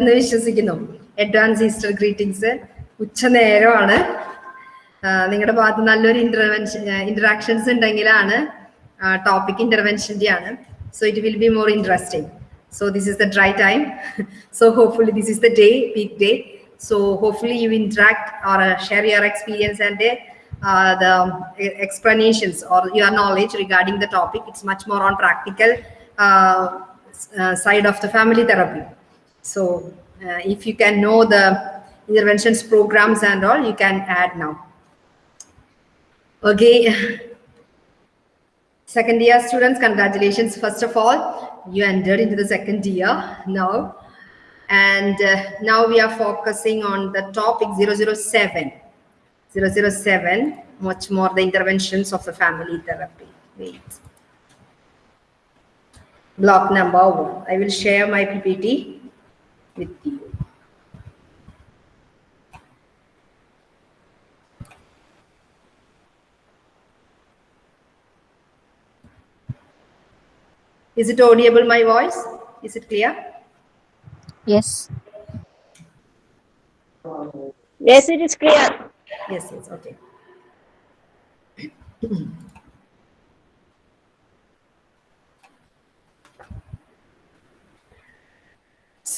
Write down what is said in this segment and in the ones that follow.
എന്ന് വിശ്വസിക്കുന്നു. Advance Easter greetings ഉച്ച നേരമാണ്. നിങ്ങളുടെ ഭാഗത്ത് നല്ലൊരു ഇന്റർവെൻഷൻ ഇന്ററാക്ഷൻസ് ഉണ്ടെങ്കിലാണ് ടോപ്പിക് ഇന്റർവെൻഷന്റെ ആണ്. So it will be more interesting so this is the dry time so hopefully this is the day peak day so hopefully you interact or share your experience and the explanations or your or your the regarding the much more on practical side of the family therapy. So uh, if you can know the interventions programs and all, you can add now. Okay. Second year students, congratulations. First of all, you entered into the second year now. And uh, now we are focusing on the topic 007. 007, much more the interventions of the family therapy. Wait. Block number one. I will share my PPT with you. Is it audible, my voice? Is it clear? Yes. Yes, it is clear. Yes, yes, okay.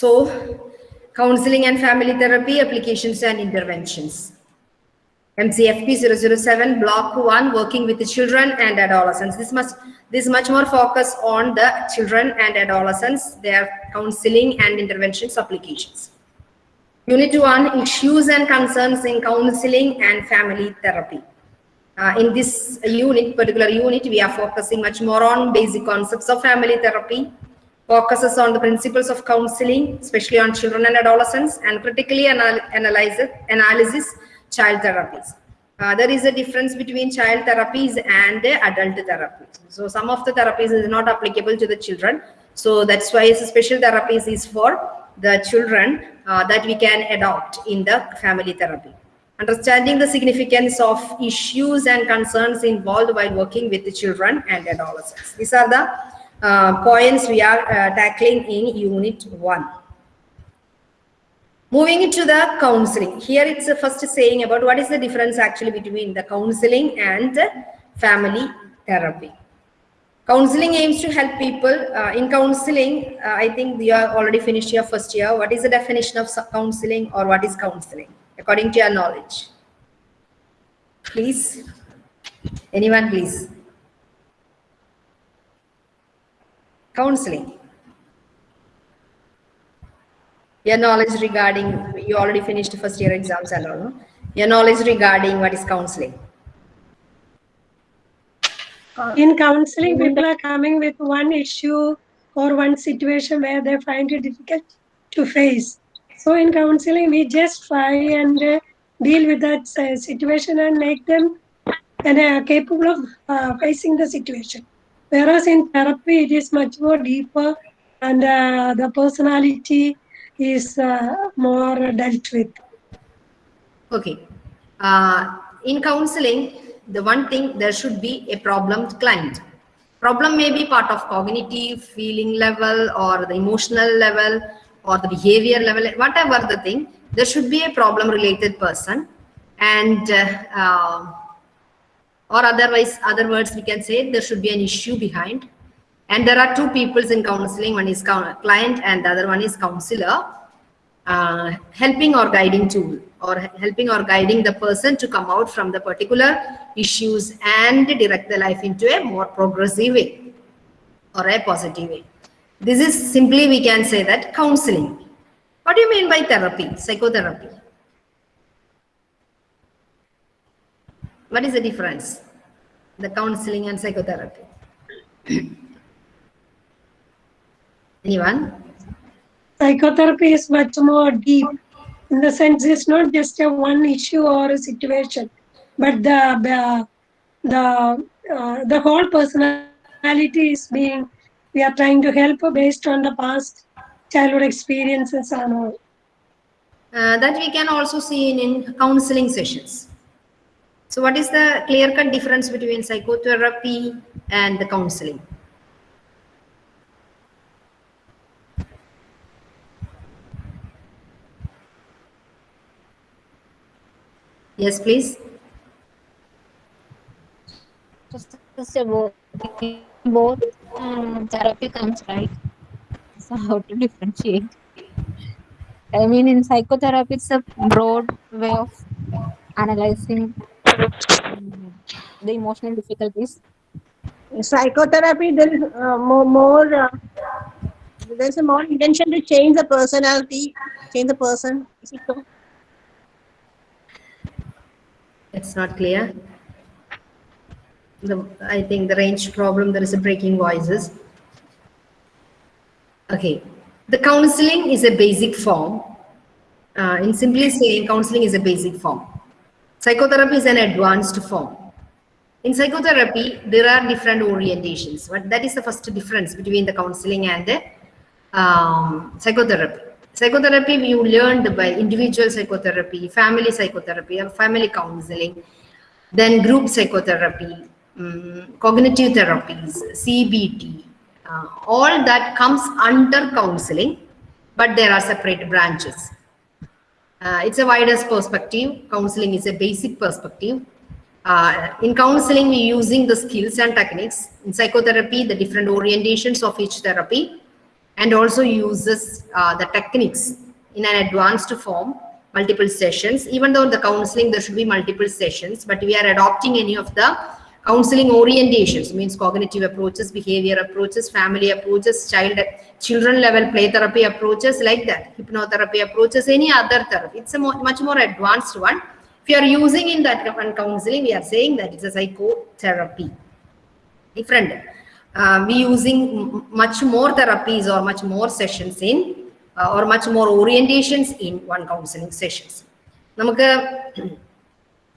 So, counseling and family therapy applications and interventions. MCFP 007 block 1 working with the children and adolescents. This must this much more focus on the children and adolescents, their counseling and interventions applications. Unit 1 issues and concerns in counseling and family therapy. Uh, in this unit, particular unit, we are focusing much more on basic concepts of family therapy, focuses on the principles of counseling, especially on children and adolescents, and critically anal analysis, child therapies. Uh, there is a difference between child therapies and adult therapies. So some of the therapies is not applicable to the children. So that's why special therapies is for the children uh, that we can adopt in the family therapy. Understanding the significance of issues and concerns involved while working with the children and adolescents. These are the uh, points we are uh, tackling in unit one. Moving into the counseling. Here it's uh, first saying about what is the difference actually between the counseling and family therapy. Counseling aims to help people. Uh, in counseling, uh, I think you are already finished your first year. What is the definition of counseling or what is counseling according to your knowledge? Please. Anyone, please. Counseling. Your knowledge regarding, you already finished first year exams and all, no? Your knowledge regarding what is counseling. In counseling, people are coming with one issue or one situation where they find it difficult to face. So in counseling, we just try and uh, deal with that uh, situation and make them and, uh, capable of uh, facing the situation. Whereas in therapy, it is much more deeper and uh, the personality is uh, more dealt with. Okay. Uh, in counseling, the one thing there should be a problem client. Problem may be part of cognitive, feeling level, or the emotional level, or the behavior level, whatever the thing. There should be a problem related person, and uh, or otherwise, other words we can say there should be an issue behind. And there are two peoples in counseling. One is client, and the other one is counselor. Uh, helping or guiding tool or helping or guiding the person to come out from the particular issues and direct the life into a more progressive way or a positive way. This is simply we can say that counseling. What do you mean by therapy, psychotherapy? What is the difference? The counseling and psychotherapy. Anyone? Psychotherapy is much more deep in the sense it's not just a one issue or a situation, but the the the, uh, the whole personality is being we are trying to help based on the past childhood experiences and all. Uh, that we can also see in, in counseling sessions. So what is the clear-cut difference between psychotherapy and the counseling? Yes, please. Just, both, both um, therapy comes right. So how to differentiate? I mean, in psychotherapy, it's a broad way of analyzing the emotional difficulties. Psychotherapy, there is uh, more, more uh, there's a more intention to change the personality, change the person. Is it so? It's not clear. The, I think the range problem, there is a breaking voices. Okay. The counseling is a basic form. Uh, in simply saying, counseling is a basic form. Psychotherapy is an advanced form. In psychotherapy, there are different orientations. But that is the first difference between the counseling and the um, psychotherapy. Psychotherapy, you learned by individual psychotherapy, family psychotherapy, or family counseling, then group psychotherapy, um, cognitive therapies, CBT, uh, all that comes under counseling, but there are separate branches. Uh, it's a widest perspective. Counseling is a basic perspective. Uh, in counseling, we're using the skills and techniques. In psychotherapy, the different orientations of each therapy, and also uses uh, the techniques in an advanced form, multiple sessions. Even though the counseling, there should be multiple sessions, but we are adopting any of the counseling orientations, means cognitive approaches, behavior approaches, family approaches, child, children level play therapy approaches like that, hypnotherapy approaches, any other therapy. It's a more, much more advanced one. If you are using in that one counseling, we are saying that it's a psychotherapy. Different. Uh, we using m- much more therapies or much more sessions in uh, or much more orientations in one counseling sessions. നമുക്ക്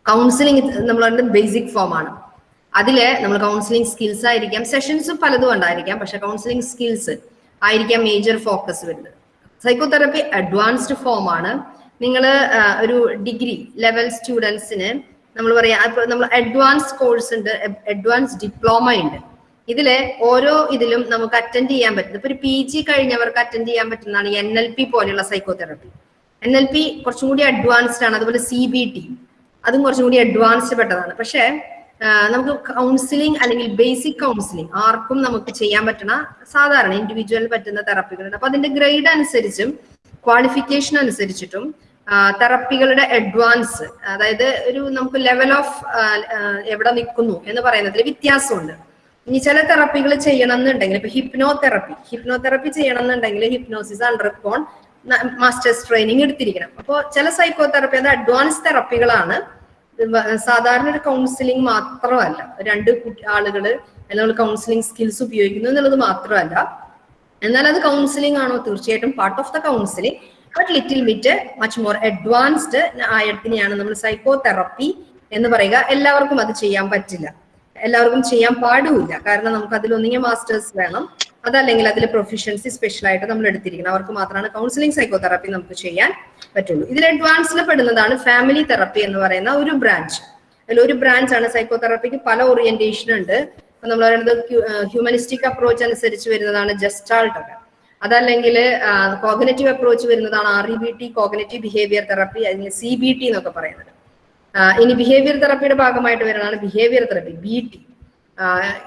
counselling നമ്മളുടെ basic ഫോമാണ് അതിൽ നമ്മൾ counselling skills ആയിരിക്കാം. Sessions പലതും ഉണ്ടായിരിക്കാം. പക്ഷെ counselling skills ആയിരിക്കാം മേജർ ഫോക്കസ് വരുന്നത്. സൈക്കോതെറപ്പി അഡ്വാൻസ്ഡ് ഫോം ആണ്. നിങ്ങൾ ഒരു ഡിഗ്രി ലെവൽ സ്റ്റുഡൻസിന് നമ്മൾ പറയാ നമ്മൾ അഡ്വാൻസ് കോഴ്സ് ഉണ്ട് അഡ്വാൻസ് ഡിപ്ലോമ ഉണ്ട്. ഇതിൽ ഓരോ ഇതിലും നമുക്ക് അറ്റൻഡ് ചെയ്യാൻ പറ്റുന്നത്. ഇപ്പൊ ഒരു പി ജി കഴിഞ്ഞവർക്ക് അറ്റൻഡ് ചെയ്യാൻ പറ്റുന്നതാണ് എൻ എൽ പി പോലെയുള്ള സൈക്കോതെറപ്പി എൻ എൽ പി കുറച്ചും കൂടി അഡ്വാൻസ്ഡ് ആണ്. അതുപോലെ സി ബി ടി അതും കുറച്ചും കൂടി അഡ്വാൻസ്ഡ് പെട്ടതാണ്. പക്ഷേ നമുക്ക് കൗൺസിലിംഗ് അല്ലെങ്കിൽ ബേസിക് കൗൺസിലിംഗ് ആർക്കും നമുക്ക് ചെയ്യാൻ പറ്റുന്ന സാധാരണ ഇൻഡിവിജ്വൽ പറ്റുന്ന തെറപ്പികളുണ്ട് അപ്പൊ അതിന്റെ ഗ്രേഡ് അനുസരിച്ചും ക്വാളിഫിക്കേഷൻ അനുസരിച്ചിട്ടും തെറപ്പികളുടെ അഡ്വാൻസ് അതായത് ഒരു നമുക്ക് ലെവൽ ഓഫ് എവിടെ നിൽക്കുന്നു എന്ന് പറയുന്നതിൽ വ്യത്യാസമുണ്ട്. ഇനി ചില തെറപ്പികൾ ചെയ്യണം എന്നുണ്ടെങ്കിൽ ഇപ്പൊ ഹിപ്നോ തെറപ്പി ഹിപ്നോ തെറപ്പി ചെയ്യണം എന്നുണ്ടെങ്കിൽ ഹിപ്നോസിസ് അണ്ടർകോൺ മാസ്റ്റേഴ്സ് ട്രെയിനിങ് എടുത്തിരിക്കണം. അപ്പോൾ ചില സൈക്കോ തെറപ്പി അത് അഡ്വാൻസ് തെറപ്പികളാണ് സാധാരണ ഒരു കൗൺസിലിംഗ് മാത്രമല്ല. രണ്ട് അല്ലെങ്കിൽ നമ്മൾ കൗൺസിലിംഗ് സ്കിൽസ് ഉപയോഗിക്കുന്നു എന്നുള്ളത് മാത്രമല്ല. എന്നാൽ അത് കൗൺസിലിംഗ് ആണോ? തീർച്ചയായിട്ടും part of the counselling but little bit much more advanced ആയതിനെയാണ് നമ്മൾ സൈക്കോ തെറപ്പി എന്ന് പറയുക. എല്ലാവർക്കും അത് ചെയ്യാൻ പറ്റില്ല. എല്ലാവർക്കും ചെയ്യാൻ പാടുമില്ല. കാരണം നമുക്ക് അതിലൊന്നിങ്ങനെ മാസ്റ്റേഴ്സ് വേണം. അതല്ലെങ്കിൽ അതിൽ പ്രൊഫഷൻസി സ്പെഷ്യൽ ആയിട്ട് നമ്മൾ എടുത്തിരിക്കണം. അവർക്ക് മാത്രമാണ് കൗൺസിലിംഗ് സൈക്കോതെറാപ്പി നമുക്ക് ചെയ്യാൻ പറ്റുള്ളൂ. ഇതിൽ അഡ്വാൻസിൽ പെടുന്നതാണ് ഫാമിലി തെറപ്പി എന്ന് പറയുന്ന ഒരു ബ്രാഞ്ച് അതിൽ ഒരു ബ്രാഞ്ച് ആണ് സൈക്കോതെറാപ്പിക്ക് പല ഓറിയന്റേഷൻ ഉണ്ട്. ഇപ്പൊ നമ്മൾ പറയുന്നത് ഹ്യൂമനിസ്റ്റിക് അപ്രോച്ച് അനുസരിച്ച് വരുന്നതാണ് ജസ്റ്റാൾട്ട് ഒക്കെ. അതല്ലെങ്കിൽ കോഗ്നറ്റീവ് അപ്രോച്ച് വരുന്നതാണ് R E B T cognitive behaviour therapy അല്ലെങ്കിൽ സി ബി ടി എന്നൊക്കെ പറയുന്നത്. ഇനി ബിഹേവിയർ തെറപ്പിയുടെ ഭാഗമായിട്ട് വരുന്നതാണ് ബിഹേവിയർ തെറപ്പി ബി ടി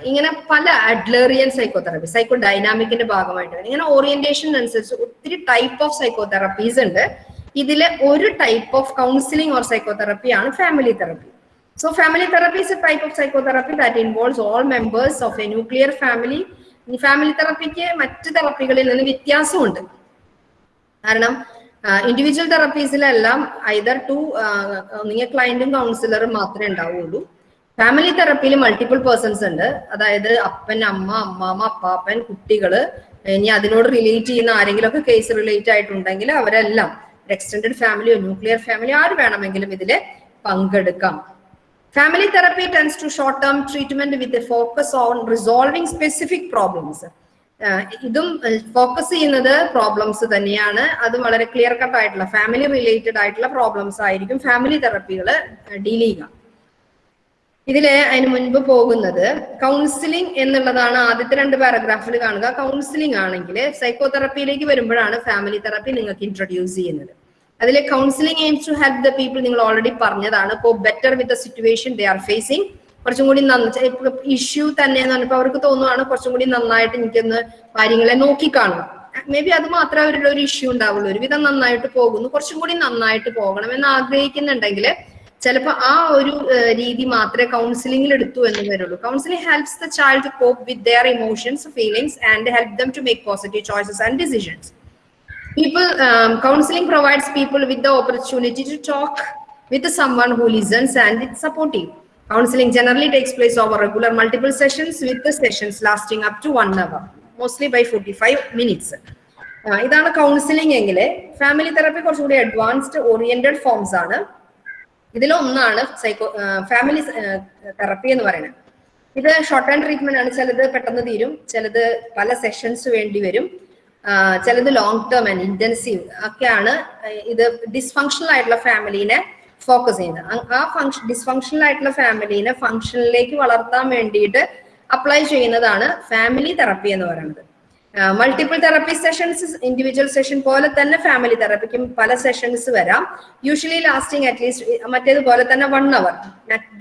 ഇങ്ങനെ പല അഡ്ലേറിയൻ സൈക്കോതെറാപ്പി സൈക്കോ ഡൈനാമിക്കിന്റെ ഭാഗമായിട്ട് ഇങ്ങനെ ഓറിയന്റേഷൻ അനുസരിച്ച് ഒത്തിരി ടൈപ്പ് ഓഫ് സൈക്കോതെറാപ്പീസ് ഉണ്ട്. ഇതിലെ ഒരു type of counselling or psychotherapy ആണ് family therapy so family therapy is a type of psychotherapy that involves all members of a nuclear family family തെറപ്പിക്ക് മറ്റ് തെറപ്പികളിൽ നിന്ന് വ്യത്യാസമുണ്ട്. കാരണം ഇൻഡിവിജ്വൽ തെറപ്പീസിലെല്ലാം ഐദർ ടു നിങ്ങൾ ക്ലയന്റും കൗൺസിലറും മാത്രമേ ഉണ്ടാവുള്ളൂ. ഫാമിലി തെറപ്പിയിൽ മൾട്ടിപ്പിൾ പേഴ്സൺസ് ഉണ്ട്. അതായത് അപ്പൻ അമ്മ അമ്മാമ്മ അപ്പാപ്പൻ കുട്ടികൾ. ഇനി അതിനോട് റിലേറ്റ് ചെയ്യുന്ന ആരെങ്കിലും ഒക്കെ കേസ് റിലേറ്റ് ആയിട്ടുണ്ടെങ്കിൽ അവരെല്ലാം എക്സ്റ്റെൻഡഡ് ഫാമിലിയോ ന്യൂക്ലിയർ ഫാമിലിയോ ആര് വേണമെങ്കിലും ഇതിൽ പങ്കെടുക്കാം. Family therapy tends to short term treatment with focus on resolving specific problems ഇതും ഫോക്കസ് ചെയ്യുന്നത് പ്രോബ്ലംസ് തന്നെയാണ്. അത് വളരെ ക്ലിയർ കട്ട് ആയിട്ടുള്ള ഫാമിലി റിലേറ്റഡ് ആയിട്ടുള്ള പ്രോബ്ലംസ് ആയിരിക്കും ഫാമിലി തെറപ്പികൾ ഡീൽ ചെയ്യുക. ഇതിൽ അതിന് മുൻപ് പോകുന്നത് കൗൺസിലിംഗ് എന്നുള്ളതാണ് ആദ്യത്തെ രണ്ട് പാരഗ്രാഫിൽ കാണുക. കൗൺസിലിംഗ് ആണെങ്കിൽ സൈക്കോതെറപ്പിയിലേക്ക് വരുമ്പോഴാണ് ഫാമിലി തെറപ്പി നിങ്ങൾക്ക് ഇൻട്രൊഡ്യൂസ് ചെയ്യുന്നത്. അതിൽ counselling aims to help the people നിങ്ങൾ ഓൾറെഡി പറഞ്ഞതാണ്. ഇപ്പോൾ better with the situation they are facing കുറച്ചും കൂടി ഇഷ്യൂ തന്നെ പറഞ്ഞപ്പോൾ അവർക്ക് തോന്നുവാണ് കുറച്ചും കൂടി നന്നായിട്ട് എനിക്കൊന്ന് കാര്യങ്ങളെ നോക്കിക്കാണുക. മേ ബി അത് മാത്രമേ അവരുടെ ഒരു ഇഷ്യൂ ഉണ്ടാവുള്ളൂ. ഒരുവിധം നന്നായിട്ട് പോകുന്നു. കുറച്ചും കൂടി നന്നായിട്ട് പോകണം എന്ന് ആഗ്രഹിക്കുന്നുണ്ടെങ്കിൽ ചിലപ്പോൾ ആ ഒരു രീതി മാത്രമേ കൗൺസിലിംഗിൽ എടുത്തു എന്ന് വരുള്ളൂ counselling helps the child to cope with their emotions feelings and help them to make positive choices and decisions people um, counseling provides people with the opportunity to talk with someone who listens and is supportive counseling generally takes place over regular multiple sessions with the sessions lasting up to one hour mostly by 45 minutes ഇതാണ് counselling എങ്കിൽ family therapy കുറച്ചുകൂടി advanced oriented forms ആണ് ഇതിലൊന്നാണ് psycho family therapy എന്ന് പറയുന്നത്. ഇത് short time treatment ആണ്. ചിലത് പെട്ടെന്ന് തീരും. ചിലത് പല സെഷൻസ് വേണ്ടി വരും. ചിലത് ലോങ് ടേം ആൻഡ് ഇന്റൻസീവ് ഒക്കെയാണ് ഇത് ഡിസ്ഫങ്ഷണൽ ആയിട്ടുള്ള ഫാമിലിനെ ഫോക്കസ് ചെയ്യുന്നത്. ആ ഫങ്ഷൻ ഡിസ്ഫങ്ഷണൽ ആയിട്ടുള്ള ഫാമിലിനെ ഫങ്ഷനിലേക്ക് വളർത്താൻ വേണ്ടിയിട്ട് അപ്ലൈ ചെയ്യുന്നതാണ് ഫാമിലി തെറപ്പി എന്ന് പറയുന്നത്. Multiple therapy sessions individual session പോലെ തന്നെ ഫാമിലി തെറപ്പിക്കും പല സെഷൻസ് വരാം. യൂഷ്വലി ലാസ്റ്റിംഗ് അറ്റ്ലീസ്റ്റ് മറ്റേതുപോലെ തന്നെ one hour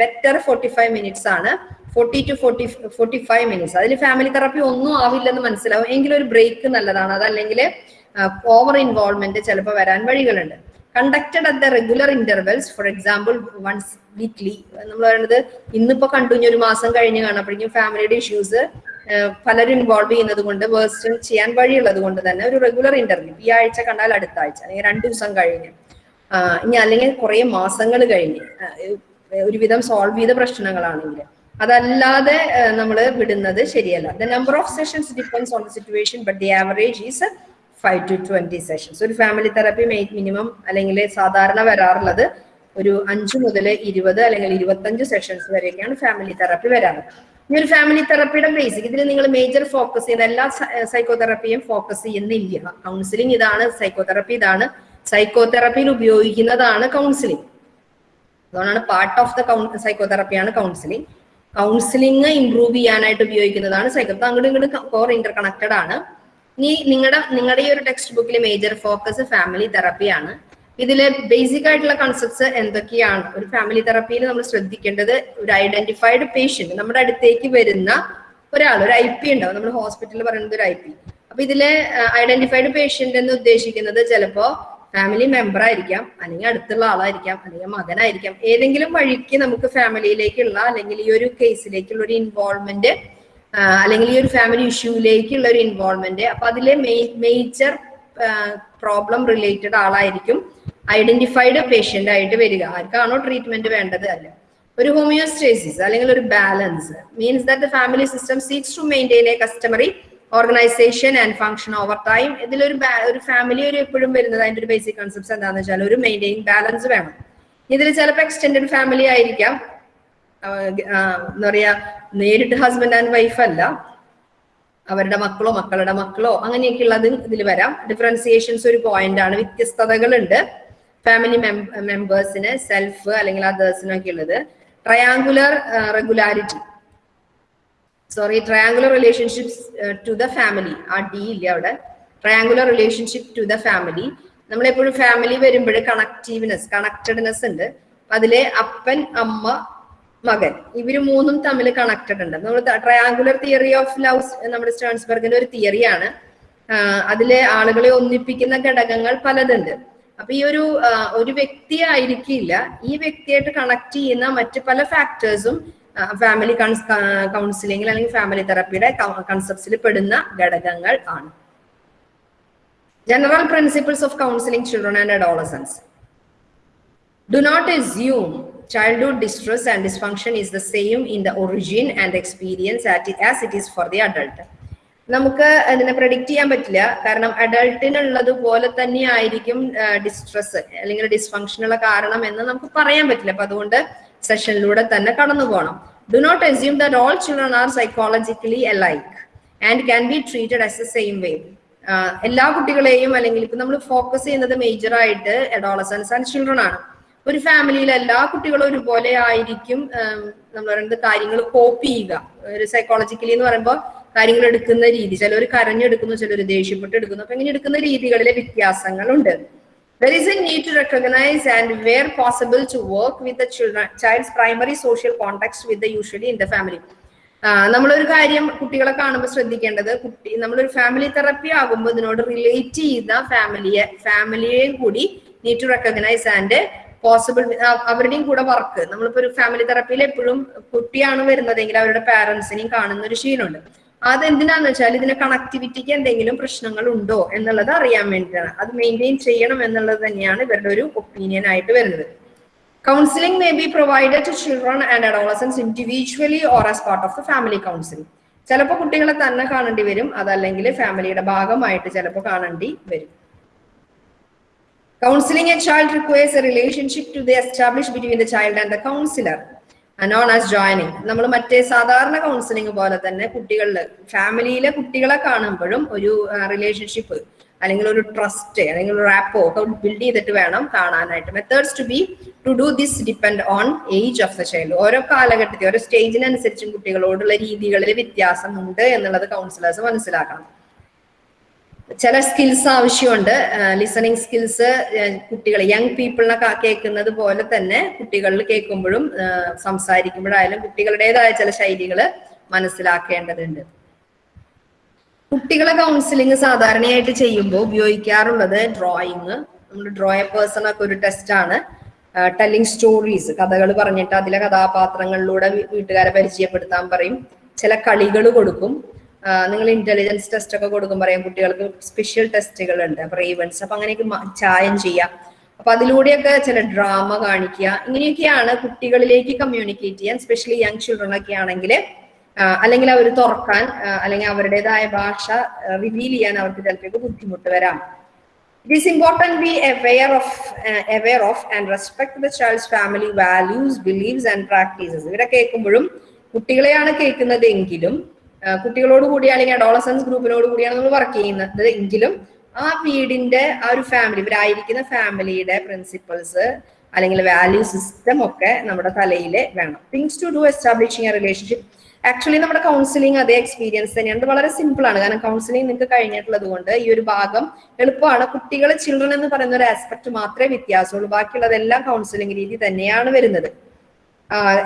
better forty five minutes ആണ്. Forty to forty forty five minutes അതിൽ ഫാമിലി തെറപ്പി ഒന്നും ആവില്ലെന്ന് മനസ്സിലാവും. എങ്കിലും ഒരു ബ്രേക്ക് നല്ലതാണ്. അതല്ലെങ്കിൽ ഓവർ ഇൻവോൾവ്മെന്റ് ചിലപ്പോൾ വരാൻ വഴികളുണ്ട്. Conducted at the regular intervals for example once weekly നമ്മൾ പറയുന്നത് ഇന്നിപ്പോ കണ്ടു ഒരു മാസം കഴിഞ്ഞ് കാണപ്പോഴേക്കും ഫാമിലിയുടെ ഇഷ്യൂസ് പലരും ഇൻവോൾവ് ചെയ്യുന്നത് കൊണ്ട് വേഴ്സ്റ്റും ചെയ്യാൻ വഴിയുള്ളത് കൊണ്ട് തന്നെ ഒരു റെഗുലർ ഇന്റർവ്യൂ ഈ ആഴ്ച കണ്ടാൽ അടുത്ത ആഴ്ച അല്ലെങ്കിൽ രണ്ടു ദിവസം കഴിഞ്ഞ്. ഇനി അല്ലെങ്കിൽ കുറേ മാസങ്ങൾ കഴിഞ്ഞ്. ഒരുവിധം സോൾവ് ചെയ്ത പ്രശ്നങ്ങളാണെങ്കിൽ അതല്ലാതെ നമ്മൾ വിടുന്നത് ശരിയല്ല. The number of sessions depends on the situation but the average is five to twenty sessions ഒരു ഫാമിലി തെറപ്പി മിനിമം അല്ലെങ്കിൽ സാധാരണ വരാറുള്ളത് ഒരു അഞ്ച് മുതൽ ഇരുപത് അല്ലെങ്കിൽ ഇരുപത്തഞ്ച് സെഷൻസ് വരെയൊക്കെയാണ് ഫാമിലി തെറപ്പി വരാറ്. ഈ ഒരു ഫാമിലി തെറപ്പിയുടെ ബേസിക് ഇതിൽ നിങ്ങൾ മേജർ ഫോക്കസ് ചെയ്യുന്ന എല്ലാ സൈക്കോതെറപ്പിയും ഫോക്കസ് ചെയ്യുന്നില്ല കൗൺസിലിംഗ് ഇതാണ് സൈക്കോതെറപ്പി ഇതാണ്. സൈക്കോതെറപ്പിയിൽ ഉപയോഗിക്കുന്നതാണ് കൗൺസിലിംഗ് അതുകൊണ്ടാണ് പാർട്ട് ഓഫ് ദ കൗൺ സൈക്കോതെറപ്പിയാണ് കൗൺസിലിംഗ് കൗൺസിലിംഗ് ഇംപ്രൂവ് ചെയ്യാനായിട്ട് ഉപയോഗിക്കുന്നതാണ് സൈക്കോ അങ്ങോട്ടും ഇങ്ങോട്ടും കോർ ഇന്റർ കണക്റ്റഡ് ആണ്. ഇനി നിങ്ങളുടെ നിങ്ങളുടെ ഈ ഒരു ടെക്സ്റ്റ് ബുക്കിലെ മേജർ ഫോക്കസ് ഫാമിലി തെറപ്പിയാണ് ഇതിലെ ബേസിക് ആയിട്ടുള്ള കൺസെപ്റ്റ്സ് എന്തൊക്കെയാണ്? ഒരു ഫാമിലി തെറപ്പിയിൽ നമ്മൾ ശ്രദ്ധിക്കേണ്ടത് ഒരു ഐഡന്റിഫൈഡ് പേഷ്യന്റ് നമ്മുടെ അടുത്തേക്ക് വരുന്ന ഒരാൾ ഒരു ഐ പി ഉണ്ടാവും. നമ്മൾ ഹോസ്പിറ്റലിൽ പറയുന്നത് ഒരു ഐ പി അപ്പൊ ഇതിലെ ഐഡന്റിഫൈഡ് പേഷ്യന്റ് എന്ന് ഉദ്ദേശിക്കുന്നത് ചിലപ്പോ ഫാമിലി മെമ്പർ ആയിരിക്കാം അല്ലെങ്കിൽ അടുത്തുള്ള ആളായിരിക്കാം അല്ലെങ്കിൽ മകനായിരിക്കാം. ഏതെങ്കിലും വഴിക്ക് നമുക്ക് ഫാമിലിയിലേക്കുള്ള അല്ലെങ്കിൽ ഈ ഒരു കേസിലേക്കുള്ള ഒരു ഇൻവോൾവ്മെന്റ് അല്ലെങ്കിൽ ഈ ഒരു ഫാമിലി ഇഷ്യൂയിലേക്കുള്ള ഒരു ഇൻവോൾവ്മെന്റ് അപ്പൊ അതിലെ മേജർ പ്രോബ്ലം റിലേറ്റഡ് ആളായിരിക്കും. ഐഡന്റിഫൈഡ് പേഷ്യന്റ് ആയിട്ട് വരിക. ആർക്കാണോ ട്രീറ്റ്മെന്റ് വേണ്ടത് അല്ല? ഒരു ഹോമിയോസ്റ്റേസിസ് അല്ലെങ്കിൽ ഒരു balance means that the family system seeks to maintain a customary organisation and function over time ഇതിലൊരു ഒരു ഫാമിലി ഒരു എപ്പോഴും വരുന്നത് അതിന്റെ ഒരു ബേസിക് കോൺസെപ്റ്റ്സ് എന്താണെന്ന് വെച്ചാൽ ഒരു മെയിന്റെയിൻ ബാലൻസ് വേണം. ഇതിൽ ചിലപ്പോൾ എക്സ്റ്റെൻഡഡ് ഫാമിലി ആയിരിക്കാം. എന്താ പറയാ നേരിട്ട് ഹസ്ബൻഡ് ആൻഡ് വൈഫ് അല്ല. അവരുടെ മക്കളോ മക്കളുടെ മക്കളോ അങ്ങനെയൊക്കെ ഉള്ളത് ഇതിൽ വരാം. ഡിഫറൻസിയേഷൻസ് ഒരു പോയിന്റ് ആണ്. വ്യത്യസ്തതകളുണ്ട്. ഫാമിലി മെമ്പേഴ്സിന് സെൽഫ് അല്ലെങ്കിൽ അതേഴ്സിനൊക്കെ ഉള്ളത് triangular regularity sorry triangular relationships to the family ആ ഡി ഇല്ല അവിടെ. Triangular relationship to the family നമ്മളെപ്പോഴും ഫാമിലി വരുമ്പോൾ കണക്റ്റീവ്നെസ് കണക്റ്റഡ്നെസ് ഉണ്ട്. അതിലെ അപ്പൻ അമ്മ മകൻ. ഇവർ മൂന്നും തമ്മിൽ കണക്റ്റഡ് ഉണ്ട്. നമ്മൾ ട്രയാങ്കുലർ തിയറി ഓഫ് ലവ് നമ്മുടെ സ്റ്റേൺസ്ബർഗിന്റെ ഒരു തിയറിയാണ് അതിലെ ആളുകളെ ഒന്നിപ്പിക്കുന്ന ഘടകങ്ങൾ പലതുണ്ട്. അപ്പൊ ഈ ഒരു ഒരു വ്യക്തി ആയിരിക്കില്ല. ഈ വ്യക്തിയായിട്ട് കണക്ട് ചെയ്യുന്ന മറ്റ് പല ഫാക്ടേഴ്സും ഫാമിലി കൗൺസിലിംഗിൽ അല്ലെങ്കിൽ ഫാമിലി തെറപ്പിയുടെ കൺസെപ്റ്റ്സിൽ പെടുന്ന ഘടകങ്ങൾ ആണ്. General principles of counselling children and adolescents do not assume childhood distress and dysfunction is the same in the and experience at as it is for the adult. നമുക്ക് അതിനെ predict ചെയ്യാൻ പറ്റില്ല. കാരണം അഡൾട്ടിനുള്ളത് പോലെ തന്നെ ആയിരിക്കും ഡിസ്ട്രെസ് അല്ലെങ്കിൽ ഡിസ്ഫങ്ഷനുള്ള കാരണം എന്ന് നമുക്ക് പറയാൻ പറ്റില്ല. അപ്പൊ അതുകൊണ്ട് സെഷനിലൂടെ തന്നെ കടന്നു പോകണം do not assume that all children are psychologically alike and can be treated as a same way എല്ലാ കുട്ടികളെയും അല്ലെങ്കിൽ ഇപ്പൊ നമ്മൾ ഫോക്കസ് ചെയ്യുന്നത് മേജർ ആയിട്ട് അഡോളസൻസ് ആൻഡ് ചിൽഡ്രൻ ആണ്. ഒരു ഫാമിലിയിൽ എല്ലാ കുട്ടികളും ഒരുപോലെ ആയിരിക്കും നമ്മൾ പറയുന്നത് കാര്യങ്ങൾ കോപ്പി ചെയ്യുക. ഒരു സൈക്കോളജിക്കലി എന്ന് പറയുമ്പോൾ കാര്യങ്ങൾ എടുക്കുന്ന രീതി. ചിലർ കരഞ്ഞെടുക്കുന്നു ചിലർ ദേഷ്യപ്പെട്ട് എടുക്കുന്നു. അപ്പൊ ഇങ്ങനെ എടുക്കുന്ന രീതികളിലെ വ്യത്യാസങ്ങളുണ്ട്. There is a need to recognize and where possible to work with the children, child's primary social context with the usually in the family. നമ്മളൊരു കാര്യം കുട്ടികളെ കാണുമ്പോൾ ശ്രദ്ധിക്കേണ്ടത് കുട്ടി നമ്മളൊരു ഫാമിലി തെറപ്പി ആകുമ്പോൾ ഇതിനോട് റിലേറ്റ് ചെയ്ത ഫാമിലിയെ ഫാമിലിയെയും കൂടി need to recognise and possible അവരുടെയും കൂടെ വർക്ക് നമ്മളിപ്പോ ഒരു ഫാമിലി തെറപ്പിയിൽ എപ്പോഴും കുട്ടിയാണ് വരുന്നതെങ്കിൽ അവരുടെ പാരന്റ്സിനെയും കാണുന്ന ഒരു ശീലമുണ്ട്. അതെന്തിനാന്ന് വെച്ചാൽ ഇതിന് കണക്ടിവിറ്റിക്ക് എന്തെങ്കിലും പ്രശ്നങ്ങൾ ഉണ്ടോ എന്നുള്ളത് അറിയാൻ വേണ്ടിയിട്ടാണ്. അത് മെയിന്റെയിൻ ചെയ്യണം എന്നുള്ളത് തന്നെയാണ് ഇവരുടെ ഒരു ഒപ്പീനിയൻ ആയിട്ട് വരുന്നത്. Counselling may be provided to children and adolescents individually or as part of the family counselling ചിലപ്പോൾ കുട്ടികളെ തന്നെ കാണേണ്ടി വരും. അതല്ലെങ്കിൽ ഫാമിലിയുടെ ഭാഗമായിട്ട് ചിലപ്പോൾ കാണേണ്ടി വരും. Counselling a child requires a relationship to the establish between the child and the counselor, uh, as joining. നമ്മൾ മറ്റേ സാധാരണ കൗൺസിലിംഗ് പോലെ തന്നെ കുട്ടികളിൽ ഫാമിലിയിലെ കുട്ടികളെ കാണുമ്പോഴും ഒരു റിലേഷൻഷിപ്പ് അല്ലെങ്കിൽ ഒരു ട്രസ്റ്റ് അല്ലെങ്കിൽ ഒരു റാപ്പോ ഒക്കെ ബിൽഡ് ചെയ്തിട്ട് വേണം കാണാനായിട്ട്. Methods to be to do this depend on age of the child ഓരോ കാലഘട്ടത്തിൽ ഓരോ സ്റ്റേജിനനുസരിച്ചും കുട്ടികളോടുള്ള രീതികളിൽ വ്യത്യാസമുണ്ട് എന്നുള്ളത് കൗൺസിലേഴ്സ് മനസ്സിലാക്കണം. ചില സ്കിൽസ് ആവശ്യമുണ്ട്. ലിസണിങ് സ്കിൽസ് കുട്ടികൾ യങ് പീപ്പിളിനൊക്കെ കേൾക്കുന്നത് പോലെ തന്നെ കുട്ടികളിൽ കേൾക്കുമ്പോഴും സംസാരിക്കുമ്പോഴായാലും കുട്ടികളുടേതായ ചില ശൈലികൾ മനസ്സിലാക്കേണ്ടതുണ്ട്. കുട്ടികളെ കൗൺസിലിംഗ് സാധാരണയായിട്ട് ചെയ്യുമ്പോൾ ഉപയോഗിക്കാറുള്ളത് ഡ്രോയിങ് നമ്മൾ ഡ്രോയ പേഴ്സൺ ഒക്കെ ഒരു ടെസ്റ്റ് ആണ്. ടെല്ലിംഗ് സ്റ്റോറീസ് കഥകൾ പറഞ്ഞിട്ട് അതിലെ കഥാപാത്രങ്ങളിലൂടെ വീട്ടുകാരെ പരിചയപ്പെടുത്താൻ പറയും. ചില കളികൾ കൊടുക്കും. നിങ്ങൾ ഇന്റലിജൻസ് ടെസ്റ്റ് ഒക്കെ കൊടുക്കും പറയാം കുട്ടികൾക്ക് സ്പെഷ്യൽ ടെസ്റ്റുകൾ ഉണ്ട് അപ്പൊ റേവൻസ് അപ്പൊ അങ്ങനെയൊക്കെ ചായം ചെയ്യാം. അപ്പൊ അതിലൂടെയൊക്കെ ചില ഡ്രാമ കാണിക്കുക. ഇങ്ങനെയൊക്കെയാണ് കുട്ടികളിലേക്ക് കമ്മ്യൂണിക്കേറ്റ് ചെയ്യാൻ സ്പെഷ്യലി യങ് ചിൽഡ്രൻ ഒക്കെ ആണെങ്കിൽ അല്ലെങ്കിൽ അവർ തുറക്കാൻ അല്ലെങ്കിൽ അവരുടേതായ ഭാഷ റിവീൽ ചെയ്യാൻ അവർക്ക് ചിലപ്പോൾ ബുദ്ധിമുട്ട് വരാം. It is important be aware of of of and respect the child's family values believes and practices. ഇവരെ കേൾക്കുമ്പോഴും കുട്ടികളെയാണ് കേൾക്കുന്നത് എങ്കിലും ആ, കുട്ടികളോട് കൂടി അല്ലെങ്കിൽ അഡോളസൻസ് ഗ്രൂപ്പിനോട് കൂടിയാണ് നമ്മൾ വർക്ക് ചെയ്യുന്നത്. എങ്കിലും ആ വീടിന്റെ ആ ഒരു ഫാമിലി ഇവരായിരിക്കുന്ന ഫാമിലിയുടെ പ്രിൻസിപ്പൾസ് അല്ലെങ്കിൽ വാല്യൂ സിസ്റ്റം ഒക്കെ നമ്മുടെ തലയിൽ വേണം. Things to do establishing a relationship actually നമ്മുടെ കൗൺസിലിംഗ് അതേ എക്സ്പീരിയൻസ് തന്നെയാണ്. വളരെ സിമ്പിൾ ആണ്. കാരണം കൗൺസിലിംഗ് നിങ്ങൾക്ക് കഴിഞ്ഞിട്ടുള്ളത് കൊണ്ട് ഈ ഒരു ഭാഗം എളുപ്പമാണ്. കുട്ടികൾ ചിൽഡ്രൻ എന്ന് പറയുന്ന ഒരു ആസ്പെക്ട് മാത്രമേ വ്യത്യാസമുള്ളൂ. ബാക്കിയുള്ളതെല്ലാം കൗൺസിലിംഗ് രീതി തന്നെയാണ് വരുന്നത്.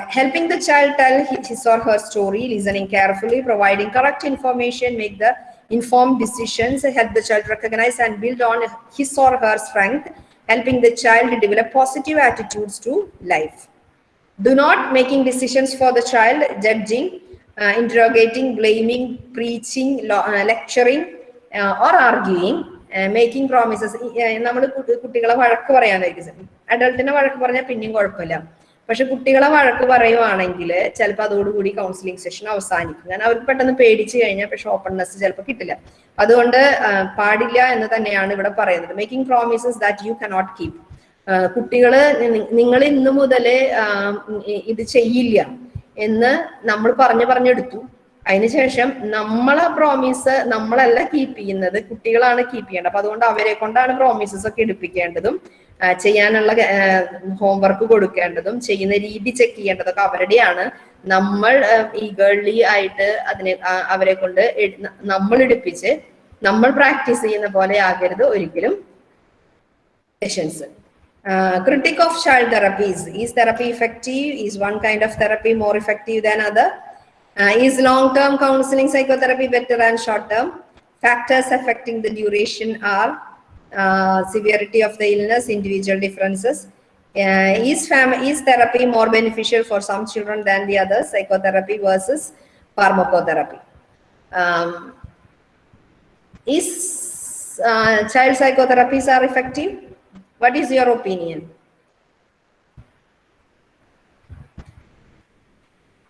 helping the child tell his or her story, listening carefully, providing correct information, make the informed decisions, help the child recognize and build on his or her strength, helping the child develop positive attitudes to life. Do not making decisions for the child, judging, uh, interrogating, blaming, preaching, lo- uh, lecturing, uh, or arguing, uh, making promises. നമ്മൾ കുട്ടികളെ വഴക്ക് പറയാനായിരിക്കും അഡൾട്ടിനെ വഴക്ക് പറഞ്ഞാൽ പിന്നെയും കുഴപ്പമില്ല പക്ഷെ കുട്ടികളെ വഴക്ക് പറയുവാണെങ്കിൽ ചിലപ്പോൾ അതോടുകൂടി കൗൺസിലിംഗ് സെഷൻ അവസാനിക്കും. കാരണം അവർക്ക് പെട്ടെന്ന് പേടിച്ചു കഴിഞ്ഞാൽ പക്ഷെ ഓപ്പൺനെസ് ചിലപ്പോൾ കിട്ടില്ല. അതുകൊണ്ട് പാടില്ല എന്ന് തന്നെയാണ് ഇവിടെ പറയുന്നത്. Making promises that you cannot keep കുട്ടികൾ നിങ്ങൾ ഇന്ന് മുതൽ ഇത് ചെയ്യില്ല എന്ന് നമ്മൾ പറഞ്ഞു പറഞ്ഞെടുത്തു. അതിനുശേഷം നമ്മളെ പ്രോമിസ് നമ്മളല്ല കീപ്പ് ചെയ്യുന്നത് കുട്ടികളാണ് കീപ്പ് ചെയ്യേണ്ടത്. അപ്പൊ അതുകൊണ്ട് അവരെ കൊണ്ടാണ് പ്രോമിസസ് ഒക്കെ എടുപ്പിക്കേണ്ടതും. ചെയ്യാനുള്ള ഹോംവർക്ക് കൊടുക്കേണ്ടതും ചെയ്യുന്ന രീതി ചെക്ക് ചെയ്യേണ്ടതൊക്കെ അവരുടെയാണ്. നമ്മൾ ഈ ഗേൾലി ആയിട്ട് അതിനെ അവരെ കൊണ്ട് നമ്മൾ എടുപ്പിച്ച് നമ്മൾ പ്രാക്ടീസ് ചെയ്യുന്ന പോലെ ആകരുത് ഒരിക്കലും. Sessions critic of child therapies is therapy effective is one kind of therapy more effective than other is long term counselling psychotherapy better and short term factors affecting the duration are uh, severity of the illness individual differences. Uh, is is therapy more beneficial for some children than the others psychotherapy versus pharmacotherapy. Um, is uh, child psychotherapies are effective? What is your opinion?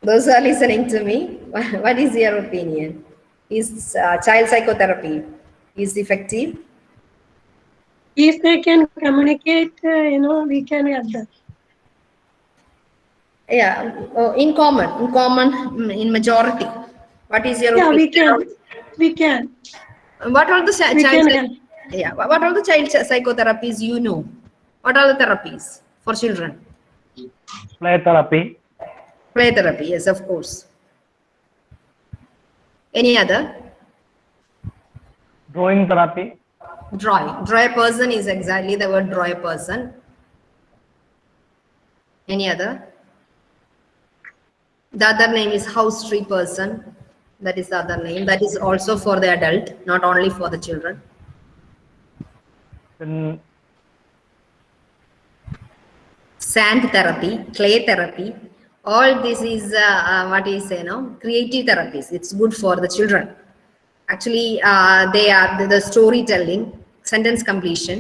Those who are listening to me what is your opinion? Is uh, child psychotherapy is effective If they can communicate, uh, you know, we can help them. yeah uh, in common in common mm, in majority. What is your Yeah, we can. We can. what are the chi- We child can yeah what what are the child psychotherapies you know? What are the therapies for children? Play therapy, play therapy yes of course. Any other? Drawing therapy, Draw a person is exactly the word draw a person. Any other? The other name is house tree person. That is the other name. That is also for the adult, not only for the children. Then Sand therapy, clay therapy. All this is uh, uh, what is you know creative therapies. It's good for the children. Actually, uh, they are the, the storytelling, sentence completion,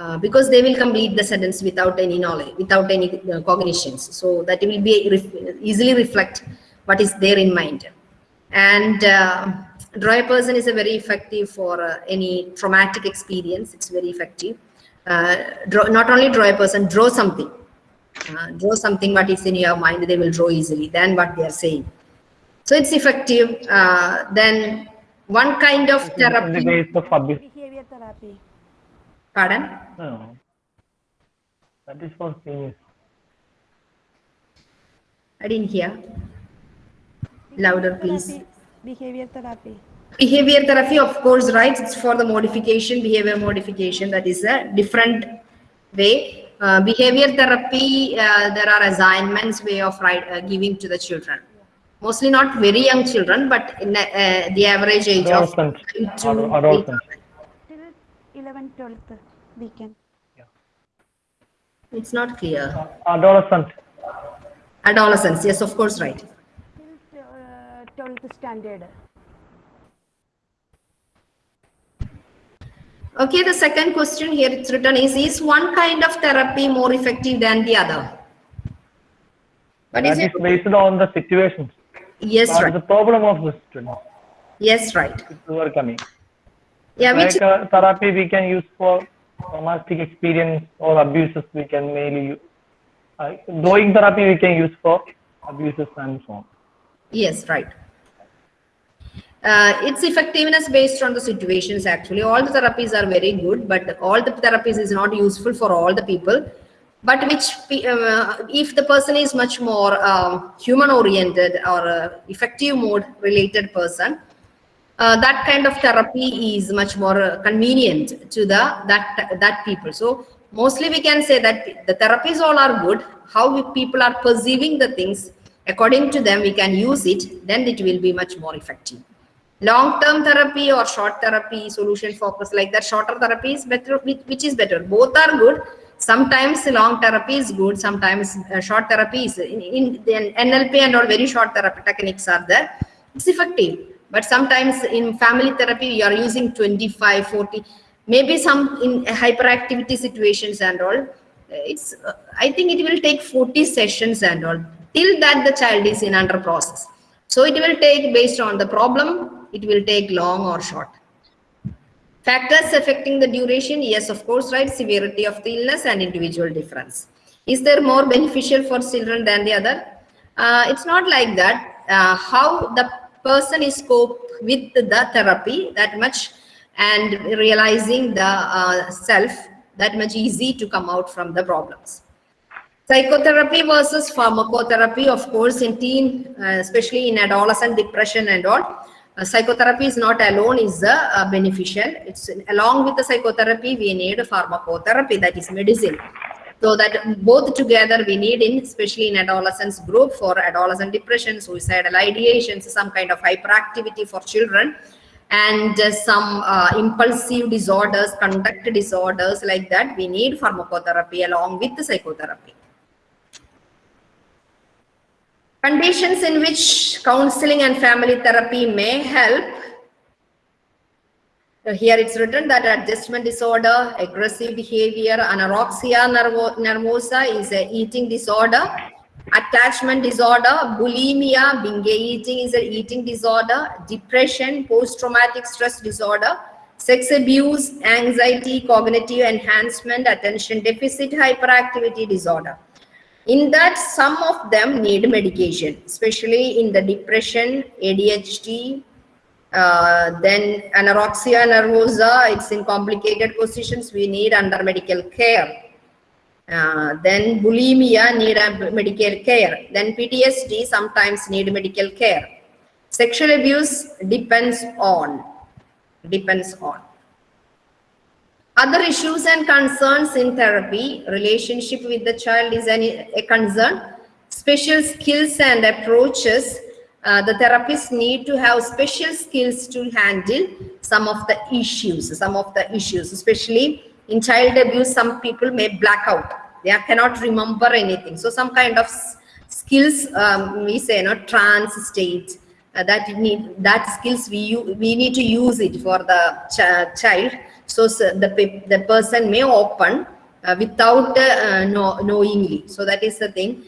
uh, because they will complete the sentence without any knowledge, without any uh, cognitions. So that will be ref- easily reflect what is there in mind. And uh, draw a person is a very effective for uh, any traumatic experience. It's very effective. Uh, draw, not only draw a person, draw something. Uh, draw something what is in your mind, they will draw easily than what they are saying. So it's effective. Uh, then one kind of therapy. Case behavior therapy. Pardon? no, that is for seniors. I didn't hear. Louder, please. Behavior therapy. behavior therapy of course right it's for the modification behavior modification that is a different way uh, behavior therapy uh, there are assignments way of right, uh, giving to the children mostly not very young children but in uh, the average age of Adolescent. five adolescent. Till 11, 12th weekend. it's not clear Adolescent. adolescence yes of course right Till uh, 12th standard. okay the second question here it's written is is one kind of therapy more effective than the other what is That it is based on the situations. yes right the problem of the student yes right who are coming. Yeah which Like uh, therapy we can use for traumatic experience or abuses we can mainly use. Uh, drawing therapy we can use for abuses and so on. Yes, right. Uh, its effectiveness based on the situations actually. All the therapies are very good, but all the therapies is not useful for all the people. But which, uh, if the person is much more um, human oriented or uh, effective mode related person, uh, that kind of therapy is much more convenient to the that that people. So mostly we can say that the therapies all are good. How people are perceiving the things according to them we can use it then it will be much more effective. Long term therapy or short therapy solution focus like that shorter therapy is better which, is better. Both are good. Sometimes long therapy is good sometimes uh, short therapy is in, in nlp and all very short therapy techniques are there. It's effective but sometimes in family therapy you are using 25 40 maybe some in hyperactivity situations and all it's uh, i think it will take 40 sessions and all till that the child is in under process so it will take based on the problem it will take long or short Factors affecting the duration, yes, of course, right? Severity of the illness and individual difference. Is there more beneficial for children than the other? Uh, it's not like that. Uh, how the person is cope with the therapy that much and realizing the uh, self that much easy to come out from the problems. Psychotherapy versus pharmacotherapy, of course, in teen, uh, especially in adolescent depression and all, uh, psychotherapy is not alone is uh, beneficial. It's along with the psychotherapy, we need pharmacotherapy, that is medicine. So that both together we need in, especially in adolescence group for adolescent depression, suicidal ideations, some kind of hyperactivity for children, and uh, some uh, impulsive disorders, conduct disorders like that, we need pharmacotherapy along with the psychotherapy. Conditions in which counseling and family therapy may help. Here it's written that adjustment disorder, aggressive behavior, anorexia nervo nervosa is a eating disorder. Attachment disorder, bulimia, binge eating is an eating disorder. Depression, post-traumatic stress disorder. Sex abuse, anxiety, cognitive enhancement, attention deficit hyperactivity disorder in that some of them need medication especially in the depression adhd uh, then anorexia nervosa it's in complicated positions. We need under medical care. Uh, then bulimia need medical care. Then ptsd sometimes need medical care. Sexual abuse depends on depends on. Other issues and concerns in therapy, relationship with the child is an, a concern. Special skills and approaches, uh, the therapists need to have special skills to handle some of the issues, some of the issues, especially in child abuse, some people may black out. They cannot remember anything. So some kind of skills, um, we say, you know, trance state, uh, that need that skills we we need to use it for the ch- child so, s- the the person may open uh, without uh, know, knowingly so that is the thing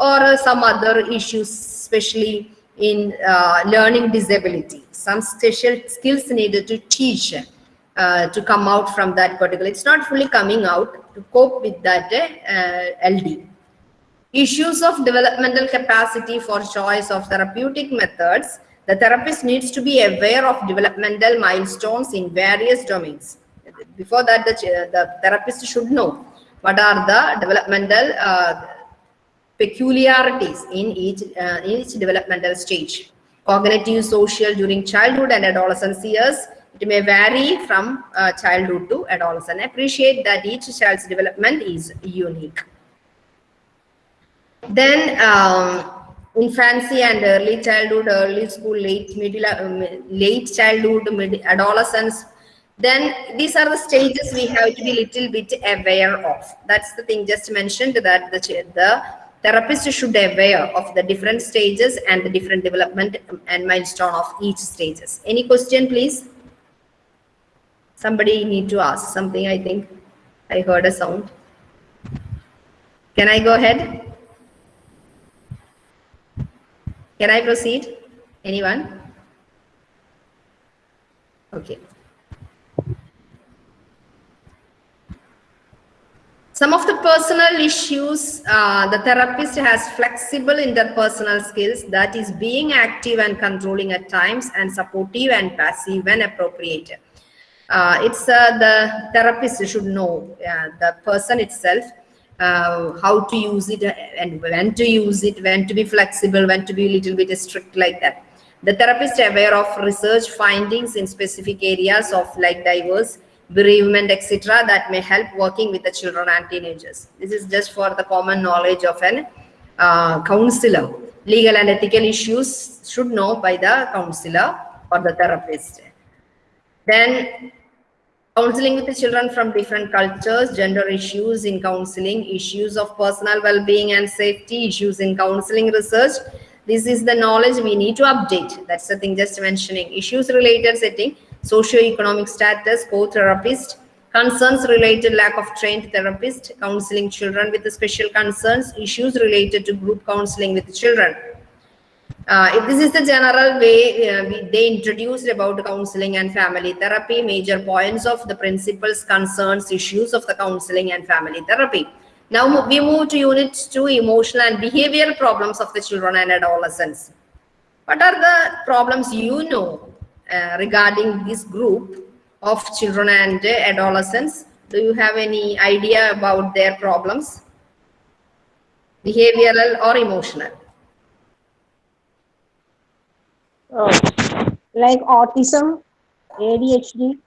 or some other issues especially in uh, learning disability some special skills needed to teach uh, to come out from that particular it's not fully coming out to cope with that uh, ld Issues of developmental capacity for choice of therapeutic methods. The therapist needs to be aware of developmental milestones in various domains. Before that, the, the therapist should know what are the developmental uh, peculiarities in each, uh, each developmental stage. Cognitive, social during childhood and adolescence years. It may vary from uh, childhood to adolescence. Appreciate that each child's development is unique. Then um, infancy and early childhood, early school, late middle, um, late childhood, mid adolescence. Then these are the stages we have to be little bit aware of. That's the thing just mentioned that the the therapist should be aware of the different stages and the different development and milestone of each stages. Any question, please? Somebody need to ask something. I think I heard a sound. Can I go ahead? Can I proceed? Anyone? Okay. Some of the personal issues, uh, the therapist has flexible interpersonal skills that is being active and controlling at times and supportive and passive when appropriate. Uh, it's uh, the therapist should know the person itself uh, how to use it and when to use it, when to be flexible, when to be a little bit strict like that. The therapist aware of research findings in specific areas of like diverse bereavement, etc. that may help working with the children and teenagers. This is just for the common knowledge of an uh, counselor. Legal and ethical issues should know by the counselor or the therapist. Then counseling with the children from different cultures, gender issues in counseling, issues of personal well-being and safety, issues in counseling research. This is the knowledge we need to update. That's the thing just mentioning. Issues related setting, socio-economic status, co-therapist, concerns related lack of trained therapist, counseling children with special concerns, issues related to group counseling with children. Uh, this is the general way uh, we, they introduced about counseling and family therapy, major points of the principles, concerns, issues of the counseling and family therapy. Now we move to unit two, emotional and behavioral problems of the children and adolescents. What are the problems you know regarding this group of children and uh, adolescents? Do you have any idea about their problems? Behavioral or emotional? Oh, like autism, ADHD,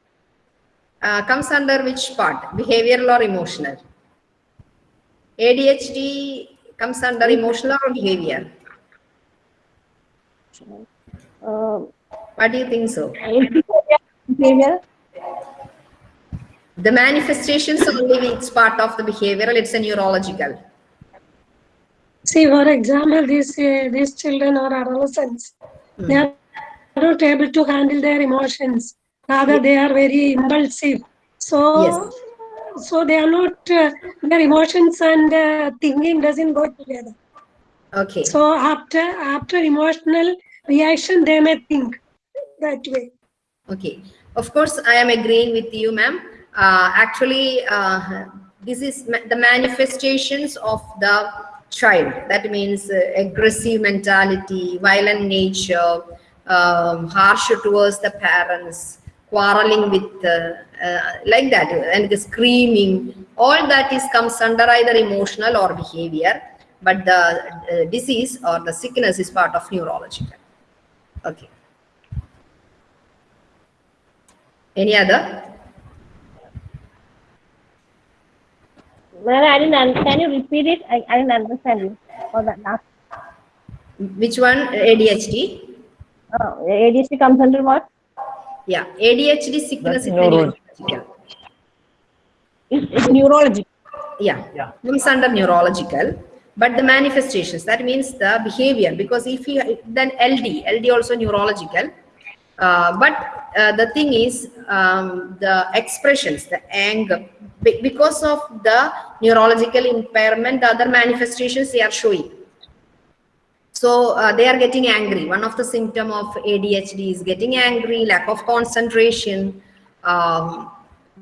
uh, comes under which part behavioral or emotional adhd comes under emotional or behavior uh, what do you think so behavior, the manifestations only it's part of the behavioral it's a neurological See, for example, these uh, these children or adolescents, they are not able to handle their emotions. Rather, they are very impulsive. So, so they are not. Uh, their emotions and uh, thinking doesn't go together. okay So after after emotional reaction, they may think that way. Okay, of course, I am agreeing with you, ma'am. Uh, actually, uh, this is ma- the manifestations of the child. That means uh, aggressive mentality, violent nature, um, harsh towards the parents, quarreling with, uh, uh, like that, and the screaming. All that is comes under either emotional or behavior, but the uh, disease or the sickness is part of neurological. Okay. Any other? Well, I didn't. un- Can you repeat it? I, I didn't understand you. For that last. Which one? ADHD? Uh, ADHD comes under what? Yeah, ADHD sickness That's is neuro- neurological. It's, it's neurology. Yeah, Yeah. comes under neurological. But the manifestations, that means the behavior, because if you, then LD, LD also neurological. Uh, but uh, the thing is, um, the expressions, the anger, be- because of the neurological impairment, the other manifestations they are showing. So uh, they are getting angry. One of the symptom of ADHD is getting angry, lack of concentration, um,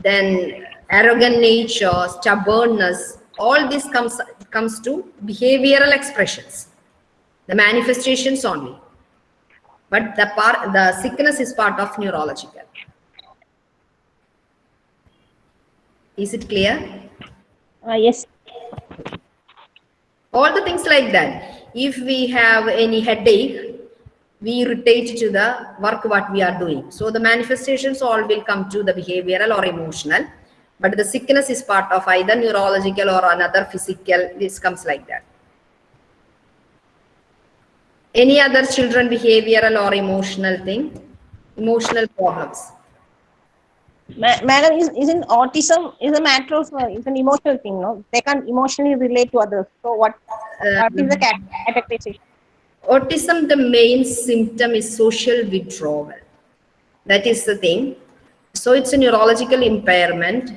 then arrogant nature, stubbornness. All this comes comes to behavioral expressions, the manifestations only. But the part, the sickness is part of neurological. Is it clear? Uh, yes. all the things like that if we have any headache we rotate to the work what we are doing so the manifestations all will come to the behavioral or emotional but the sickness is part of either neurological or another physical this comes like that any other children behavioral or emotional thing? Emotional problems? Ma- madam, is, isn't autism is a matter of, uh, it's an emotional thing, no? They can't emotionally relate to others. So what, what is the cat- autism the main symptom is social withdrawal. That is the thing. So it's a neurological impairment.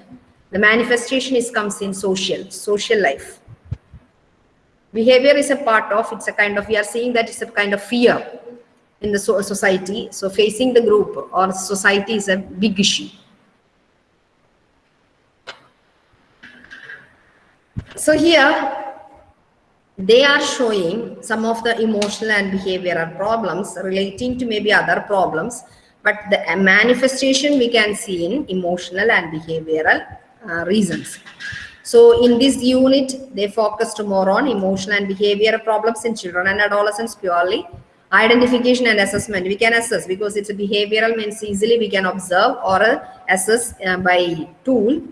The manifestation is comes in social social life behavior is a part of it's a kind of we are seeing that it's a kind of fear in the so- society. So facing the group or society is a big issue. So here they are showing some of the emotional and behavioral problems relating to maybe other problems but the manifestation we can see in emotional and behavioral uh, reasons so in this unit they focused more on emotional and behavioral problems in children and adolescents purely. Identification and assessment we can assess because it's a behavioral means easily we can observe or assess uh, by tool.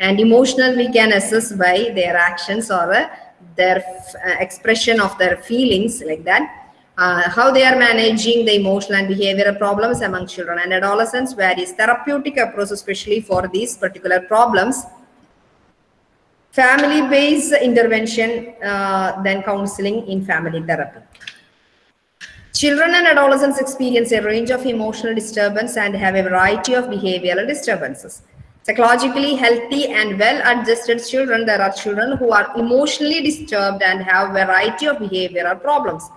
And emotional we can assess by their actions or uh, their uh, expression of their feelings like that. Uh, how they are managing the emotional and behavioral problems among children and adolescents various therapeutic approaches especially for these particular problems family based intervention uh, then counseling in family therapy Children and adolescents experience a range of emotional disturbance and have a variety of behavioral disturbances. Psychologically healthy and well-adjusted children, there are children who are emotionally disturbed and have variety of behavioral problems.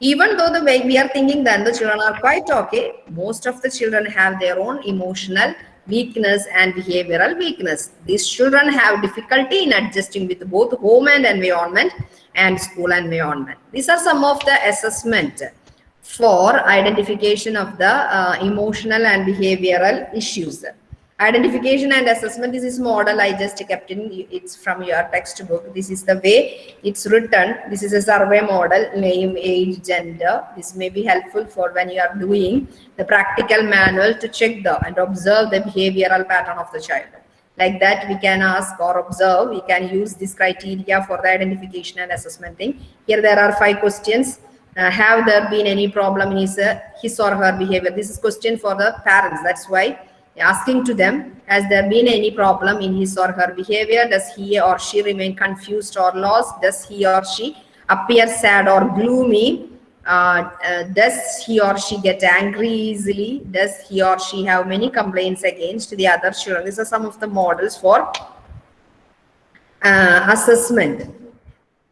Even though the way we are thinking that the children are quite okay, most of the children have their own emotional weakness and behavioral weakness. These children have difficulty in adjusting with both home and environment and school environment. These are some of the assessment for identification of the uh, emotional and behavioral issues. Identification and assessment, this is model I just kept in, it's from your textbook. This is the way it's written. This is a survey model, name, age, gender. This may be helpful for when you are doing the practical manual to check the and observe the behavioral pattern of the child. Like that, we can ask or observe, we can use this criteria for the identification and assessment thing. Here there are five questions. Uh, have there been any problem in his, uh, his or her behavior? This is question for the parents. That's why asking to them, has there been any problem in his or her behavior? Does he or she remain confused or lost? Does he or she appear sad or gloomy? Uh, uh, does he or she get angry easily? Does he or she have many complaints against the other children? These are some of the models for uh, assessment.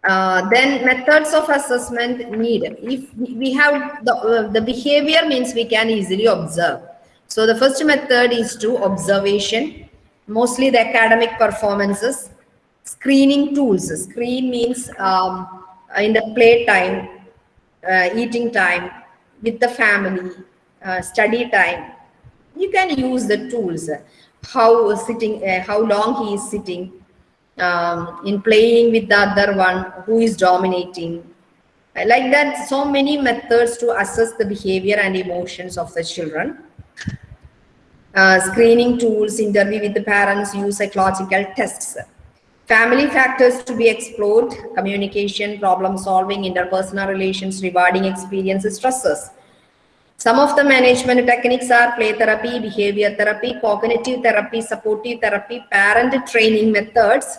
Uh, then methods of assessment need. If we have the, uh, the behavior means we can easily observe. So the first method is to observation, mostly the academic performances, screening tools. Screen means um, in the playtime, uh, eating time, with the family, uh, study time. You can use the tools. How sitting, uh, how long he is sitting, um, in playing with the other one who is dominating. Like that, so many methods to assess the behavior and emotions of the children. Uh, screening tools, interview with the parents, use psychological tests. Family factors to be explored, communication, problem solving, interpersonal relations, rewarding experiences, stresses. Some of the management techniques are play therapy, behavior therapy, cognitive therapy, supportive therapy, parent training methods,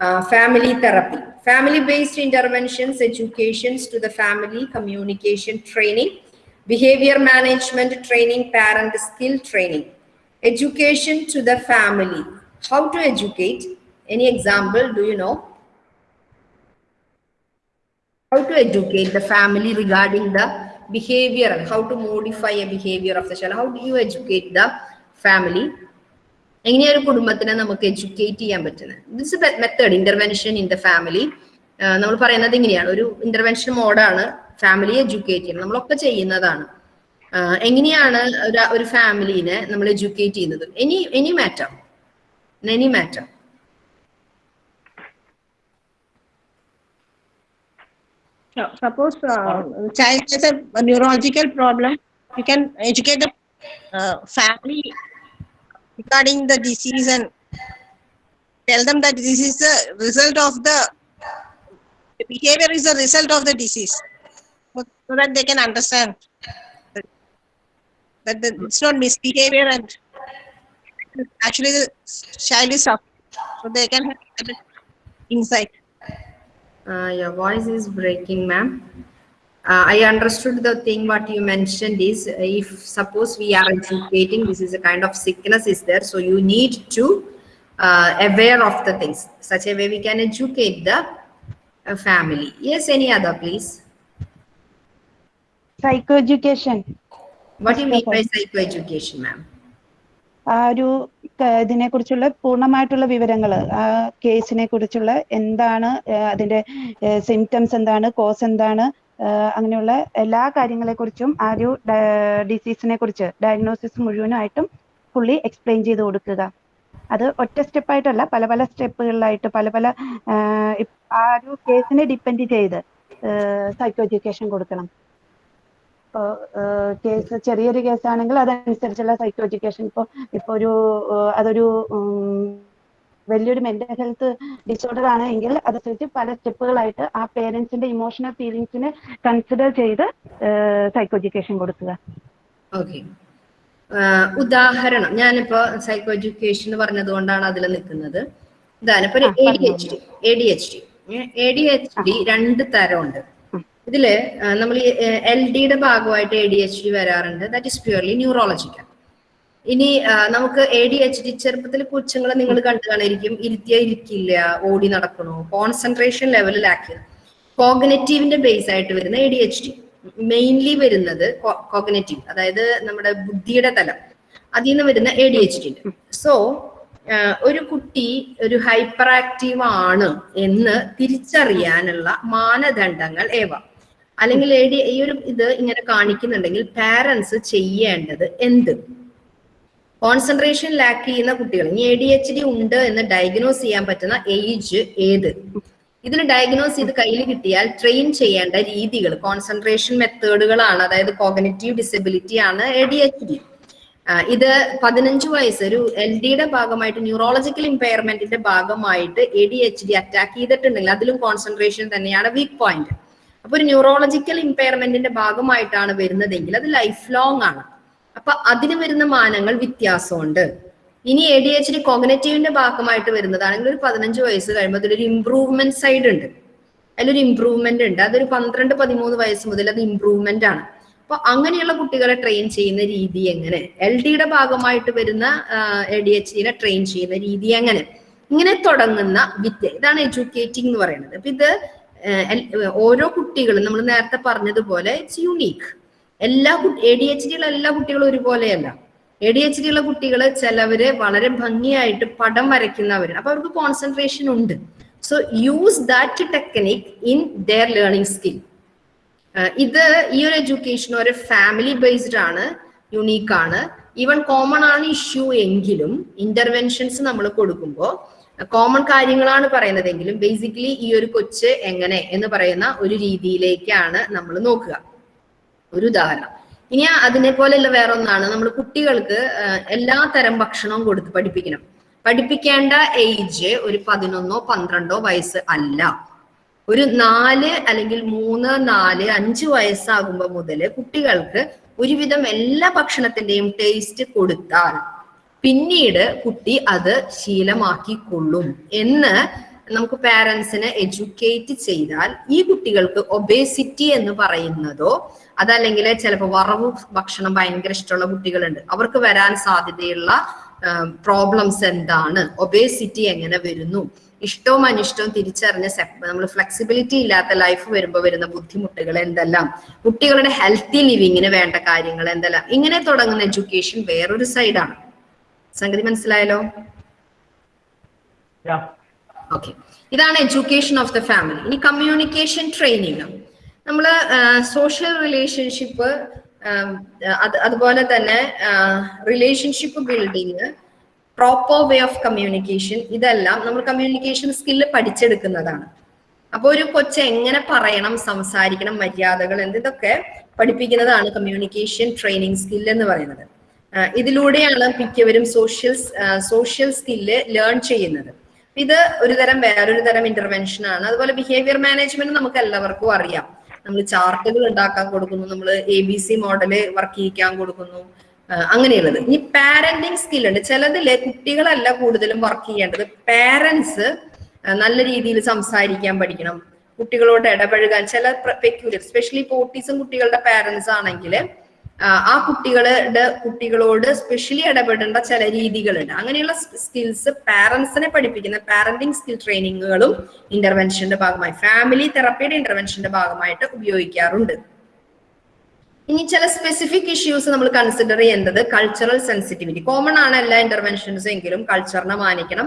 uh, family therapy. Family-based interventions, educations to the family, communication training, behavior management training, parent skill training, education to the family. How to educate? Any example, do you know? How to educate the family regarding the behavior and how to modify a behavior of the child? How do you educate the family? എങ്ങനെയാ ഒരു കുടുംബത്തിനെ നമുക്ക് educate ചെയ്യാൻ പറ്റുന്നത് this method intervention in the family നമ്മൾ പറയുന്നത് ഇങ്ങനെയാണ് ഒരു ഇന്റർവെൻഷൻ മോഡാണ് ഫാമിലി എഡ്യൂക്കേറ്റ് ചെയ്യണം. നമ്മളൊക്കെ ചെയ്യുന്നതാണ്. എങ്ങനെയാണ് ഒരു ഫാമിലിനെ നമ്മൾ എഡ്യൂക്കേറ്റ് ചെയ്യുന്നത്? Any any matter any matter neurological problem you can educate family regarding the disease and this is the result of the behaviour is the result of the disease so, that they can understand that, that the, it's not misbehavior and actually the child is suffering, so they can have insight. Uh, your voice is breaking, ma'am. Uh, I understood the thing what you mentioned is uh, if suppose we are educating, this is a kind of sickness is there, so you need to uh, aware of the things. Such a way we can educate the uh, family. Yes, any other, please. Psychoeducation. What do you mean by psychoeducation, ma'am? ആ ഒരു ഇതിനെ കുറിച്ചുള്ള പൂർണമായിട്ടുള്ള വിവരങ്ങൾ ആ കേസിനെ കുറിച്ചുള്ള എന്താണ് അതിന്റെ സിംറ്റംസ് എന്താണ് കോസ് എന്താണ് അങ്ങനെയുള്ള എല്ലാ കാര്യങ്ങളെ കുറിച്ചും ആ ഒരു ഡിസീസിനെ കുറിച്ച് ഡയഗ്നോസിസ് മുഴുവനായിട്ടും ഫുള്ളി എക്സ്പ്ലെയിൻ ചെയ്ത് കൊടുക്കുക അത് ഒറ്റ സ്റ്റെപ്പായിട്ടല്ല പല പല സ്റ്റെപ്പുകളിലായിട്ട് പല പല ആ ഒരു കേസിനെ ഡിപ്പെൻഡ് ചെയ്ത് സൈക്കോ എഡ്യൂക്കേഷൻ കൊടുക്കണം ഇപ്പോൾ കേസ് ചെറിയൊരു കേസാണെങ്കിൽ അതനുസരിച്ചുള്ള സൈക്കോ എഡ്യൂക്കേഷൻ ഇപ്പോൾ ഇപ്പോൾ ഒരു അതൊരു വലിയൊരു മെന്റൽ ഹെൽത്ത് ഡിസോർഡർ ആണ് എങ്കിൽ അതനുസരിച്ച് പല സ്റ്റെപ്പുകളായിട്ട് ആ പേരൻസിന്റെ ഇമോഷണൽ ഫീലിങ്സിനെ കൺസിഡർ ചെയ്ത് സൈക്കോ എഡ്യൂക്കേഷൻ കൊടുക്കുക. ഓക്കെ. ഉദാഹരണം. ഞാനിപ്പോ സൈക്കോ എഡ്യൂക്കേഷൻ പറഞ്ഞത് കൊണ്ടാണ് അതിൽ നിൽക്കുന്നത്. ഇതാണ്. ഇപ്പൊ A D H D A D H D A D H D രണ്ട് തരമുണ്ട്. ഇതിൽ നമ്മൾ ഈ എൽ ഡിയുടെ ഭാഗമായിട്ട് എ ഡി എച്ച് ഡി വരാറുണ്ട്. ദാറ്റ് ഇസ് പ്യൂർലി ന്യൂറോളജിക്കൽ ഇനി നമുക്ക് എ ഡി എച്ച് ഡി ചെറുപ്പത്തിൽ കൊച്ചുങ്ങളെ നിങ്ങൾ കണ്ടു കാണിരിക്കും ഇരുത്തിയ ഇരിക്കില്ല ഓടി നടക്കണോ. കോൺസെൻട്രേഷൻ ലെവലിലാക്കി കോഗ്നറ്റീവിന്റെ ബേസ് ആയിട്ട് വരുന്ന A D H D mainly വരുന്നത് കോഗ്നറ്റീവ് അതായത് നമ്മുടെ ബുദ്ധിയുടെ തലം. അതിൽ നിന്ന് വരുന്ന A D H D so ഒരു കുട്ടി ഒരു ഹൈപ്പർ ആക്റ്റീവ് ആണ് എന്ന് തിരിച്ചറിയാനുള്ള മാനദണ്ഡങ്ങൾ ഏവ? അല്ലെങ്കിൽ ഈ ഒരു ഇത് ഇങ്ങനെ കാണിക്കുന്നുണ്ടെങ്കിൽ പാരന്റ്സ് ചെയ്യേണ്ടത് എന്ത്? കോൺസെൻട്രേഷൻ ലാക്ക് ചെയ്യുന്ന കുട്ടികൾ. ഇനി എ ഡി എച്ച് ഡി ഉണ്ട് എന്ന് ഡയഗ്നോസ് ചെയ്യാൻ പറ്റുന്ന ഏജ് ഏത്? ഇതിന് ഡയഗ്നോസ് ചെയ്ത് കയ്യിൽ കിട്ടിയാൽ ട്രെയിൻ ചെയ്യേണ്ട രീതികൾ കോൺസെൻട്രേഷൻ മെത്തേഡുകളാണ് അതായത് കോഗ്നറ്റീവ് ഡിസബിലിറ്റി ആണ് എ ഡി എച്ച് ഡി ഇത് പതിനഞ്ച് വയസ്സ് ഒരു എൽ ഡിയുടെ ഭാഗമായിട്ട് ന്യൂറോളജിക്കൽ ഇമ്പയർമെന്റിന്റെ ഭാഗമായിട്ട് A D H D attack ചെയ്തിട്ടുണ്ടെങ്കിൽ അതിലും കോൺസെൻട്രേഷൻ തന്നെയാണ് വീക്ക് പോയിന്റ് അപ്പൊ ഒരു ന്യൂറോളജിക്കൽ ഇമ്പയർമെന്റിന്റെ ഭാഗമായിട്ടാണ് വരുന്നതെങ്കിൽ അത് ലൈഫ് ലോങ് ആണ്. അപ്പൊ അതിന് വരുന്ന മാനങ്ങൾ വ്യത്യാസമുണ്ട്. ഇനി എ ഡി എച്ച് ഡി കോഗ്നറ്റീവിന്റെ ഭാഗമായിട്ട് വരുന്നതാണെങ്കിൽ ഒരു പതിനഞ്ച് വയസ്സ് കഴിയുമ്പോൾ അതിലൊരു ഇംപ്രൂവ്മെന്റ് സൈഡ് ഉണ്ട്. അതിലൊരു ഇംപ്രൂവ്മെന്റ് ഉണ്ട്. അതൊരു പന്ത്രണ്ട് പതിമൂന്ന് വയസ്സ് മുതൽ അത് ഇംപ്രൂവ്മെന്റ് ആണ്. അപ്പൊ അങ്ങനെയുള്ള കുട്ടികളെ ട്രെയിൻ ചെയ്യുന്ന രീതി എങ്ങനെ? എൽ ഡിയുടെ ഭാഗമായിട്ട് വരുന്ന എ ഡി എച്ച് ഡിനെ ട്രെയിൻ ചെയ്യുന്ന രീതി എങ്ങനെ? ഇങ്ങനെ തുടങ്ങുന്ന വിദ്യ. ഇതാണ് എഡ്യൂക്കേറ്റിംഗ് എന്ന് പറയുന്നത്. അപ്പൊ ഇത് ഓരോ കുട്ടികളും നമ്മൾ നേരത്തെ പറഞ്ഞതുപോലെ ഇറ്റ്സ് യുണീക്ക് എല്ലാ എ ഡി എച്ച് ഡിയുള്ള എല്ലാ കുട്ടികളും ഒരുപോലെയല്ല. എ ഡി എച്ച് ഡി ഉള്ള കുട്ടികൾ ചിലവര് വളരെ ഭംഗിയായിട്ട് പടം വരയ്ക്കുന്നവരാണ്. അപ്പൊ അവർക്ക് കോൺസെൻട്രേഷൻ ഉണ്ട്. So use that technique in their learning skill ഇത് ഈ ഒരു എഡ്യൂക്കേഷൻ ഒരു ഫാമിലി ബേസ്ഡ് ആണ് യുണീക്ക് ആണ്. ഈവൻ കോമൺ ആണ് ഇഷ്യൂ എങ്കിലും ഇന്റർവെൻഷൻസ് നമ്മൾ കൊടുക്കുമ്പോൾ കോമൺ കാര്യങ്ങളാണ് പറയുന്നതെങ്കിലും ബേസിക്കലി ഈ ഒരു കൊച്ച് എങ്ങനെ എന്ന് പറയുന്ന ഒരു രീതിയിലേക്കാണ് നമ്മൾ നോക്കുക. ഒരു ഉദാഹരണം. ഇനി അതിനെ പോലെയുള്ള വേറെ ഒന്നാണ് നമ്മൾ കുട്ടികൾക്ക് എല്ലാ തരം ഭക്ഷണവും കൊടുത്ത് പഠിപ്പിക്കണം. പഠിപ്പിക്കേണ്ട ഏജ് ഒരു പതിനൊന്നോ പന്ത്രണ്ടോ വയസ്സ് അല്ല. ഒരു നാല് അല്ലെങ്കിൽ മൂന്ന് നാല് അഞ്ച് വയസ്സാകുമ്പോൾ മുതൽ കുട്ടികൾക്ക് ഒരുവിധം എല്ലാ ഭക്ഷണത്തിന്റെയും ടേസ്റ്റ് കൊടുത്താൽ പിന്നീട് കുട്ടി അത് ശീലമാക്കിക്കൊള്ളും എന്ന് നമുക്ക് പാരൻസിനെ എഡ്യൂക്കേറ്റ് ചെയ്താൽ ഈ കുട്ടികൾക്ക് ഒബേസിറ്റി എന്ന് പറയുന്നതോ അതല്ലെങ്കിൽ ചിലപ്പോൾ വറവ് ഭക്ഷണം ഭയങ്കര ഇഷ്ടമുള്ള കുട്ടികളുണ്ട്. അവർക്ക് വരാൻ സാധ്യതയുള്ള പ്രോബ്ലംസ് എന്താണ്? ഒബേസിറ്റി എങ്ങനെ വരുന്നു? ഇഷ്ടവും അനിഷ്ടവും തിരിച്ചറിഞ്ഞ നമ്മൾ ഫ്ലെക്സിബിലിറ്റി ഇല്ലാത്ത ലൈഫ് വരുമ്പോൾ വരുന്ന ബുദ്ധിമുട്ടുകൾ എന്തെല്ലാം? കുട്ടികളുടെ ഹെൽത്തി ലിവിങ്ങിന് വേണ്ട കാര്യങ്ങൾ എന്തെല്ലാം? ഇങ്ങനെ തുടങ്ങുന്ന എഡ്യൂക്കേഷൻ വേറൊരു സൈഡാണ് സംഗതി മനസ്സിലായല്ലോ. ഓക്കെ ഇതാണ് എഡ്യൂക്കേഷൻ ഓഫ് ദ ഫാമിലി ഇനി കമ്മ്യൂണിക്കേഷൻ ട്രെയിനിങ് നമ്മൾ സോഷ്യൽ റിലേഷൻഷിപ്പ് അത് അതുപോലെ തന്നെ relationship building proper way of communication ഇതെല്ലാം നമ്മൾ കമ്മ്യൂണിക്കേഷൻ സ്കില്ല് പഠിച്ചെടുക്കുന്നതാണ്. അപ്പോൾ ഒരു കൊച്ചെ എങ്ങനെ പറയണം സംസാരിക്കണം മര്യാദകൾ എന്ത് ഇതൊക്കെ പഠിപ്പിക്കുന്നതാണ് കമ്മ്യൂണിക്കേഷൻ ട്രെയിനിങ് സ്കിൽ എന്ന് പറയുന്നത്. ഇതിലൂടെയാണ് മിക്കവരും സോഷ്യൽ സോഷ്യൽ സ്കില്ല് ലേൺ ചെയ്യുന്നത്. ഇത് ഒരു തരം വേറൊരു തരം ഇന്റർവെൻഷൻ ആണ്. അതുപോലെ ബിഹേവിയർ മാനേജ്മെന്റ് നമുക്ക് എല്ലാവർക്കും അറിയാം. നമ്മൾ ചാർട്ടുകൾ ഉണ്ടാക്കാൻ കൊടുക്കുന്നു നമ്മൾ A B C model work ചെയ്യിക്കാൻ കൊടുക്കുന്നു അങ്ങനെയുള്ളത്. ഇനി പാരന്റിങ് സ്കിൽ ഉണ്ട്. ചിലതിൽ കുട്ടികളല്ല കൂടുതലും വർക്ക് ചെയ്യേണ്ടത്. പാരന്റ്സ് നല്ല രീതിയിൽ സംസാരിക്കാൻ പഠിക്കണം. കുട്ടികളോട് ഇടപഴകാൻ. ചില പെക്യൂരിയർ സ്പെഷ്യലി ഇപ്പോൾ ഓട്ടീസം കുട്ടികളുടെ പാരന്റ്സ് ആണെങ്കിൽ ആ കുട്ടികളുടെ കുട്ടികളോട് സ്പെഷ്യലി ഇടപെടേണ്ട ചില രീതികളുണ്ട്. അങ്ങനെയുള്ള സ്കിൽസ് പാരന്റ്സിനെ പഠിപ്പിക്കുന്ന പാരന്റിങ് സ്കിൽ ട്രെയിനിങ്ങുകളും ഇന്റർവെൻഷന്റെ ഭാഗമായി ഫാമിലി തെറപ്പിയുടെ ഇന്റർവെൻഷന്റെ ഭാഗമായിട്ട് ഉപയോഗിക്കാറുണ്ട്. ഇനി ചില സ്പെസിഫിക് ഇഷ്യൂസ് നമ്മൾ കൺസിഡർ ചെയ്യേണ്ടത് കൾച്ചറൽ സെൻസിറ്റിവിറ്റി കോമൺ ആണ് എല്ലാ ഇന്റർവെൻഷൻസ് എങ്കിലും കൾച്ചറിനെ മാനിക്കണം.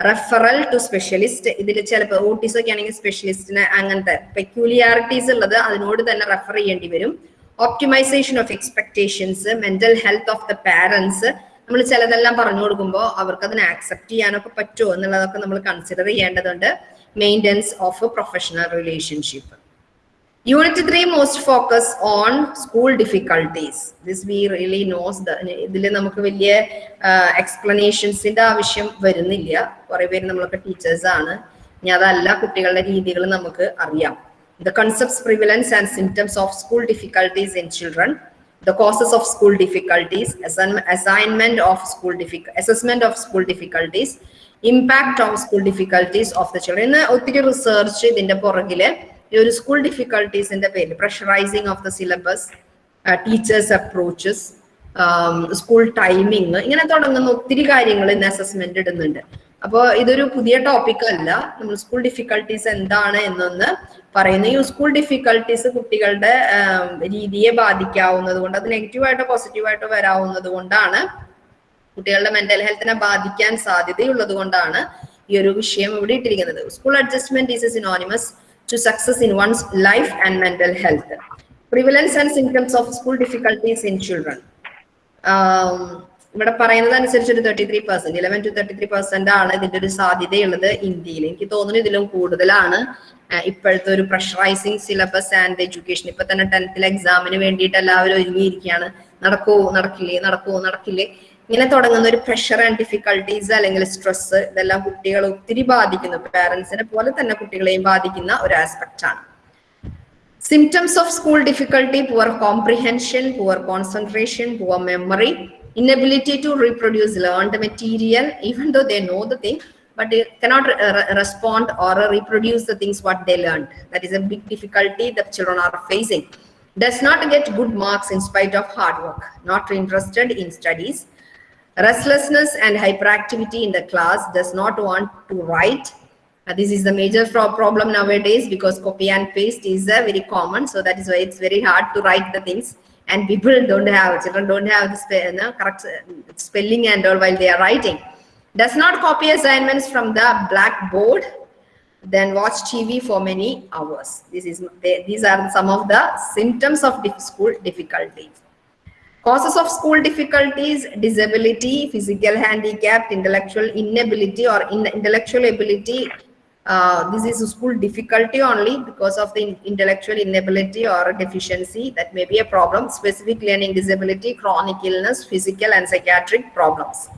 റെഫറൽ ടു സ്പെഷ്യലിസ്റ്റ് ഇതിൽ ചിലപ്പോൾ ഓട്ടീസ് ഒക്കെ ആണെങ്കിൽ സ്പെഷ്യലിസ്റ്റിന് അങ്ങനത്തെ പെക്യൂലിയാരിറ്റീസ് ഉള്ളത് അതിനോട് തന്നെ റെഫർ ചെയ്യേണ്ടി വരും. Optimisation of expectations mental health of the parents നമ്മൾ ചിലതെല്ലാം പറഞ്ഞു കൊടുക്കുമ്പോൾ അവർക്ക് അതിനെ ആക്സെപ്റ്റ് ചെയ്യാനൊക്കെ പറ്റുമോ എന്നുള്ളതൊക്കെ നമ്മൾ കൺസിഡർ ചെയ്യേണ്ടതുണ്ട്. Maintenance of professional relationship unit three most focus on school difficulties this we really knows ഇതിൽ നമുക്ക് വലിയ എക്സ്പ്ലനേഷൻസിന്റെ ആവശ്യം വരുന്നില്ല. കുറെ പേര് നമ്മളൊക്കെ ടീച്ചേഴ്സ് ആണ്. ഇനി അതല്ല കുട്ടികളുടെ രീതികൾ നമുക്ക് അറിയാം. The concepts prevalence and symptoms of school difficulties in children the causes of school difficulties, assign- assignment of school assessment of school difficulties, impact on school difficulties of the children. ഇതിന്റെ പുറകിൽ ഈ ഒരു സ്കൂൾ ഡിഫിക്കൽട്ടീസിന്റെ പേര് pressurising of the syllabus teachers approaches school timing ഇങ്ങനെ തുടങ്ങുന്ന ഒത്തിരി കാര്യങ്ങൾ ഇന്ന് അസസ്മെന്റ് ഇടുന്നുണ്ട് അപ്പോൾ ഇതൊരു പുതിയ ടോപ്പിക് അല്ല. നമ്മൾ സ്കൂൾ ഡിഫിക്കൽട്ടീസ് എന്താണ് എന്നൊന്ന് പറയുന്നു. ഈ സ്കൂൾ ഡിഫിക്കൽട്ടീസ് കുട്ടികളുടെ രീതിയെ ബാധിക്കാവുന്നത് കൊണ്ട് അത് നെഗറ്റീവായിട്ടോ പോസിറ്റീവായിട്ടോ വരാവുന്നത് കൊണ്ടാണ് കുട്ടികളുടെ മെന്റൽ ഹെൽത്തിനെ ബാധിക്കാൻ സാധ്യതയുള്ളത് കൊണ്ടാണ് ഈ ഒരു വിഷയം ഇവിടെ ഇട്ടിരിക്കുന്നത്. School adjustment is synonymous to success in one's life and mental health prevalence and symptoms of school difficulties in children ഇവിടെ പറയുന്നത് അനുസരിച്ച് ഒരു thirty three percent eleven to thirty three percent ആണ് ഇതിന്റെ ഒരു സാധ്യതയുള്ളത് ഇന്ത്യയിൽ. എനിക്ക് തോന്നുന്നു ഇതിലും കൂടുതലാണ്. ഇപ്പോഴത്തെ ഒരു പ്രഷറൈസിങ് സിലബസ് ആൻഡ് എഡ്യൂക്കേഷൻ ഇപ്പൊ തന്നെ ടെൻത്തിൽ എക്സാമിന് വേണ്ടിയിട്ട് എല്ലാവരും ഒരുങ്ങിയിരിക്കുകയാണ്. നടക്കുവോ നടക്കില്ലേ നടക്കുവോ നടക്കില്ലേ? ഇങ്ങനെ തുടങ്ങുന്ന ഒരു പ്രഷർ ആൻഡ് ഡിഫിക്കൽട്ടീസ് അല്ലെങ്കിൽ സ്ട്രെസ് ഇതെല്ലാം കുട്ടികളെ ഒത്തിരി ബാധിക്കുന്നു. പാരന്റ്സിനെ പോലെ തന്നെ കുട്ടികളെയും ബാധിക്കുന്ന ഒരു ആസ്പെക്ട് ആണ്. Symptoms of school difficulty poor comprehension poor concentration poor memory, inability to reproduce learned material, even though they know the thing, but they cannot re- respond or reproduce the things what they learned. That is a big difficulty that children are facing. Does not get good marks in spite of hard work, not interested in studies, restlessness and hyperactivity in the class, does not want to write, uh, this is the major pro- problem nowadays because copy and paste is uh, very common. So that is why it's very hard to write the things. And people don't have, children don't have the spe- no, correct spelling and all while they are writing. Does not copy assignments from the blackboard, then watch TV for many hours. This is they, these are some of the symptoms of dif- school difficulties. Causes of school difficulties, disability, physical handicap, intellectual inability or in intellectual ability. Uh, this is a school difficulty only because of the intellectual inability or deficiency. That may be a problem. Specific learning disability, chronic illness, physical and psychiatric problems.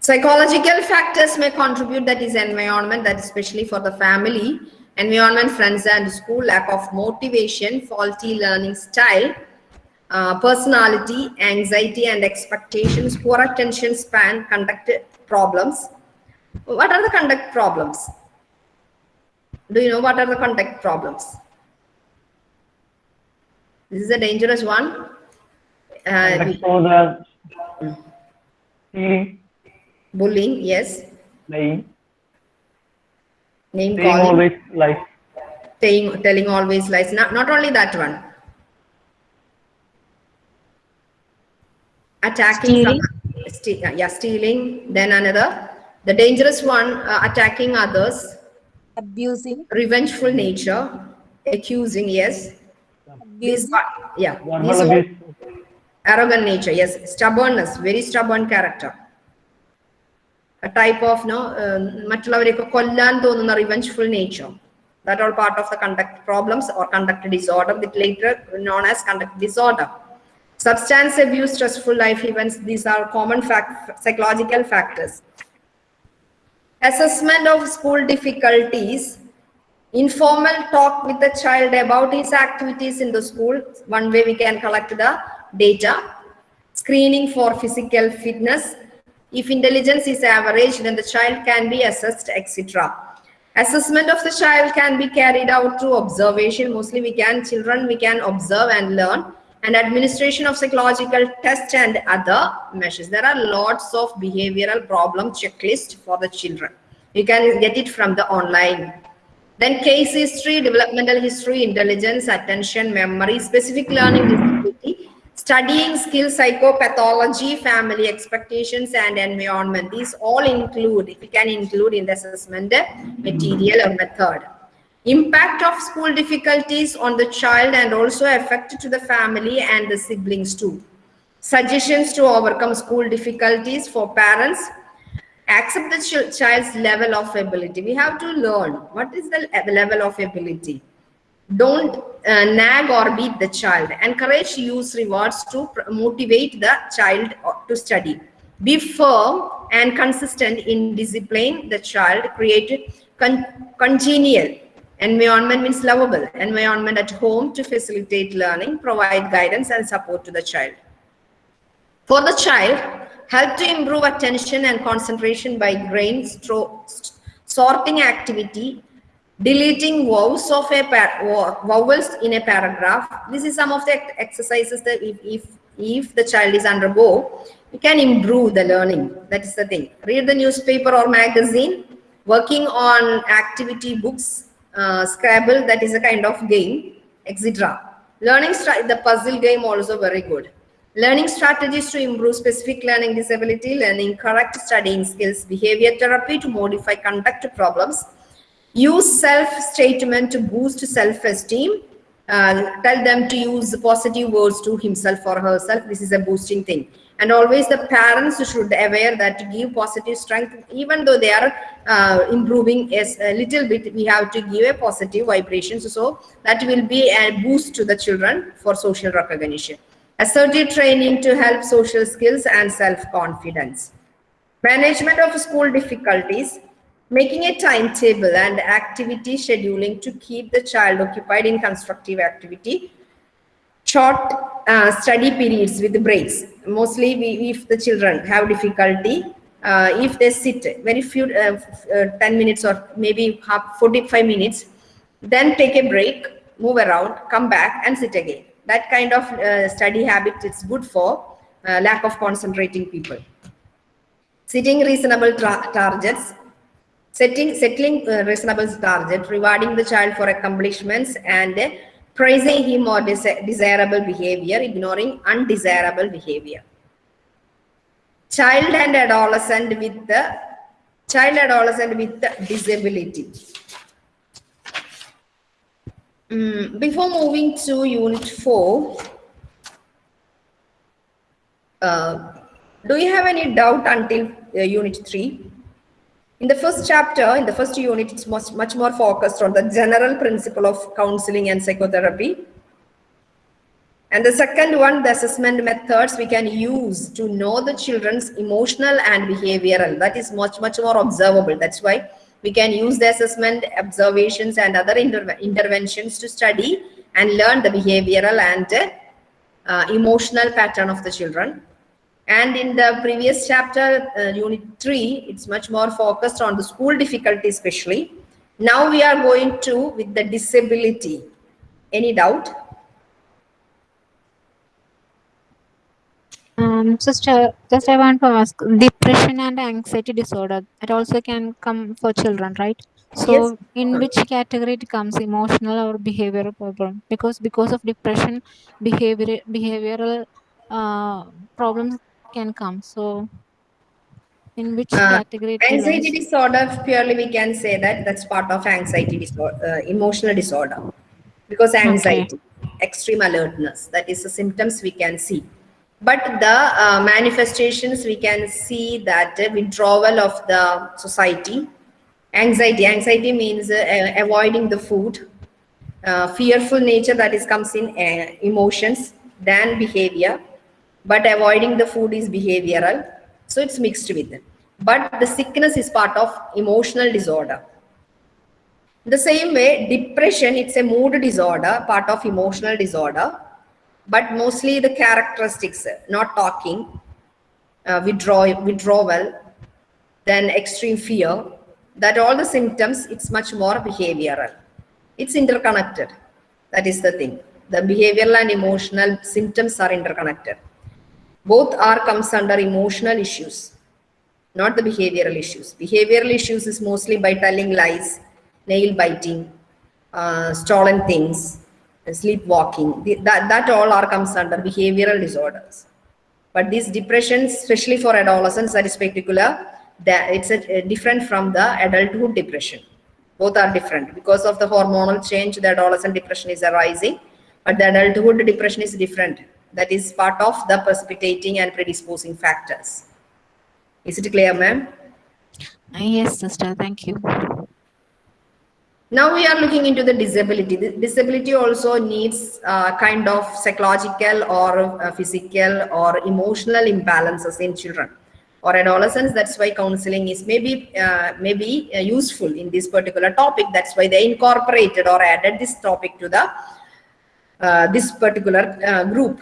Psychological factors may contribute that is environment, that especially for the family, environment, friends and school, lack of motivation, faulty learning style, uh, personality, anxiety and expectations, poor attention span, conduct problems. What are the conduct problems? Do you know what are the conduct problems? This is a dangerous one. Uh, for the stealing, bullying, yes. lying, Name saying calling, always lies. telling, telling always lies. Not, not only that one. Attacking, Stealing. some- ste- yeah, stealing. Then another, the dangerous one, uh, attacking others, abusing, revengeful nature, accusing, yes. These, abusing, are- yeah, Verbal these all- abuse, arrogant nature, yes. Stubbornness, very stubborn character. A type of, no, um, മറ്റുള്ളവരെയൊക്കെ കൊല്ലാൻ തോന്നുന്ന revengeful nature. That all part of the conduct problems or conduct disorder, with later known as conduct disorder. Substance abuse, stressful life events, these are common fact, psychological factors. Assessment of school difficulties, informal talk with the child about his activities in the school. One way we can collect the data. Screening for physical fitness. If intelligence is average, then the child can be assessed, etc. Assessment of the child can be carried out through observation. Mostly we can, children, we can observe and learn. And administration of psychological tests and other measures. There are lots of behavioral problem checklist for the children. You can get it from the online. Then case history, developmental history, intelligence, attention, memory, specific learning disability, studying skills, psychopathology, family expectations, and environment. These all include, we can include in the assessment material or method. Impact of school difficulties on the child and also effect to the family and the siblings too. Suggestions to overcome school difficulties for parents, accept the ch- child's level of ability. We have to learn what is the le- level of ability. Don't uh, nag or beat the child. Encourage use rewards to motivate the child uh, to study. Be firm and consistent in discipline the child. Create con- congenial environment means lovable environment at home to facilitate learning. Provide guidance and support to the child. For the child, help to improve attention and concentration by grain sorting activity, deleting vowels of a vowels in a paragraph. This is some of the exercises that if, if, if the child is undergo, you can improve the learning. That is the thing. Read the newspaper or magazine, working on activity books, uh, Scrabble, that is a kind of game, etc. Learning, the puzzle game also very good. Learning strategies to improve specific learning disability, learning correct studying skills, behavior therapy to modify conduct problems, use self-statement to boost self-esteem, uh, tell them to use positive words to himself or herself. This is a boosting thing. And always the parents should aware that to give positive strength, even though they are uh, improving is a little bit, we have to give a positive vibrations. So that will be a boost to the children for social recognition. Assertive training to help social skills and self-confidence. Management of school difficulties, making a timetable and activity scheduling to keep the child occupied in constructive activity. Short uh, study periods with breaks. Mostly we, if the children have difficulty, uh, if they sit very few, uh, uh, 10 minutes or maybe half 45 minutes, then take a break, move around, come back and sit again. That kind of uh, study habit is good for uh, lack of concentrating people. Setting reasonable targets, setting settling reasonable target, rewarding the child for accomplishments and praising him or desi- desirable behavior, ignoring undesirable behavior. Child and adolescent with the child adolescent with the disability. Mm, before moving to unit 4, uh, do you have any doubt until uh, unit 3? In the first chapter, in the first unit, it's much, much more focused on the general principle of counseling and psychotherapy. And the second one, the assessment methods we can use to know the children's emotional and behavioral. That is much, much more observable. That's why we can use the assessment, observations, and other interve- interventions to study and learn the behavioral and uh, emotional pattern of the children. And in the previous chapter, uh, unit 3, it's much more focused on the school difficulty especially. Now we are going to with the disability. Any doubt? Um, sister, just I want to ask, depression and anxiety disorder, that also can come for children, right? So, Yes. in which category it comes, emotional or behavioral problem? Because because of depression, behavior behavioral uh, problems can come. So, in which Uh, category? it Anxiety disorder, purely we can say that that's part of anxiety disorder, uh, emotional disorder. Because anxiety, extreme alertness, that is the symptoms we can see. But the uh, manifestations, we can see that withdrawal of the society, anxiety, anxiety means uh, avoiding the food, uh, fearful nature that is comes in uh, emotions than behavior but avoiding the food is behavioral so it's mixed with it. But the sickness is part of emotional disorder. The same way depression it's a mood disorder part of emotional disorder. But mostly the characteristics not talking uh, withdraw withdrawal then extreme fear that all the symptoms it's much more behavioral. It's interconnected. That is the thing. The behavioral and emotional symptoms are interconnected both are comes under emotional issues not the behavioral issues. Behavioral issues is mostly by telling lies nail biting uh, stolen things sleepwalking. That, that all are comes under behavioral disorders. But these depressions especially for adolescents that is particular that it's a, a different from the adulthood depression. Both are different. Because of the hormonal change the adolescent depression is arising but the adulthood depression is different that is part of the precipitating and predisposing factors is it clear ma'am Uh, Yes, sister. Thank you. Now we are looking into the disability. The disability also needs uh, kind of psychological or uh, physical or emotional imbalances in children or adolescents. That's why counseling is maybe uh, maybe uh, useful in this particular topic. That's why they incorporated or added this topic to the uh, this particular uh, group.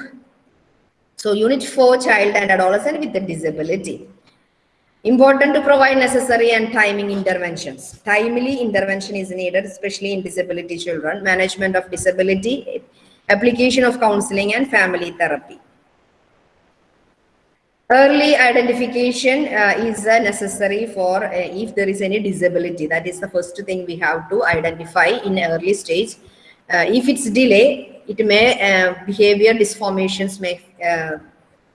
So unit four, child and adolescent with a disability. Important to provide necessary and timing interventions. Timely intervention is needed, especially in disability children, management of disability, application of counseling and family therapy. Early identification uh, is uh, necessary for uh, if there is any disability. That is the first thing we have to identify in early stage. Uh, if it's delay, it may uh, behavior disformations may uh,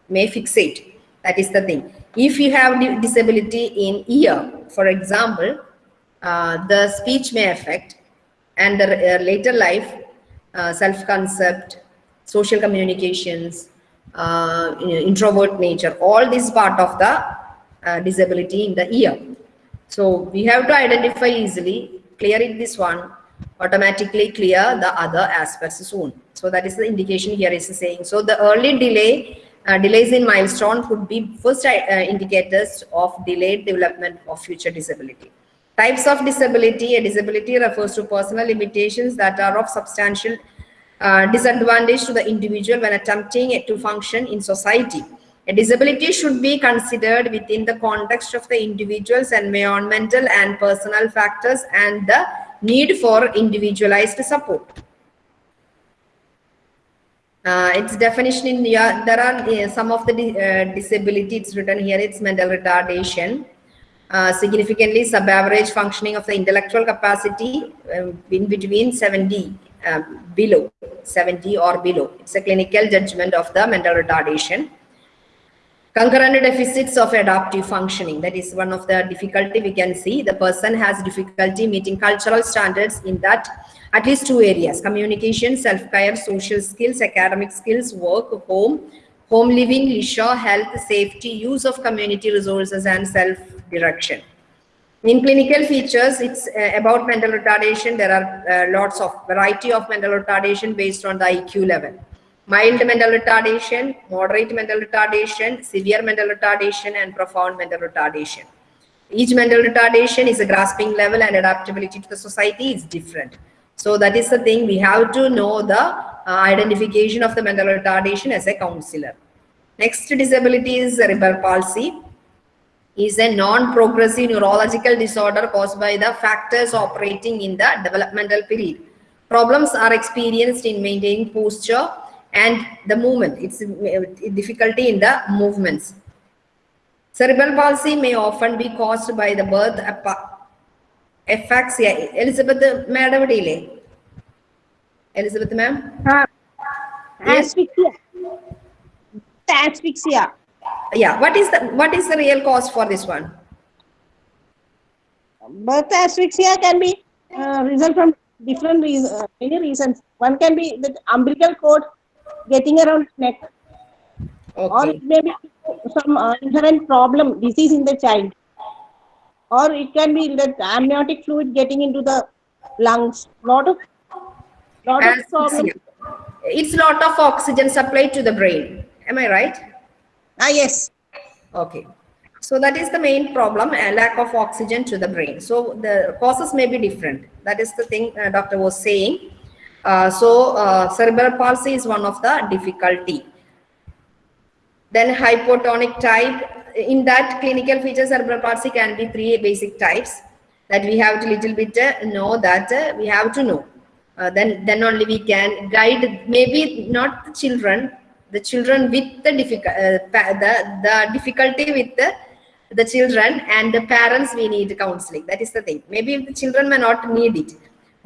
may fixate. That is the thing. If you have disability in ear, for example, uh, the speech may affect, and the uh, later life, uh, self-concept, social communications, uh, introvert nature, all this part of the disability in the ear. So we have to identify easily, clear it this one, automatically clear the other aspects soon. So that is the indication here is saying. So the early delay, uh, delays in milestone could be first uh, indicators of delayed development of future disability. Types of disability, a disability refers to personal limitations that are of substantial uh, disadvantage to the individual when attempting to function in society. A disability should be considered within the context of the individual's environmental and personal factors and the need for individualized support. Uh, its definition in yeah, there are uh, some of the di- uh, disability it's written here it's mental retardation uh, significantly sub-average functioning of the intellectual capacity um, in between 70 uh, below 70 or below it's a clinical judgment of the mental retardation concurrent deficits of adaptive functioning. That is one of the difficulty we can see. The person has difficulty meeting cultural standards in that at least two areas communication self-care social skills academic skills work home home living leisure health safety use of community resources and self-direction. In clinical features it's uh, about mental retardation. There are uh, lots of variety of mental retardation based on the iq level mild mental retardation, moderate mental retardation, severe mental retardation, and profound mental retardation. Each mental retardation is a grasping level and adaptability to the society is different. So that is the thing we have to know the uh, identification of the mental retardation as a counselor. Next disability is cerebral palsy is a non-progressive neurological disorder caused by the factors operating in the developmental period. Problems are experienced in maintaining posture and the movement. It's uh, difficulty in the movements. Cerebral palsy may often be caused by the birth apa- afaxia. Elizabeth, madam, ഇല്ലേ? Elizabeth, ma'am? Ah, Yes. asphyxia. Asphyxia. Yeah. What is the what is the real cause for this one? Birth asphyxia can be uh, result from different reasons, uh, many reasons. One can be the umbilical cord getting around neck, or Okay. it may be some uh, inherent problem, disease in the child, or it can be that amniotic fluid getting into the lungs. Lot of lot of problems. It's lot of oxygen supply to the brain. Am I right? Ah yes. Okay. So that is the main problem, a lack of oxygen to the brain. So the causes may be different. That is the thing uh, doctor was saying. Uh, so uh, cerebral palsy is one of the difficulty. Then hypotonic type, in that clinical feature cerebral palsy can be three basic types that we have to little bit uh, know that we have to know. Uh, then, then only we can guide, maybe not the children, the children with the, difficult, uh, the, the difficulty with the, the children and the parents we need counseling. That is the thing. Maybe the children may not need it,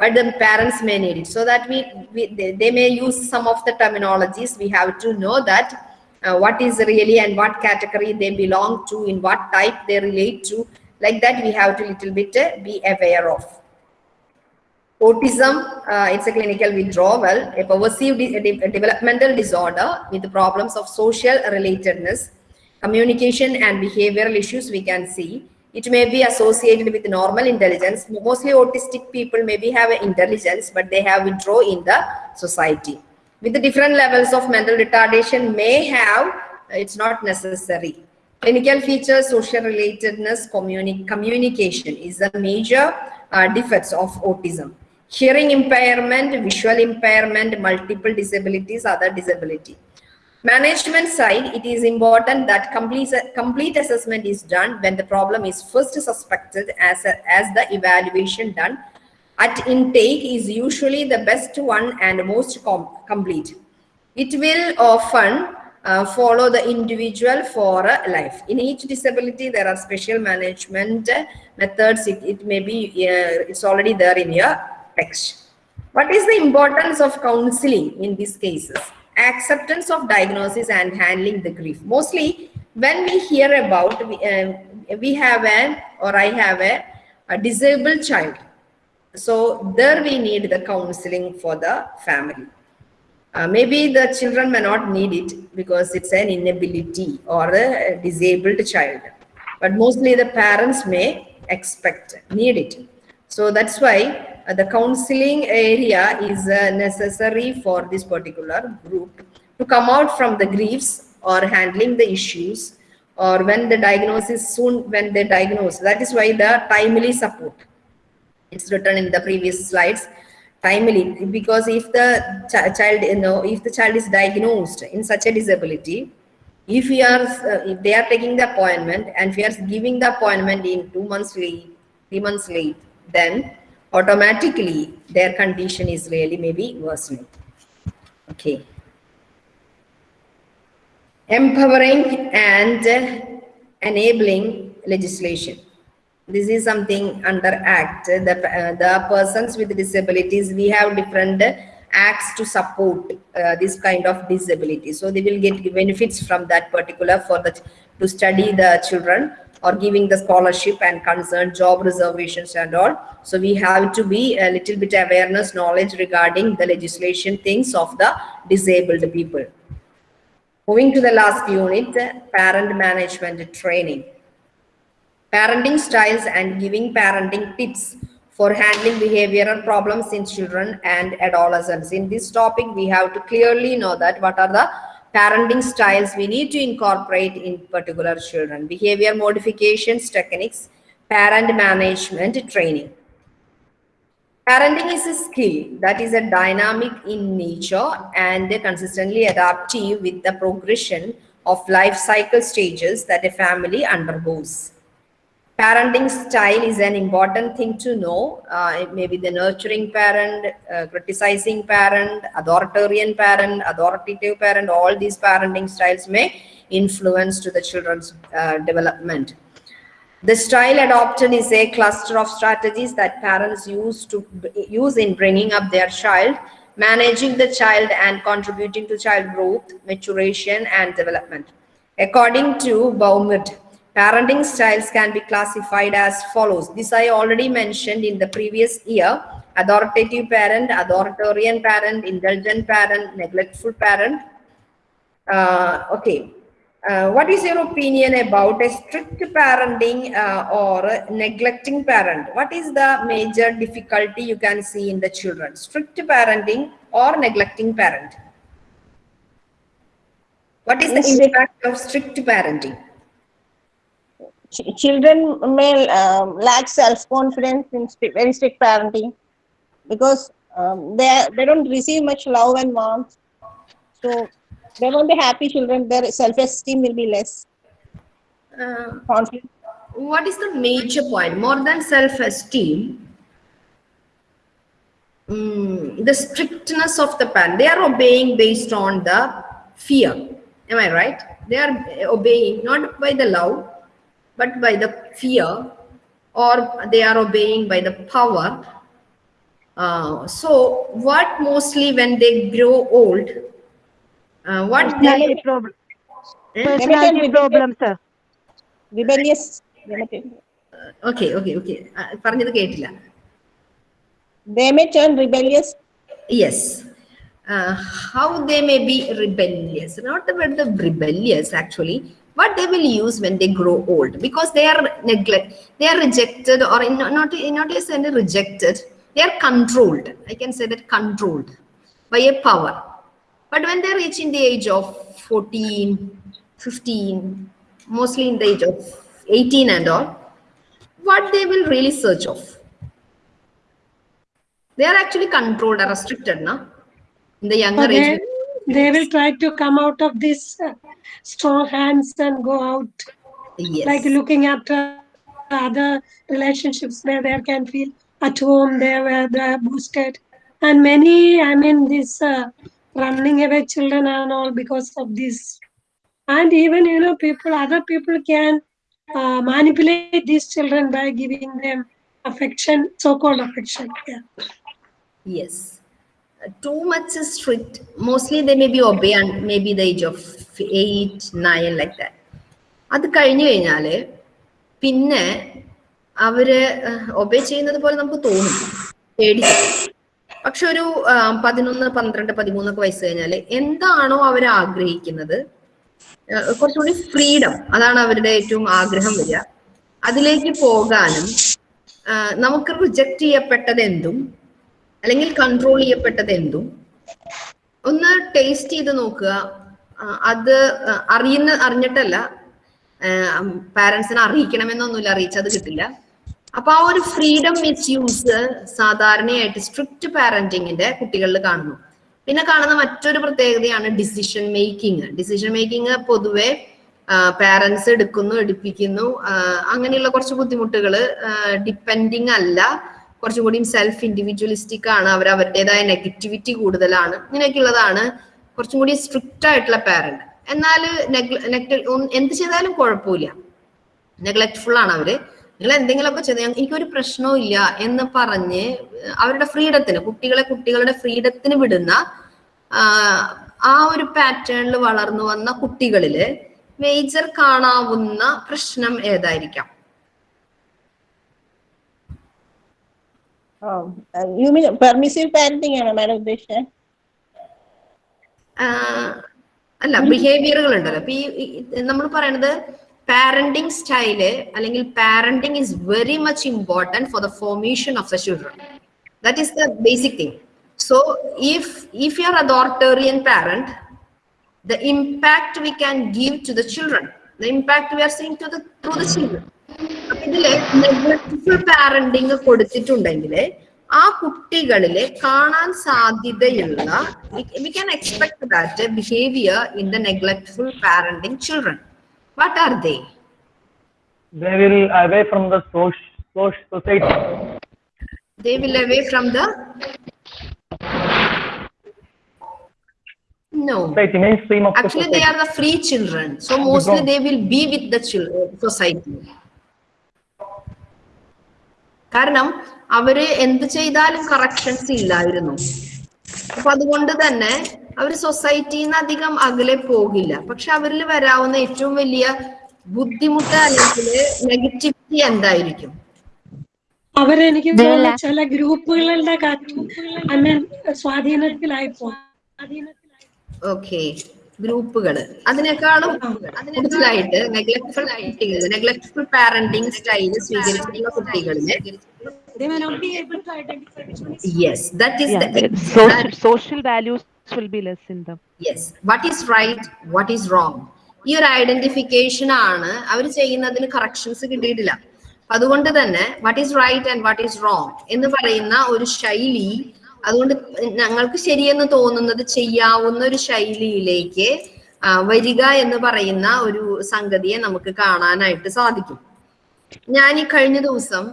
but the parents may need it. So that we, we they, they may use some of the terminologies. We have to know that uh, what is really and what category they belong to, in what type they relate to. Like that, we have to little bit uh, be aware of. Autism, uh, it's a clinical withdrawal, a pervasive de- de- developmental disorder with the problems of social relatedness, communication and behavioral issues we can see. It may be associated with normal intelligence. Mostly autistic people maybe have intelligence, but they have withdraw in the society. With the different levels of mental retardation may have, it's not necessary. Clinical features, social relatedness, communi- communication is the major uh, defects of autism. Hearing impairment, visual impairment, multiple disabilities, other disability. Management side, it is important that complete, complete assessment is done when the problem is first suspected as, a, as the evaluation done at intake is usually the best one and most com- complete. It will often uh, follow the individual for a life. In each disability, there are special management uh, methods. It, it may be, uh, it's already there in your text. What is the importance of counseling in these cases? Acceptance of diagnosis and handling the grief. Mostly, when we hear about, we, uh, we have a, or I have a, a disabled child. So there we need the counseling for the family. Uh, maybe the children may not need it because it's an inability or a disabled child. But mostly the parents may expect, need it. So that's why the counseling area is uh, necessary for this particular group to come out from the griefs or handling the issues or when the diagnosis soon when they diagnose. That is why the timely support it's written in the previous slides timely because if the ch- child you know if the child is diagnosed in such a disability if we are uh, if they are taking the appointment and we are giving the appointment in two months late three months late then automatically their condition is really maybe worsening. Okay. Empowering and enabling legislation. This is something under act the uh, the persons with disabilities we have different acts to support uh, this kind of disability. So they will get benefits from that particular for the to study the children or giving the scholarship and concerned job reservations and all. So we have to be a little bit awareness knowledge regarding the legislation things of the disabled people. Moving to the last unit parent management training. Parenting styles and giving parenting tips for handling behavioral problems in children and adolescents. In this topic, we have to clearly know that what are the parenting styles we need to incorporate in particular children, behavior modifications, techniques, parent management, training. Parenting is a skill that is a dynamic in nature and consistently adaptive with the progression of life cycle stages that a family undergoes. Parenting style is an important thing to know. Uh, it may be the nurturing parent, uh, criticizing parent, authoritarian parent, authoritative parent, all these parenting styles may influence to the children's uh, development. The style adopted is a cluster of strategies that parents use to use in bringing up their child, managing the child and contributing to child growth, maturation and development. According to Baumrind, parenting styles can be classified as follows. This I already mentioned in the previous year. Authoritative parent, authoritarian parent, indulgent parent, neglectful parent. Uh, okay, uh, what is your opinion about a strict parenting uh, or neglecting parent? What is the major difficulty you can see in the children? Strict parenting or neglecting parent? What is the impact of strict parenting? Ch- children may um, lack self-confidence in strict, very strict parenting because um, they they don't receive much love and warmth. So they won't be happy children. Their self-esteem will be less. Uh, what is the major point? More than self-esteem, mm, the strictness of the parent. They are obeying based on the fear. Am I right? They are obeying not by the love, but by the fear, or they are obeying by the power. Uh, so, what mostly when they grow old, uh, what Personality they problem. Eh? Personality problem, sir. Rebellious. Okay okay okay പറഞ്ഞത് കേട്ടില്ല They may turn rebellious. yes uh, how they may be rebellious not about the rebellious actually what they will use when they grow old? Because they are neglect they are rejected or in, not not any rejected. They are controlled. I can say that controlled by a power. But when they reach in the age of 14 15 mostly in the age of 18 and all what they will really search of? They are actually controlled or restricted now in the younger age. they, they will try to come out of this uh, strong hands and go out, yes like looking at uh, other relationships where they can feel at home, there where they are boosted. And many, I mean, this uh, running away children and all because of this. And even, you know, people, other people can uh, manipulate these children by giving them affection, so-called affection. Yeah. yes too much is strict. Mostly they may be obey and maybe the age of eight nine like that. അത് കഴിഞ്ഞു കഴിഞ്ഞാൽ പിന്നെ അവർ obey ചെയ്യുന്നത് പോലെ നമുക്ക് തോന്നും. പേടിച്ചിട്ട് പക്ഷെ ഒരു പതിനൊന്ന് പന്ത്രണ്ട് പതിമൂന്നൊക്കെ വയസ്സ് കഴിഞ്ഞാൽ എന്താണോ അവർ ആഗ്രഹിക്കുന്നത് കുറച്ചുകൂടി ഫ്രീഡം. അതാണ് അവരുടെ ഏറ്റവും ആഗ്രഹം വരിക. അതിലേക്ക് പോകാനും നമുക്ക് റിജക്ട് ചെയ്യപ്പെട്ടത് എന്തും അല്ലെങ്കിൽ കൺട്രോൾ ചെയ്യപ്പെട്ടത് എന്തും. ഒന്ന് ടേസ്റ്റ് ചെയ്ത് നോക്കുക. അത് അറിയുന്ന അറിഞ്ഞിട്ടല്ല. പാരന്റ്സിനെ അറിയിക്കണമെന്നൊന്നുമില്ല. അറിയിച്ചത് കിട്ടില്ല. അപ്പൊ ആ ഒരു ഫ്രീഡം മിസ് യൂസ് സാധാരണയായിട്ട് സ്ട്രിക്റ്റ് പാരന്റിങ്ങിന്റെ കുട്ടികളിൽ കാണുന്നു. പിന്നെ കാണുന്ന മറ്റൊരു പ്രത്യേകതയാണ് ഡിസിഷൻ മേക്കിംഗ് ഡിസിഷൻ മേക്കിംഗ് പൊതുവെ പാരന്റ്സ് എടുക്കുന്നു എടുപ്പിക്കുന്നു. അങ്ങനെയുള്ള കുറച്ച് ബുദ്ധിമുട്ടുകൾ ഡിപ്പെൻഡിങ് അല്ല. കുറച്ചും കൂടിയും സെൽഫ് ഇൻഡിവിജ്വലിസ്റ്റിക് ആണ്. അവർ അവരുടേതായ നെഗറ്റിവിറ്റി കൂടുതലാണ്. ഇങ്ങനെയൊക്കെയുള്ളതാണ് കുറച്ചും കൂടി സ്ട്രിക്റ്റ് ആയിട്ടുള്ള പാരന്റ് എന്നാൽ എന്ത് ചെയ്താലും കുഴപ്പമില്ല. നെഗ്ലക്ട്ഫുൾ ആണ് അവർ. നിങ്ങൾ എന്തെങ്കിലുമൊക്കെ ചെയ്ത് എനിക്കൊരു പ്രശ്നവും ഇല്ല എന്ന് പറഞ്ഞ് അവരുടെ ഫ്രീഡത്തിന് കുട്ടികളെ കുട്ടികളുടെ ഫ്രീഡത്തിന് വിടുന്ന ആ ഒരു പാറ്റേണിൽ വളർന്നു വന്ന കുട്ടികളിൽ മേജർ കാണാവുന്ന പ്രശ്നം ഏതായിരിക്കാം? യു മീൻ പെർമിസീവ് പാരന്റിംഗ് ആണോ മാഡം ഉദ്ദേശിച്ചത്? അല്ല ബിഹേവിയറുകൾ ഉണ്ടല്ലോ. അപ്പൊ ഈ നമ്മൾ പറയണത് പാരന്റിംഗ് സ്റ്റൈൽ അല്ലെങ്കിൽ parenting is very much important for the formation of the children that is the basic thing so if if you are authoritarian parent the impact we can give to the children the impact we are seeing to the through the children ഇതിൽ neglectful parenting കൊടുത്തിട്ടുണ്ടെങ്കിൽ ആ കുട്ടികളിൽ കാണാൻ സാധ്യതയുള്ള we can expect that behaviour in the neglectful parenting children what are they They will away from the social, society. they will away from the no Society, mainstream of actually the they are the free children so mostly they will be with the children society കാരണം അവർ എന്ത് ചെയ്താലും corrections ഇല്ലായിരുന്നു. അപ്പൊ അതുകൊണ്ട് തന്നെ അവർ സൊസൈറ്റിയിൽ നിന്ന് അധികം അകലെ പോകില്ല. പക്ഷെ അവരിൽ വരാവുന്ന ഏറ്റവും വലിയ ബുദ്ധിമുട്ട് അല്ലെങ്കിൽ നെഗറ്റിവിറ്റി എന്തായിരിക്കും? അവരെനിക്ക് ചില ഗ്രൂപ്പുകളുടെ സ്വാധീനത്തിലായി പോകും ഓക്കെ ഗ്രൂപ്പുകൾ അതിനേക്കാളും കൂടുതലായിട്ട് നെഗ്ലക്ട്ഫുൾ ആയിട്ട് നെഗ്ലക്ട്ഫുൾ പാരന്റിങ് സ്റ്റൈൽ സ്വീകരിക്കുന്ന കുട്ടികളിൽ yes that is social values will be less in them. Yes what ഈ ഒരു ഐഡന്റിഫിക്കേഷൻ ആണ് അവർ ചെയ്യുന്നതിന് കറക്ഷൻസ് കിട്ടിയിട്ടില്ല. അതുകൊണ്ട് തന്നെ what is right and what is wrong എന്ന് പറയുന്ന ഒരു ശൈലി അതുകൊണ്ട് ഞങ്ങൾക്ക് ശരിയെന്ന് തോന്നുന്നത് ചെയ്യാവുന്ന ഒരു ശൈലിയിലേക്ക് വരിക എന്ന് പറയുന്ന ഒരു സംഗതിയെ നമുക്ക് കാണാനായിട്ട് സാധിക്കും. ഞാൻ ഈ കഴിഞ്ഞ ദിവസം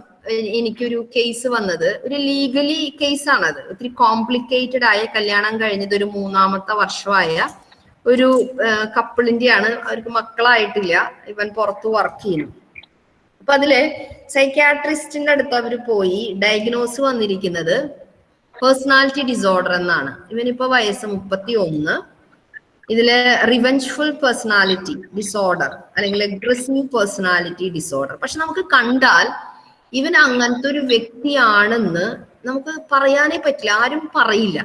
എനിക്കൊരു കേസ് വന്നത്. ഒരു ലീഗലി കേസാണത് ഒത്തിരി കോംപ്ലിക്കേറ്റഡ് ആയ കല്യാണം കഴിഞ്ഞത് ഒരു മൂന്നാമത്തെ വർഷമായ ഒരു കപ്പിളിന്റെയാണ് അവർക്ക് മക്കളായിട്ടില്ല. ഇവൻ പുറത്ത് വർക്ക് ചെയ്യുന്നു. അപ്പൊ അതിൽ സൈക്യാട്രിസ്റ്റിന്റെ അടുത്ത് അവർ പോയി ഡയഗ്നോസ് വന്നിരിക്കുന്നത്. പേഴ്സണാലിറ്റി ഡിസോർഡർ എന്നാണ്. ഇവനിപ്പോ വയസ്സ് മുപ്പത്തി ഒന്ന് ഇതിൽ റിവെഞ്ച്ഫുൾ പേഴ്സണാലിറ്റി ഡിസോർഡർ അല്ലെങ്കിൽ അഗ്രസീവ് പേഴ്സണാലിറ്റി ഡിസോർഡർ പക്ഷെ നമുക്ക് കണ്ടാൽ ഇവൻ അങ്ങനത്തെ ഒരു വ്യക്തിയാണെന്ന് നമുക്ക് പറയാനേ പറ്റില്ല ആരും പറയില്ല.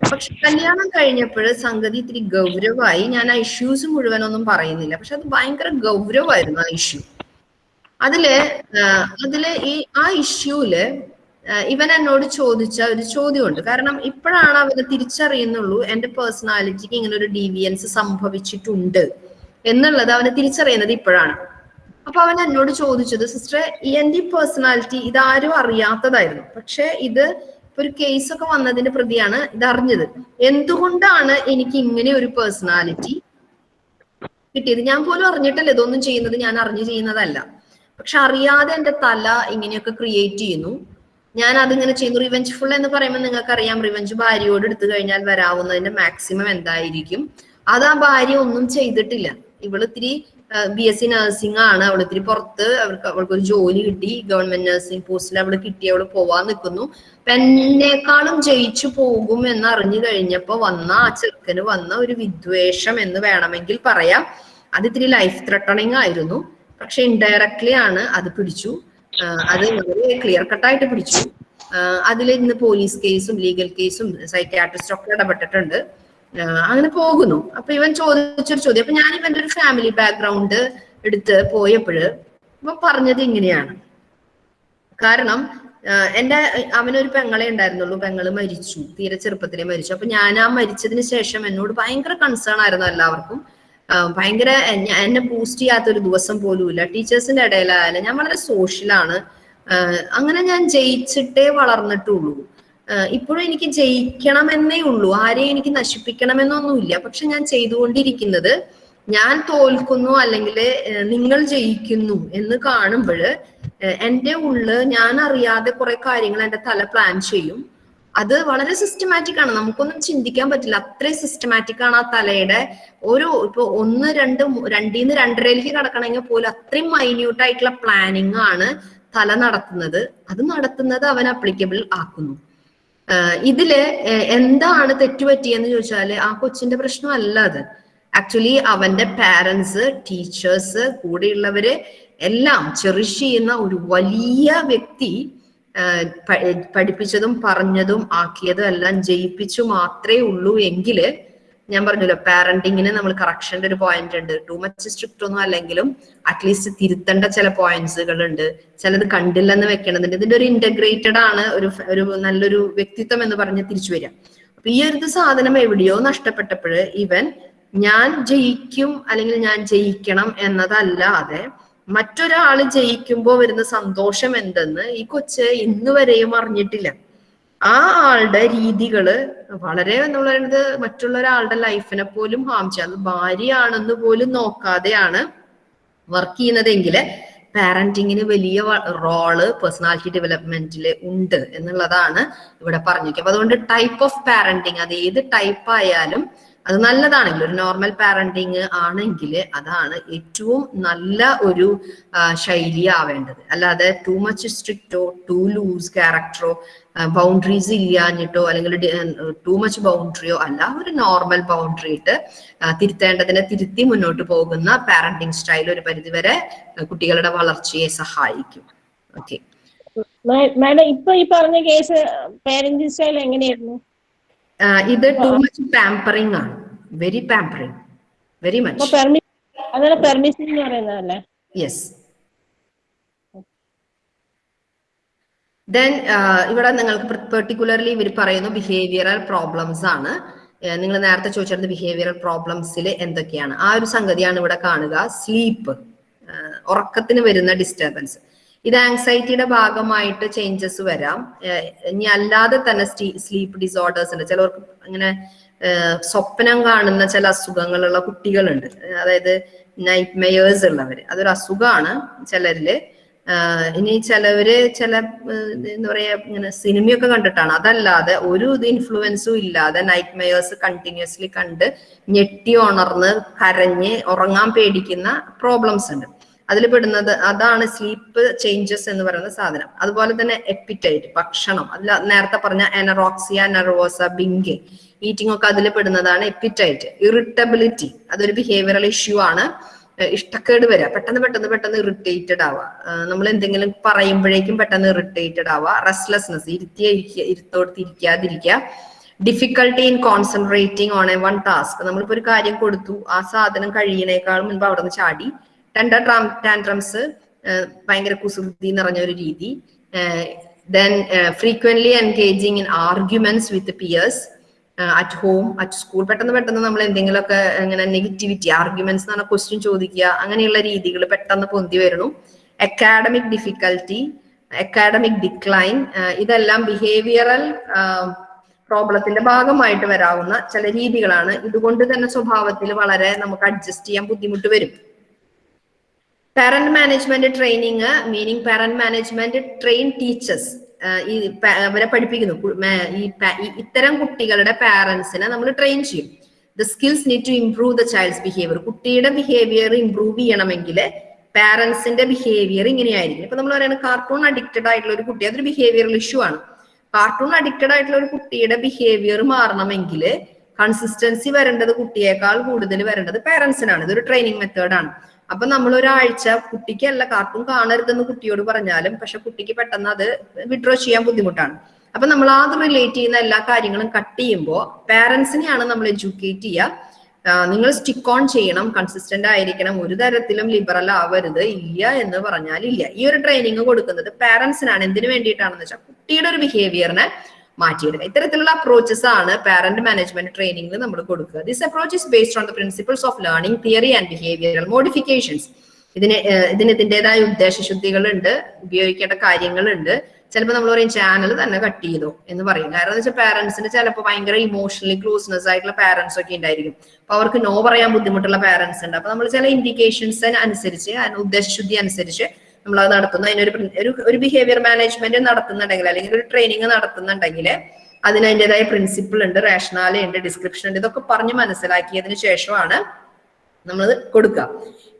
പക്ഷെ കല്യാണം കഴിഞ്ഞപ്പോൾ സംഗതി ഇത്തിരി ഗൗരവമായി. ഞാൻ ആ ഇഷ്യൂസ് മുഴുവനൊന്നും പറയുന്നില്ല. പക്ഷെ അത് ഭയങ്കര ഗൗരവമായിരുന്നു ആ ഇഷ്യൂ അതിൽ അതിൽ ഈ ആ ഇഷ്യൂൽ ഇവൻ എന്നോട് ചോദിച്ച ഒരു ചോദ്യമുണ്ട്. കാരണം ഇപ്പോഴാണ് അവന് തിരിച്ചറിയുന്നുള്ളൂ എന്റെ പേഴ്സണാലിറ്റിക്ക് ഇങ്ങനെ ഒരു ഡീവിയൻസ് സംഭവിച്ചിട്ടുണ്ട് എന്നുള്ളത് അവന് തിരിച്ചറിയുന്നത് ഇപ്പോഴാണ്. അപ്പൊ അവൻ എന്നോട് ചോദിച്ചത് സിസ്റ്റർ എന്റെ പേഴ്സണാലിറ്റി ഇതാരും അറിയാത്തതായിരുന്നു. പക്ഷെ ഇത് ഒരു കേസ് ഒക്കെ വന്നതിന്റെ പ്രതിയാണ് ഇത് അറിഞ്ഞത് എന്തുകൊണ്ടാണ് എനിക്ക് ഇങ്ങനെ ഒരു പേഴ്സണാലിറ്റി കിട്ടിയത്? ഞാൻ പോലും അറിഞ്ഞിട്ടല്ല ഇതൊന്നും ചെയ്യുന്നത്. ഞാൻ അറിഞ്ഞു ചെയ്യുന്നതല്ല. പക്ഷെ അറിയാതെ എന്റെ തല ഇങ്ങനെയൊക്കെ ക്രിയേറ്റ് ചെയ്യുന്നു. ഞാൻ അതിങ്ങനെ ചെയ്യുന്നു റിവെഞ്ച്ഫുൾ എന്ന് പറയുമ്പോൾ നിങ്ങൾക്ക് അറിയാം റിവെഞ്ച് ഭാര്യയോട് എടുത്തു കഴിഞ്ഞാൽ വരാവുന്നതിന്റെ മാക്സിമം എന്തായിരിക്കും? അത് ആ ഭാര്യ ഒന്നും ചെയ്തിട്ടില്ല. ഇവൾ ഇത്തിരി ബി എസ് സി നഴ്സിംഗ് ആണ്. അവൾ ഇത്തിരി പുറത്ത് അവൾക്ക് അവൾക്ക് ഒരു ജോലി കിട്ടി. ഗവൺമെന്റ് നഴ്സിംഗ് പോസ്റ്റിൽ അവൾ കിട്ടി അവൾ പോവാൻ നിൽക്കുന്നു. അപ്പൊ ജയിച്ചു പോകും എന്ന് അറിഞ്ഞു കഴിഞ്ഞപ്പോ വന്ന ആ ചെറുക്കന് വന്ന ഒരു വിദ്വേഷം എന്ന് വേണമെങ്കിൽ പറയാം. അത് ഇത്തിരി ലൈഫ് ത്രട്ടണിങ് ആയിരുന്നു. പക്ഷെ ഇൻഡയറക്ട്ലി ആണ് അത് പിടിച്ചു. അത് വളരെ ക്ലിയർ കട്ടായിട്ട് പിടിച്ചു. അതിൽ ഇന്ന് പോലീസ് കേസും ലീഗൽ കേസും സൈക്യാട്രിസ്റ്റ് ഒക്കെ ഇടപെട്ടിട്ടുണ്ട്. അങ്ങനെ പോകുന്നു. അപ്പൊ ഇവൻ ചോദിച്ചൊരു ചോദ്യം. അപ്പൊ ഞാൻ ഇവന്റെ ഒരു ഫാമിലി ബാക്ക്ഗ്രൗണ്ട് എടുത്ത് പോയപ്പോഴ് ഇവൻ പറഞ്ഞത് ഇങ്ങനെയാണ്. കാരണം എന്റെ അവനൊരു പെങ്ങളെ ഉണ്ടായിരുന്നുള്ളൂ. പെങ്ങൾ മരിച്ചു. തീരെ ചെറുപ്പത്തിലേ മരിച്ചു. അപ്പൊ ഞാൻ ആ മരിച്ചതിന് ശേഷം എന്നോട് ഭയങ്കര കൺസേൺ ആയിരുന്നു എല്ലാവർക്കും. ഭയങ്കര എന്നെ- ബൂസ്റ്റ് ചെയ്യാത്ത ഒരു ദിവസം പോലും ഇല്ല ടീച്ചേഴ്സിന്റെ ഇടയിലായാലും ഞാൻ വളരെ സോഷ്യലാണ് അങ്ങനെ ഞാൻ ജയിച്ചിട്ടേ വളർന്നിട്ടുള്ളൂ. ഇപ്പോഴും എനിക്ക് ജയിക്കണമെന്നേ ഉള്ളൂ. ആരെയും എനിക്ക് നശിപ്പിക്കണമെന്നൊന്നുമില്ല. പക്ഷെ ഞാൻ ചെയ്തുകൊണ്ടിരിക്കുന്നത് ഞാൻ തോൽക്കുന്നു അല്ലെങ്കിൽ നിങ്ങൾ ജയിക്കുന്നു എന്ന് കാണുമ്പോൾ എന്റെ ഉള്ളിൽ ഞാൻ അറിയാതെ കുറെ കാര്യങ്ങൾ എന്റെ തല പ്ലാൻ ചെയ്യും. അത് വളരെ സിസ്റ്റമാറ്റിക് ആണ്. നമുക്കൊന്നും ചിന്തിക്കാൻ പറ്റില്ല. അത്രയും സിസ്റ്റമാറ്റിക് ആണ് ആ തലയുടെ ഒരു ഇപ്പൊ ഒന്ന് രണ്ട് രണ്ടീന്ന് രണ്ടരയിലേക്ക് കടക്കണമെങ്കിൽ പോലും അത്രയും മൈന്യൂട്ട് ആയിട്ടുള്ള പ്ലാനിങ് ആണ് തല നടത്തുന്നത്. അത് നടത്തുന്നത് അവൻ അപ്ലിക്കബിൾ ആക്കുന്നു. ഇതിൽ എന്താണ് തെറ്റുപറ്റിയെന്ന് ചോദിച്ചാൽ ആ കൊച്ചിന്റെ പ്രശ്നമല്ല അത്. ആക്ച്വലി അവന്റെ പാരന്റ്സ് ടീച്ചേഴ്സ് കൂടെയുള്ളവര് എല്ലാം ചെറിഷ് ചെയ്യുന്ന ഒരു വലിയ വ്യക്തി പഠിപ്പിച്ചതും പറഞ്ഞതും ആക്കിയതും എല്ലാം ജയിപ്പിച്ചു മാത്രമേ ഉള്ളൂ എങ്കിൽ ഞാൻ പറഞ്ഞല്ലോ പാരന്റിങ്ങിന് നമ്മൾ കറക്ഷന്റെ ഒരു പോയിന്റ് ഉണ്ട്. ടു മച്ച് സ്ട്രിക്റ്റ് ഒന്നും അല്ലെങ്കിലും അറ്റ്ലീസ്റ്റ് തിരുത്തേണ്ട ചില പോയിന്റ്സുകൾ ഉണ്ട് ചിലത് കണ്ടില്ലെന്ന് വെക്കണതുണ്ട്. ഇതിന്റെ ഒരു ഇന്റഗ്രേറ്റഡ് ആണ് ഒരു ഒരു നല്ലൊരു വ്യക്തിത്വം എന്ന് പറഞ്ഞ് തിരിച്ചു വരിക. അപ്പൊ ഈ ഒരു സാധനം എവിടെയോ നഷ്ടപ്പെട്ടപ്പോൾ ഇവൻ ഞാൻ ജയിക്കും അല്ലെങ്കിൽ ഞാൻ ജയിക്കണം എന്നതല്ലാതെ മറ്റൊരാൾ ജയിക്കുമ്പോൾ വരുന്ന സന്തോഷം എന്തെന്ന് ഈ കൊച്ച് ഇന്ന് വരെയും അറിഞ്ഞിട്ടില്ല. ആ ആളുടെ രീതികൾ വളരെ എന്ന് പറയുന്നത് മറ്റുള്ള ഒരാളുടെ ലൈഫിനെ പോലും ഹാം ചെയ്യാം. അത് ഭാര്യയാണെന്ന് പോലും നോക്കാതെയാണ് വർക്ക് ചെയ്യുന്നതെങ്കിൽ പാരന്റിങ്ങിന് വലിയ റോൾ പേഴ്സണാലിറ്റി ഡെവലപ്മെന്റിൽ ഉണ്ട് എന്നുള്ളതാണ് ഇവിടെ പറഞ്ഞിരിക്കുന്നത്. അതുകൊണ്ട് ടൈപ്പ് ഓഫ് പാരന്റിങ് അത് ഏത് ടൈപ്പ് ആയാലും അത് നല്ലതാണെങ്കിൽ ഒരു നോർമൽ പാരന്റിങ് ആണെങ്കിൽ അതാണ് ഏറ്റവും നല്ല ഒരു ശൈലി ആവേണ്ടത്. അല്ലാതെ ടു മച്ച് സ്ട്രിക്റ്റോ ടു ലൂസ് ക്യാരക്ടറോ ബൗണ്ടറീസ് ഇല്ലാഞ്ഞിട്ടോ അല്ലെങ്കിൽ ടു മച്ച് ബൗണ്ടറിയോ അല്ല ഒരു നോർമൽ ബൗണ്ടറി ഇട്ട് തിരുത്തേണ്ടതിനെ തിരുത്തി മുന്നോട്ട് പോകുന്ന പാരന്റിങ് സ്റ്റൈൽ ഒരു പരിധിവരെ കുട്ടികളുടെ വളർച്ചയെ സഹായിക്കും. ഓക്കെ മാഡം ഇപ്പൊ ഈ പറഞ്ഞ കേസ് പാരന്റിങ് സ്റ്റൈൽ എങ്ങനെയായിരുന്നു? ഇത് ടു മച്ച് പാമ്പറിങ് ആണ്. വെരി പാമ്പറിങ് വെരി മച്ച് അതാണ് പെർമിഷൻ എന്ന് പറയുന്നതല്ലേ? യെസ് ദെൻ ഇവിടെ നിങ്ങൾക്ക് പെർട്ടിക്കുലർലി ഇവർ പറയുന്നു ബിഹേവിയറൽ പ്രോബ്ലംസ് ആണ്. നിങ്ങൾ നേരത്തെ ചോദിച്ചിരുന്ന ബിഹേവിയറൽ പ്രോബ്ലംസിൽ എന്തൊക്കെയാണ്? ആ ഒരു സംഗതിയാണ് ഇവിടെ കാണുക. സ്ലീപ്പ് ഉറക്കത്തിന് വരുന്ന ഡിസ്റ്റർബൻസ് ഇത് ആങ്സൈറ്റിയുടെ ഭാഗമായിട്ട് ചേഞ്ചസ് വരാം. ഇനി അല്ലാതെ തന്നെ സ്ലീപ്പ് ഡിസോർഡേഴ്സ് ഉണ്ട്. ചിലവർക്ക് ഇങ്ങനെ സ്വപ്നം കാണുന്ന ചില അസുഖങ്ങളുള്ള കുട്ടികളുണ്ട്. അതായത് നൈറ്റ് മെയേഴ്സ് ഉള്ളവര്. അതൊരു അസുഖമാണ് ചിലരിൽ. ഇനി ചിലവര് ചില എന്താ പറയാ ഇങ്ങനെ സിനിമയൊക്കെ കണ്ടിട്ടാണ്. അതല്ലാതെ ഒരു ഇത് ഇൻഫ്ലുവൻസും ഇല്ലാതെ നൈറ്റ് മെയേഴ്സ് കണ്ടിന്യൂസ്ലി കണ്ട് ഞെട്ടി ഉണർന്ന് കരഞ്ഞ് ഉറങ്ങാൻ പേടിക്കുന്ന പ്രോബ്ലംസ് ഉണ്ട്. അതിൽ പെടുന്നത് അതാണ് സ്ലീപ്പ് ചേഞ്ചസ് എന്ന് പറയുന്ന സാധനം. അതുപോലെ തന്നെ എപ്പിറ്റൈറ്റ് ഭക്ഷണം. അതിൽ നേരത്തെ പറഞ്ഞ എനറോക്സിയ നെർവോസ ബിങ്കെ ഈറ്റിംഗ് ഒക്കെ അതിൽ പെടുന്നതാണ് എപ്പിറ്റൈറ്റ് ഇറിറ്റബിലിറ്റി അതൊരു ബിഹേവിയറൽ ഇഷ്യൂ ആണ്. ഇഷ്ടക്കേട് വരിക പെട്ടെന്ന് പെട്ടെന്ന് പെട്ടെന്ന് ഇറിറ്റേറ്റഡ് ആവുക നമ്മൾ എന്തെങ്കിലും പറയുമ്പോഴേക്കും പെട്ടെന്ന് ഇറിറ്റേറ്റഡ് ആവുക റെസ്റ്റ്ലെസ്നെസ് ഇരുത്തിയ ഇരിക്കുക ഇരുത്തോടത്ത് ഇരിക്കാതിരിക്കുക difficulty in concentrating on a one task നമ്മളിപ്പോ ഒരു കാര്യം കൊടുത്തു. ആ സാധനം കഴിയണേക്കാൾ മുൻപ് അവിടെ നിന്ന് ചാടി ടെൻഡർ ടാൻട്രംസ് ഭയങ്കര കുസൃതി നിറഞ്ഞ ഒരു രീതി. Then frequently engaging in arguments with peers at home at school പെട്ടെന്ന് പെട്ടെന്ന് നമ്മൾ എന്തെങ്കിലുമൊക്കെ ഇങ്ങനെ നെഗറ്റിവിറ്റി ആർഗ്യുമെന്റ്സ് എന്ന് പറഞ്ഞാൽ ക്വസ്റ്റ്യൻ ചോദിക്കുക അങ്ങനെയുള്ള രീതികൾ പെട്ടെന്ന് പൊന്തി വരണം അക്കാഡമിക് ഡിഫിക്കൽറ്റി അക്കാഡമിക് ഡിക്ലൈൻ ഇതെല്ലാം ബിഹേവിയറൽ പ്രോബ്ലത്തിന്റെ ഭാഗമായിട്ട് വരാവുന്ന ചില രീതികളാണ്. ഇതുകൊണ്ട് തന്നെ സ്വഭാവത്തിൽ വളരെ നമുക്ക് അഡ്ജസ്റ്റ് ചെയ്യാൻ ബുദ്ധിമുട്ട് വരും. Parent management training meaning parent management train teachers ഈ അവരെ പഠിപ്പിക്കുന്നു. ഈ ഇത്തരം കുട്ടികളുടെ പാരന്റ്സിനെ നമ്മൾ ട്രെയിൻ ചെയ്യും. The skills need to improve the child's behaviour കുട്ടിയുടെ ബിഹേവിയർ ഇംപ്രൂവ് ചെയ്യണമെങ്കിൽ പാരന്റ്സിന്റെ ബിഹേവിയർ ഇങ്ങനെയായിരിക്കും. ഇപ്പൊ നമ്മൾ പറയുന്നത് കാർട്ടൂൺ അഡിക്റ്റഡ് ആയിട്ടുള്ള ഒരു കുട്ടി അതൊരു ബിഹേവിയറൽ ഇഷ്യൂ ആണ്. കാർട്ടൂൺ അഡിക്റ്റഡ് ആയിട്ടുള്ള ഒരു കുട്ടിയുടെ ബിഹേവിയർ മാറണമെങ്കിൽ കൺസിസ്റ്റൻസി വരേണ്ടത് കുട്ടിയേക്കാൾ കൂടുതൽ വരേണ്ടത് പാരന്റ്സിനാണ് ഇതൊരു ട്രെയിനിങ് മെത്തേഡാണ് അപ്പൊ നമ്മൾ ഒരാഴ്ച കുട്ടിക്കല്ല കാർട്ടൂൺ കാണരുതെന്ന് കുട്ടിയോട് പറഞ്ഞാലും പക്ഷെ കുട്ടിക്ക് പെട്ടെന്ന് അത് വിഡ്രോ ചെയ്യാൻ ബുദ്ധിമുട്ടാണ്. അപ്പൊ നമ്മൾ അത് റിലേറ്റ് ചെയ്യുന്ന എല്ലാ കാര്യങ്ങളും കട്ട് ചെയ്യുമ്പോൾ പാരന്റ്സിനെയാണ് നമ്മൾ എഡ്യൂക്കേറ്റ് ചെയ്യുക നിങ്ങൾ സ്റ്റിക്ക് ഓൺ ചെയ്യണം കൺസിസ്റ്റന്റ് ആയിരിക്കണം ഒരു തരത്തിലും ലിബറൽ ആവരുത് ഇല്ല എന്ന് പറഞ്ഞാൽ ഇല്ല. ഈ ഒരു ട്രെയിനിങ് കൊടുക്കുന്നത് പാരന്റ്സിനാണ് എന്തിനു വേണ്ടിയിട്ടാണെന്ന് വെച്ചാൽ കുട്ടിയുടെ ഒരു ബിഹേവിയറിനെ മാറ്റിയെടുക്കുക ഇത്തരത്തിലുള്ള അപ്രോച്ചസ് ആണ് പാരന്റ് മാനേജ്മെന്റ് ട്രെയിനിങ്ങിൽ നമ്മൾ കൊടുക്കുക. This approach is based on the principles of learning theory and behavioural modifications ഇതിന് ഇതിന് ഇതിന്റെതായ ഉദ്ദേശശുദ്ധികളുണ്ട് ഉപയോഗിക്കേണ്ട കാര്യങ്ങളുണ്ട്. ചിലപ്പോൾ നമ്മൾ പറയും ചാനൽ തന്നെ കട്ട് ചെയ്തോ എന്ന് പറയും. കാരണം എന്ന് വെച്ചാൽ പാരന്റ്സിന് ചിലപ്പോൾ ഭയങ്കര ഇമോഷണലി ക്ലോസ്നെസ് ആയിട്ടുള്ള പാരന്റ്സ് ഒക്കെ ഉണ്ടായിരിക്കും. അപ്പൊ അവർക്ക് നോ പറയാൻ ബുദ്ധിമുട്ടുള്ള പാരന്റ്സ് ഉണ്ട്. അപ്പൊ നമ്മൾ ചില ഇൻഡിക്കേഷൻസ് അനുസരിച്ച് ഉദ്ദേശശുദ്ധി അനുസരിച്ച് നമ്മൾ അത് നടത്തുന്നു. അതിനൊരു ഒരു ഒരു ബിഹേവിയർ മാനേജ്മെന്റ് നടത്തുന്നുണ്ടെങ്കിൽ അല്ലെങ്കിൽ ഒരു ട്രെയിനിങ് നടത്തുന്നുണ്ടെങ്കിൽ അതിന് അതിന്റെതായ പ്രിൻസിപ്പിൾ ഉണ്ട് റേഷനാല ഉണ്ട് ഡിസ്ക്രിപ്ഷൻ ഉണ്ട്. ഇതൊക്കെ പറഞ്ഞ് മനസ്സിലാക്കിയതിന് ശേഷമാണ് നമ്മൾ കൊടുക്കുക.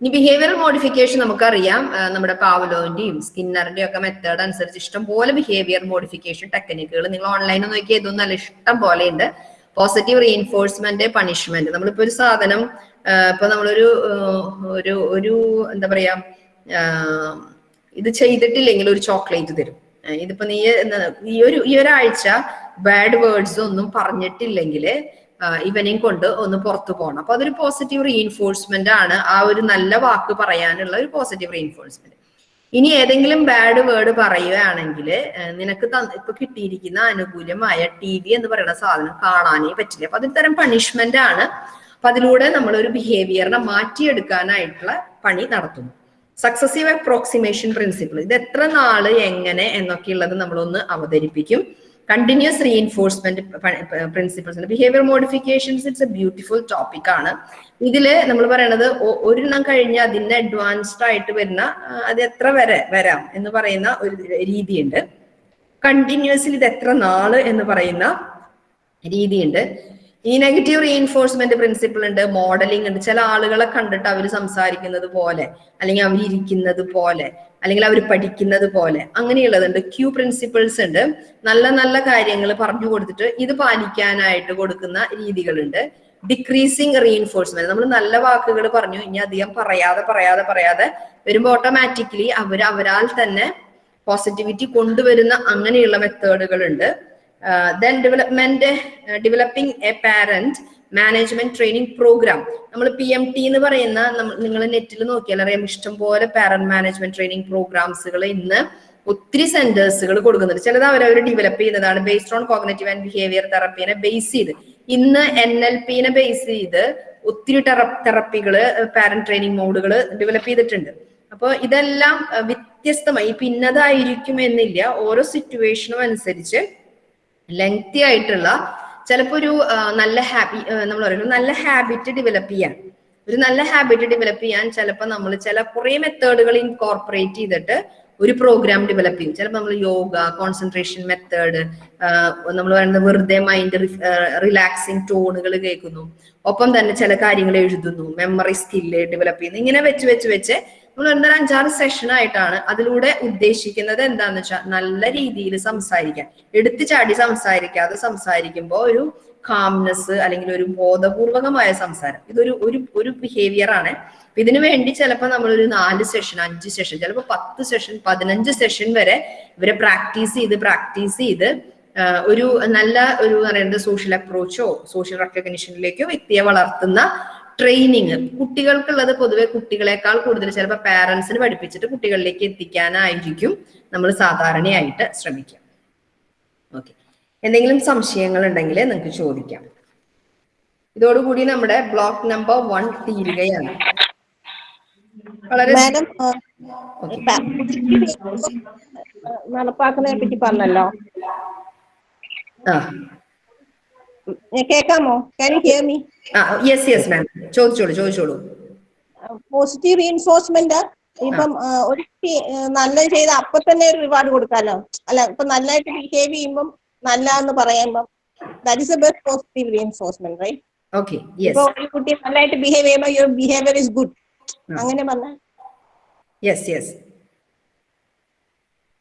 ഇനി ബിഹേവിയർ മോഡിഫിക്കേഷൻ നമുക്കറിയാം. നമ്മുടെ പാവലോന്റെയും സ്കിന്നറിന്റെയും ഒക്കെ മെത്തേഡ് അനുസരിച്ച് ഇഷ്ടം പോലെ ബിഹേവിയർ മോഡിഫിക്കേഷൻ ടെക്നിക്കുകൾ നിങ്ങൾ ഓൺലൈനിൽ നോക്കി ഇതൊന്നും അല്ല ഇഷ്ടം പോലെ ഉണ്ട്. പോസിറ്റീവ് റീഎൻഫോഴ്സ്മെന്റ് പണിഷ്മെന്റ് നമ്മളിപ്പോ ഒരു സാധനം ഇപ്പൊ നമ്മളൊരു ഒരു ഒരു എന്താ പറയാ ഇത് ചെയ്തിട്ടില്ലെങ്കിൽ ഒരു ചോക്ലേറ്റ് തരും. ഇതിപ്പോ നീ ഈ ഒരു ഈ ഒരാഴ്ച ബാഡ് വേർഡ്സ് ഒന്നും പറഞ്ഞിട്ടില്ലെങ്കിൽ ഇവനെയും കൊണ്ട് ഒന്ന് പുറത്തു പോകണം അപ്പൊ അതൊരു പോസിറ്റീവ് റീഇൻഫോഴ്സ്മെന്റ് ആണ്. ആ ഒരു നല്ല വാക്ക് പറയാനുള്ള ഒരു പോസിറ്റീവ് റീഇൻഫോഴ്സ്മെന്റ് ഇനി ഏതെങ്കിലും ബാഡ് വേർഡ് പറയുകയാണെങ്കിൽ നിനക്ക് ഇപ്പൊ കിട്ടിയിരിക്കുന്ന അനുകൂലമായ ടി വി എന്ന് പറയുന്ന സാധനം കാണാനേ പറ്റില്ല. അപ്പൊ അതൊരു തരം പണിഷ്മെന്റ് ആണ്. അപ്പൊ അതിലൂടെ നമ്മൾ ഒരു ബിഹേവിയറിനെ മാറ്റിയെടുക്കാനായിട്ടുള്ള പണി നടത്തുന്നു. സക്സസീവ് അപ്രോക്സിമേഷൻ പ്രിൻസിപ്പിൾ ഇത് എത്ര നാൾ എങ്ങനെ എന്നൊക്കെയുള്ളത് നമ്മളൊന്ന് അവതരിപ്പിക്കും. Continuous reinforcement principles behaviour modifications it's a beautiful topic ആണ്. ഇതിൽ നമ്മൾ പറയണത് ഒരെണ്ണം കഴിഞ്ഞ് അതിന്റെ അഡ്വാൻസ്ഡ് ആയിട്ട് വരുന്ന അത് എത്ര വരെ വരാം എന്ന് പറയുന്ന ഒരു രീതിയുണ്ട്. കണ്ടിന്യൂസ്ലി ഇത് എത്ര നാൾ എന്ന് പറയുന്ന രീതിയുണ്ട്. ഈ നെഗറ്റീവ് റീഇൻഫോഴ്സ്മെന്റ് പ്രിൻസിപ്പിൾ ഉണ്ട് മോഡലിംഗ് ഉണ്ട്. ചില ആളുകളെ കണ്ടിട്ട് അവർ സംസാരിക്കുന്നത് പോലെ അല്ലെങ്കിൽ അവർ ഇരിക്കുന്നത് പോലെ അല്ലെങ്കിൽ അവർ പഠിക്കുന്നത് പോലെ അങ്ങനെയുള്ളതുണ്ട് ക്യൂ പ്രിൻസിപ്പിൾസ് ഉണ്ട്. നല്ല നല്ല കാര്യങ്ങൾ പറഞ്ഞു കൊടുത്തിട്ട് ഇത് പാലിക്കാനായിട്ട് കൊടുക്കുന്ന രീതികളുണ്ട്. ഡിക്രീസിങ് റീഇൻഫോഴ്സ്മെന്റ് നമ്മൾ നല്ല വാക്കുകൾ പറഞ്ഞു ഇനി അധികം പറയാതെ പറയാതെ പറയാതെ വരുമ്പോൾ ഓട്ടോമാറ്റിക്കലി അവർ അവരാൽ തന്നെ പോസിറ്റിവിറ്റി കൊണ്ടുവരുന്ന അങ്ങനെയുള്ള മെത്തേഡുകൾ ഉണ്ട്. Then development developing a parent management training programme നമ്മൾ പി എം ടി എന്ന് പറയുന്ന നിങ്ങൾ നെറ്റിൽ നോക്കിയാൽ അറിയാം. ഇഷ്ടംപോലെ പാരന്റ് മാനേജ്മെന്റ് ട്രെയിനിങ് പ്രോഗ്രാംസുകൾ ഇന്ന് ഒത്തിരി സെന്റേഴ്സുകൾ കൊടുക്കുന്നുണ്ട്. ചിലത് അവരവർ ഡെവലപ്പ് ചെയ്യുന്നതാണ് based on cognitive and behaviour തെറപ്പീനെ base ചെയ്ത്. ഇന്ന് എൻ എൽ പിനെ ബേസ് ചെയ്ത് ഒത്തിരി തെറപ്പികൾ പാരന്റ് ട്രെയിനിങ് മോഡുകൾ ഡെവലപ്പ് ചെയ്തിട്ടുണ്ട്. അപ്പോൾ ഇതെല്ലാം വ്യത്യസ്തമായി ഇപ്പൊ ഇന്നതായിരിക്കും എന്നില്ല ഓരോ സിറ്റുവേഷനും അനുസരിച്ച് ലെങ്തി ആയിട്ടുള്ള ചിലപ്പോ ഒരു നല്ല ഹാബി നമ്മൾ പറയുന്നത് നല്ല ഹാബിറ്റ് ഡെവലപ്പ് ചെയ്യാൻ. ഒരു നല്ല ഹാബിറ്റ് ഡെവലപ്പ് ചെയ്യാൻ ചിലപ്പോൾ നമ്മൾ ചില കുറെ മെത്തേഡുകൾ ഇൻകോർപ്പറേറ്റ് ചെയ്തിട്ട് ഒരു പ്രോഗ്രാം ഡെവലപ്പ് ചെയ്യും. ചിലപ്പോൾ നമ്മൾ യോഗ കോൺസെൻട്രേഷൻ മെത്തേഡ് നമ്മൾ പറയുന്നത് വെറുതെ മൈൻഡ് റിലാക്സിങ് ടോണുകൾ കേൾക്കുന്നു. ഒപ്പം തന്നെ ചില കാര്യങ്ങൾ എഴുതുന്നു മെമ്മറി സ്കില്ല് ഡെവലപ്പ് ചെയ്യുന്നു. ഇങ്ങനെ വെച്ച് വെച്ച് വെച്ച് നമ്മൾ എന്തൊരു അഞ്ചാറ് സെഷൻ ആയിട്ടാണ് അതിലൂടെ ഉദ്ദേശിക്കുന്നത് എന്താന്ന് വെച്ചാൽ നല്ല രീതിയിൽ സംസാരിക്കാൻ. എടുത്തു ചാടി സംസാരിക്കാതെ സംസാരിക്കുമ്പോൾ ഒരു കാംനെസ് അല്ലെങ്കിൽ ഒരു ബോധപൂർവകമായ സംസാരം. ഇതൊരു ഒരു ഒരു ബിഹേവിയർ ആണ്. ഇതിനു വേണ്ടി ചിലപ്പോൾ നമ്മൾ ഒരു നാല് സെഷൻ അഞ്ച് സെഷൻ ചിലപ്പോൾ പത്ത് സെഷൻ പതിനഞ്ച് സെഷൻ വരെ ഇവരെ പ്രാക്ടീസ് ചെയ്ത് പ്രാക്ടീസ് ചെയ്ത് ഒരു നല്ല ഒരു പറയുന്നത് സോഷ്യൽ അപ്രോച്ചോ സോഷ്യൽ റെക്കഗ്നിഷനിലേക്കോ വ്യക്തിയെ വളർത്തുന്ന ട്രെയിനിങ് കുട്ടികൾക്കുള്ളത് പൊതുവെ കുട്ടികളെക്കാൾ കൂടുതൽ ചിലപ്പോൾ പാരൻസിന് പഠിപ്പിച്ചിട്ട് കുട്ടികളിലേക്ക് എത്തിക്കാനായിരിക്കും നമ്മൾ സാധാരണയായിട്ട് ശ്രമിക്കുക ഓക്കെ എന്തെങ്കിലും സംശയങ്ങൾ ഉണ്ടെങ്കിൽ നിങ്ങൾക്ക് ചോദിക്കാം ഇതോടുകൂടി നമ്മുടെ ബ്ലോക്ക് നമ്പർ വൺ തീരുകയാണ് വളരെ. നടപ്പാക്കുന്നതിനെ പറ്റി പറഞ്ഞല്ലോ ആ കേൾക്കാമോ can hear me yes yes ma'am ചോദിച്ചോളൂ ചോദിച്ചോളൂ. പോസിറ്റീവ് റീഇൻഫോഴ്സ്മെന്റ് ഇപ്പം ഒരു നല്ലത് ചെയ്ത അപ്പൊ തന്നെ ഒരു റിവാർഡ് കൊടുക്കാലോ? അല്ല ഇപ്പൊ നല്ലതായിട്ട് ബിഹേവ് ചെയ്യുമ്പം നല്ല എന്ന് പറയുമ്പം that is a best positive reinforcement right ഇപ്പൊ ഒരു കുട്ടി നല്ലതായിട്ട് ബിഹേവ് ചെയ്യുമ്പോൾ യുവർ ബിഹേവിയർ ഇസ് ഗുഡ് അങ്ങനെ പറഞ്ഞാൽ യെസ് യെസ്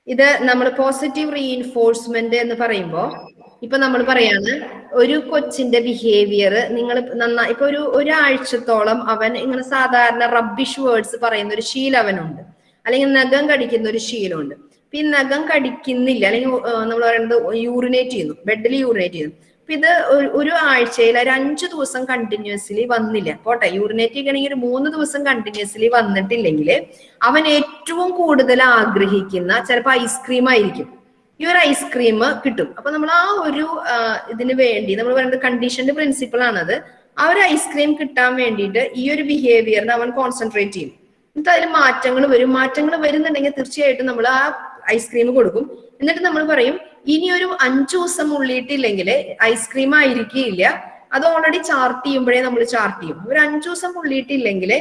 ഇത് നമ്മൾ പോസിറ്റീവ് റീഇൻഫോഴ്സ്മെന്റ് എന്ന് പറയുമ്പോൾ ഇപ്പൊ നമ്മൾ പറയാണ് ഒരു കൊച്ചിന്റെ ബിഹേവിയർ നിങ്ങൾ നന്നാ ഇപ്പൊ ഒരു ഒരാഴ്ചത്തോളം അവൻ ഇങ്ങനെ സാധാരണ റബ്ബിഷ് വേർഡ്സ് പറയുന്ന ഒരു ശീലം അവനുണ്ട്. അല്ലെങ്കിൽ നഖം കടിക്കുന്ന ഒരു ശീലമുണ്ട്. അപ്പൊ ഈ നഖം കടിക്കുന്നില്ല അല്ലെങ്കിൽ നമ്മൾ പറയുന്നത് യൂറിനേറ്റ് ചെയ്യുന്നു ബെഡിൽ യൂറിനേറ്റ് ചെയ്യുന്നു. അപ്പൊ ഇത് ഒരു- ആഴ്ചയിൽ ഒരു അഞ്ചു ദിവസം കണ്ടിന്യൂസ്ലി വന്നില്ല. പോട്ടെ യൂറിനേറ്റ് ചെയ്യണമെങ്കിൽ ഒരു മൂന്ന് ദിവസം കണ്ടിന്യൂസ്ലി വന്നിട്ടില്ലെങ്കിൽ അവൻ ഏറ്റവും കൂടുതൽ ആഗ്രഹിക്കുന്ന ചിലപ്പോൾ ഐസ്ക്രീം ആയിരിക്കും. ഈ ഒരു ഐസ്ക്രീം കിട്ടും. അപ്പൊ നമ്മൾ ആ ഒരു ഇതിന് വേണ്ടി നമ്മൾ പറയുന്നത് കണ്ടീഷന്റെ പ്രിൻസിപ്പിൾ ആണത്. ആ ഒരു ഐസ്ക്രീം കിട്ടാൻ വേണ്ടിയിട്ട് ഈ ഒരു ബിഹേവിയറിന് അവൻ കോൺസെൻട്രേറ്റ് ചെയ്യും. എന്നിട്ട് അതിൽ മാറ്റങ്ങൾ വരും. മാറ്റങ്ങൾ വരുന്നുണ്ടെങ്കിൽ തീർച്ചയായിട്ടും നമ്മൾ ആ ഐസ്ക്രീം കൊടുക്കും. എന്നിട്ട് നമ്മൾ പറയും ഇനി ഒരു അഞ്ചു ദിവസം ഉള്ളിയിട്ടില്ലെങ്കിൽ ഐസ്ക്രീം ആയിരിക്കില്ല അത് ഓൾറെഡി ചാർട്ട് ചെയ്യുമ്പോഴേ നമ്മൾ ചാർട്ട് ചെയ്യും. ഒരു അഞ്ചു ദിവസം ഉള്ളിയിട്ടില്ലെങ്കിൽ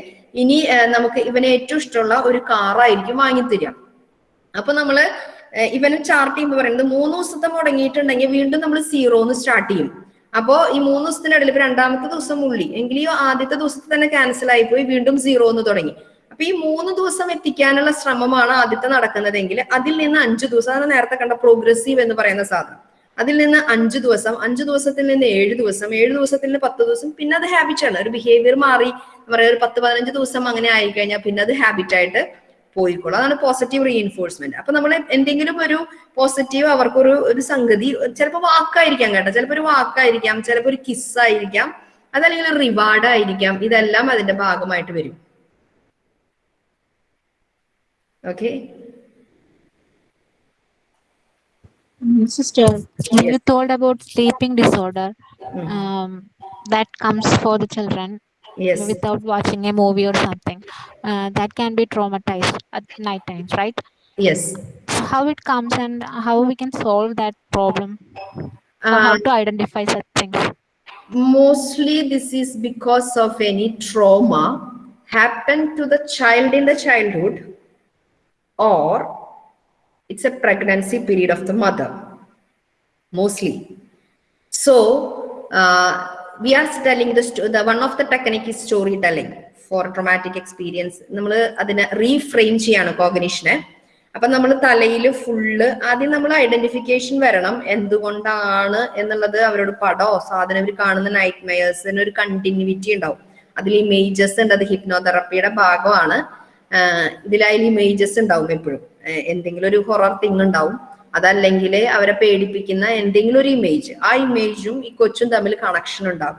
ഇനി നമുക്ക് ഇവന് ഏറ്റവും ഇഷ്ടമുള്ള ഒരു കാറായിരിക്കും വാങ്ങിത്തരിക. അപ്പൊ നമ്മൾ ഇവന് ചാർട്ട് ചെയ്യുമ്പോൾ പറയുന്നത് മൂന്ന് ദിവസത്തെ മുടങ്ങിയിട്ടുണ്ടെങ്കിൽ വീണ്ടും നമ്മൾ സീറോന്ന് സ്റ്റാർട്ട് ചെയ്യും. അപ്പോ ഈ മൂന്ന് ദിവസത്തിനിടയിൽ ഇപ്പൊ രണ്ടാമത്തെ ദിവസം ഉള്ളി എങ്കിലും ആദ്യത്തെ ദിവസത്തിൽ തന്നെ ക്യാൻസൽ ആയിപ്പോയി വീണ്ടും സീറോ എന്ന് തുടങ്ങി. അപ്പൊ ഈ മൂന്ന് ദിവസം എത്തിക്കാനുള്ള ശ്രമമാണ് ആദ്യത്തെ നടക്കുന്നതെങ്കിൽ അതിൽ നിന്ന് അഞ്ചു ദിവസം അതാണ് നേരത്തെ കണ്ട പ്രോഗ്രസീവ് എന്ന് പറയുന്ന സാധനം. അതിൽ നിന്ന് അഞ്ചു ദിവസം അഞ്ചു ദിവസത്തിൽ നിന്ന് ഏഴ് ദിവസം ഏഴ് ദിവസത്തിൽ നിന്ന് പത്ത് ദിവസം പിന്നെ അത് ഹാബിറ്റ് ആണ്. ഒരു ബിഹേവിയർ മാറി പറയാ ഒരു പത്ത് പതിനഞ്ച് ദിവസം അങ്ങനെ ആയി കഴിഞ്ഞാൽ പിന്നെ അത് ഹാബിറ്റ് ആയിട്ട് പോയിക്കോളും. അതാണ് പോസിറ്റീവ് റീഎൻഫോഴ്സ്മെന്റ് അപ്പൊ നമ്മൾ എന്തെങ്കിലും ഒരു പോസിറ്റീവ് അവർക്കൊരു ഒരു സംഗതി ചിലപ്പോൾ വാക്കായിരിക്കാം കേട്ടോ. ചിലപ്പോൾ ഒരു വാക്കായിരിക്കാം ചിലപ്പോൾ ഒരു കിസ് ആയിരിക്കാം അതല്ലെങ്കിൽ റിവാർഡ് ആയിരിക്കാം. ഇതെല്ലാം അതിന്റെ ഭാഗമായിട്ട് വരും. Okay Sister, you told about sleeping disorder, um, that comes for the children. yes. without watching a movie or something. Uh, that can be traumatized at night times right? Yes. How it comes and how we can solve that problem? Uh, how to identify such things? Mostly this is because of any trauma happened to the child in the childhood or it's a pregnancy period of the mother mostly. So uh, we are telling the, one of one of the technique is for traumatic experience. നമ്മൾ അതിനെ reframe ചെയ്യാണ് കോഗ്നീഷനെ അപ്പൊ നമ്മൾ തലയിൽ full ആദ്യം നമ്മൾ identification വരണം. എന്തുകൊണ്ടാണ് എന്നുള്ളത് അവരോട് പടോ. സാധനം അവർ കാണുന്ന നൈറ്റ് മെയേഴ്സിന് ഒരു കണ്ടിന്യൂറ്റി ഉണ്ടാവും. അതിൽ ഇമേജസ് ഉണ്ട്. അത് ഹിപ്നോതെറപ്പിയുടെ ഭാഗമാണ്. ഇതിലായാലും ഇമേജസ് ഉണ്ടാവും എപ്പോഴും. എന്തെങ്കിലും ഒരു ഹൊറർ തിങ് ഉണ്ടാവും. അതല്ലെങ്കിൽ അവരെ പേടിപ്പിക്കുന്ന എന്തെങ്കിലും ഒരു ഇമേജ് ആ ഇമേജും ഈ കൊച്ചും തമ്മിൽ കണക്ഷൻ ഉണ്ടാവും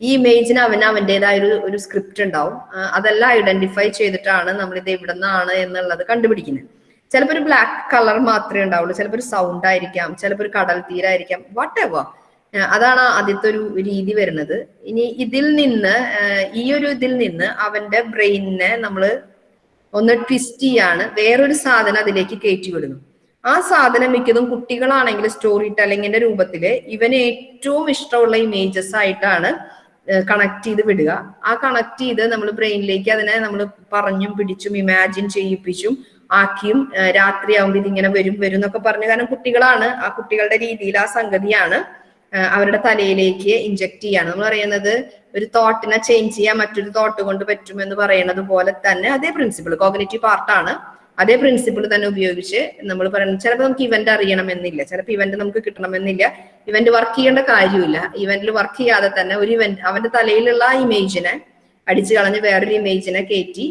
ഈ ഇമേജിന് അവന് അവന്റെതായ ഒരു ഒരു സ്ക്രിപ്റ്റ് ഉണ്ടാവും. അതെല്ലാം ഐഡന്റിഫൈ ചെയ്തിട്ടാണ് നമ്മൾ ഇത് എവിടെ നിന്നാണ് എന്നുള്ളത് കണ്ടുപിടിക്കുന്നത്. ചിലപ്പോൾ ഒരു ബ്ലാക്ക് കളർ മാത്രമേ ഉണ്ടാവുള്ളൂ. ചിലപ്പോൾ ഒരു സൗണ്ട് ആയിരിക്കാം. ചിലപ്പോൾ ഒരു കടൽ തീരായിരിക്കാം. വാട്ട് എവർ അതാണ് ആദ്യത്തെ ഒരു രീതി വരുന്നത്. ഇനി ഇതിൽ നിന്ന് ഈ ഒരു ഇതിൽ നിന്ന് അവന്റെ ബ്രെയിനിനെ നമ്മൾ ഒന്ന് ട്വിസ്റ്റ് ചെയ്യാണ്. വേറൊരു സാധനം അതിലേക്ക് കയറ്റി വിടുന്നു ആ സാധനം മിക്കതും കുട്ടികളാണെങ്കിൽ സ്റ്റോറി ടെല്ലിങ്ങിന്റെ രൂപത്തിൽ ഇവന് ഏറ്റവും ഇഷ്ടമുള്ള ഇമേജസ് ആയിട്ടാണ് കണക്ട് ചെയ്ത് വിടുക. ആ കണക്ട് ചെയ്ത് നമ്മൾ ബ്രെയിനിലേക്ക് അതിനെ നമ്മൾ പറഞ്ഞും പിടിച്ചും ഇമാജിൻ ചെയ്യിപ്പിച്ചും ആക്കിയും രാത്രി രാത്രിയാവുമ്പോൾ ഇതിങ്ങനെ വരും വരും എന്നൊക്കെ പറഞ്ഞു. കാരണം കുട്ടികളാണ് ആ കുട്ടികളുടെ രീതിയിൽ ആ സംഗതിയാണ് അവരുടെ തലയിലേക്ക് ഇഞ്ചക്ട് ചെയ്യാണ്. നമ്മൾ പറയുന്നത് ഒരു തോട്ടിനെ ചേഞ്ച് ചെയ്യാൻ മറ്റൊരു തോട്ട് കൊണ്ട് പറ്റുമെന്ന് പറയുന്നത് പോലെ തന്നെ അതേ പ്രിൻസിപ്പിൾ കോഗ്നേറ്റീവ് പാർട്ടാണ് അതേ പ്രിൻസിപ്പിൾ തന്നെ ഉപയോഗിച്ച് നമ്മൾ പറയുന്നത് ചിലപ്പോൾ നമുക്ക് ഇവന്റ് അറിയണമെന്നില്ല. ചിലപ്പോൾ ഇവന്റ് നമുക്ക് കിട്ടണമെന്നില്ല. ഇവന്റ് വർക്ക് ചെയ്യേണ്ട കാര്യമില്ല. ഇവന്റിൽ വർക്ക് ചെയ്യാതെ തന്നെ ഒരു ഇവന്റ് അവന്റെ തലയിലുള്ള ആ ഇമേജിനെ അടിച്ചു കളഞ്ഞ് വേറൊരു ഇമേജിനെ കയറ്റി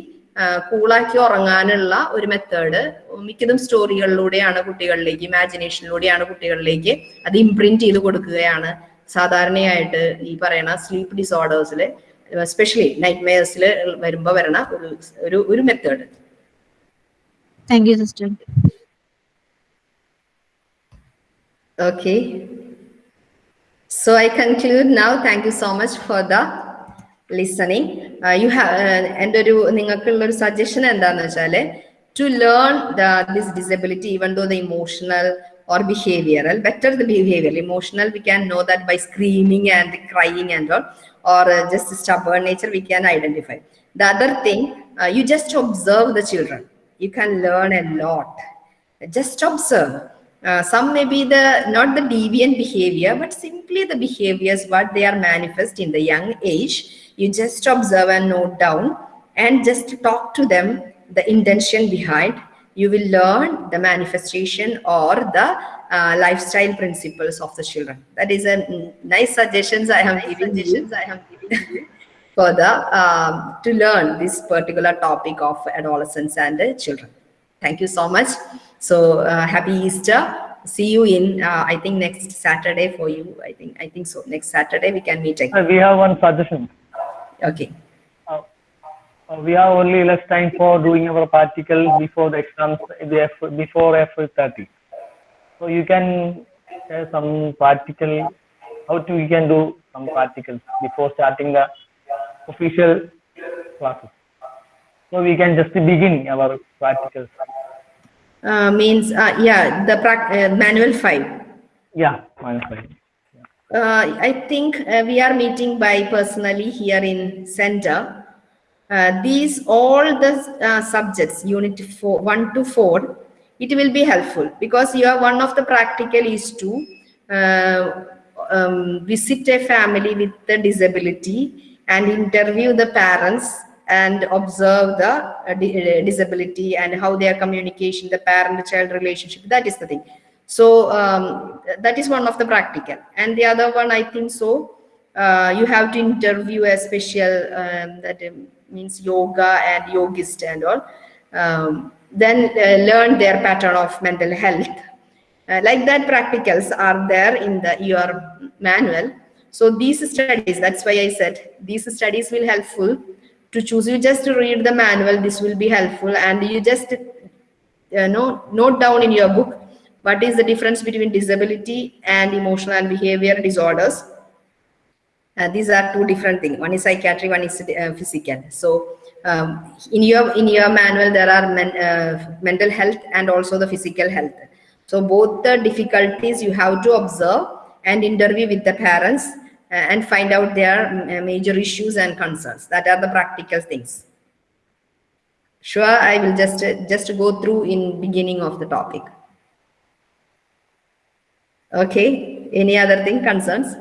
കൂളാക്കി ഉറങ്ങാനുള്ള ഒരു മെത്തേഡ് മിക്കതും സ്റ്റോറികളിലൂടെയാണ് കുട്ടികളിലേക്ക് ഇമാജിനേഷനിലൂടെയാണ് കുട്ടികളിലേക്ക് അത് ഇംപ്രിന്റ് ചെയ്ത് കൊടുക്കുകയാണ്. സാധാരണയായിട്ട് ഈ പറയണ സ്ലീപ്പ് ഡിസോർഡേഴ്സിൽ സ്പെഷ്യലി നൈറ്റ് മെയർസിൽ വരുമ്പോൾ വരണ ഒരു ഒരു ഒരു method Thank you, sister. Okay. So I conclude now. Thank you so much for the listening. Uh, you have എൻ്റെ ഒരു നിങ്ങൾക്കുള്ള ഒരു സജഷൻ എന്താന്ന് വെച്ചാല് to learn the this disability even though the emotional or behavioral better the behavioral emotional we can know that by screaming and crying and all or uh, just stubborn nature we can identify the other thing uh, you just observe the children you can learn a lot. Just observe. Uh, some may be the not the deviant behavior but simply the behaviors what they are manifest in the young age. You just observe and note down and just talk to them the intention behind. You will learn the manifestation or the uh, lifestyle principles of the children. That is a nice suggestions i have given you. i have given you for the um, to learn this particular topic of adolescents and uh, children. Thank you so much. So uh, happy easter. See you in uh, i think next saturday for you. I think i think so. Next saturday we can meet again. We have one suggestion. okay. Uh, uh, we have only less time for doing our practical before the exams, before F30. So you can share some practical, how to you can do some particles before starting the official classes. So we can just begin our practicals. uh, means uh, yeah the uh, manual 5 Yeah, mindful. Uh, I think uh, we are meeting by personally here in center. Uh, these all the uh, subjects, unit four, one to four, it will be helpful because you are one of the practical is to uh, um, visit a family with the disability and interview the parents and observe the uh, uh, disability and how their communication, the parent-child relationship. That is the thing. So um, that is one of the practical. And the other one, I think so, uh, you have to interview a special, um, that um, means yoga and yogist and all. Um, then uh, learn their pattern of mental health. Uh, like that practicals are there in the your manual. So these studies, that's why I said these studies will helpful to choose. You just to read the manual, this will be helpful and you just uh, know, note down in your book what is the difference between disability and emotional and behavior disorders. Uh, these are two different things. One is psychiatry, one is uh, physical. So um, in your in your manual there are men, uh, mental health and also the physical health. So both the difficulties you have to observe and interview with the parents uh, and find out their uh, major issues and concerns. That are the practical things. Sure, I will just uh, just go through in beginning of the topic. Okay, any other thing concerns?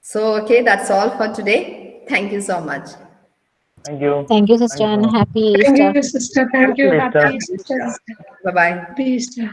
So, okay, that's all for today. Thank you so much. Thank you. Thank you, sister, and happy Thank you, sister. Thank you. Happy Happy Easter. Easter. Bye-bye. Happy Easter.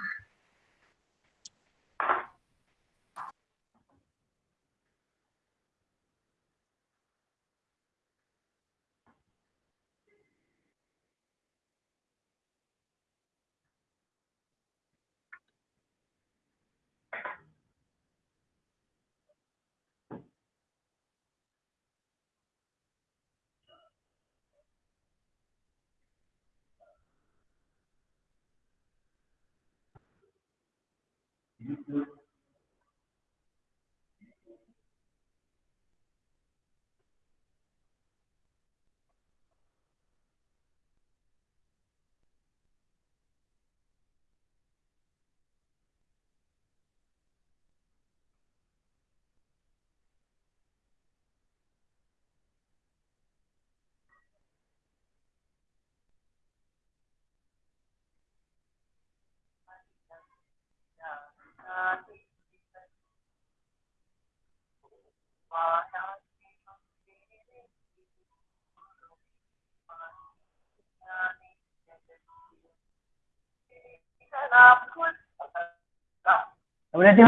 Kemudian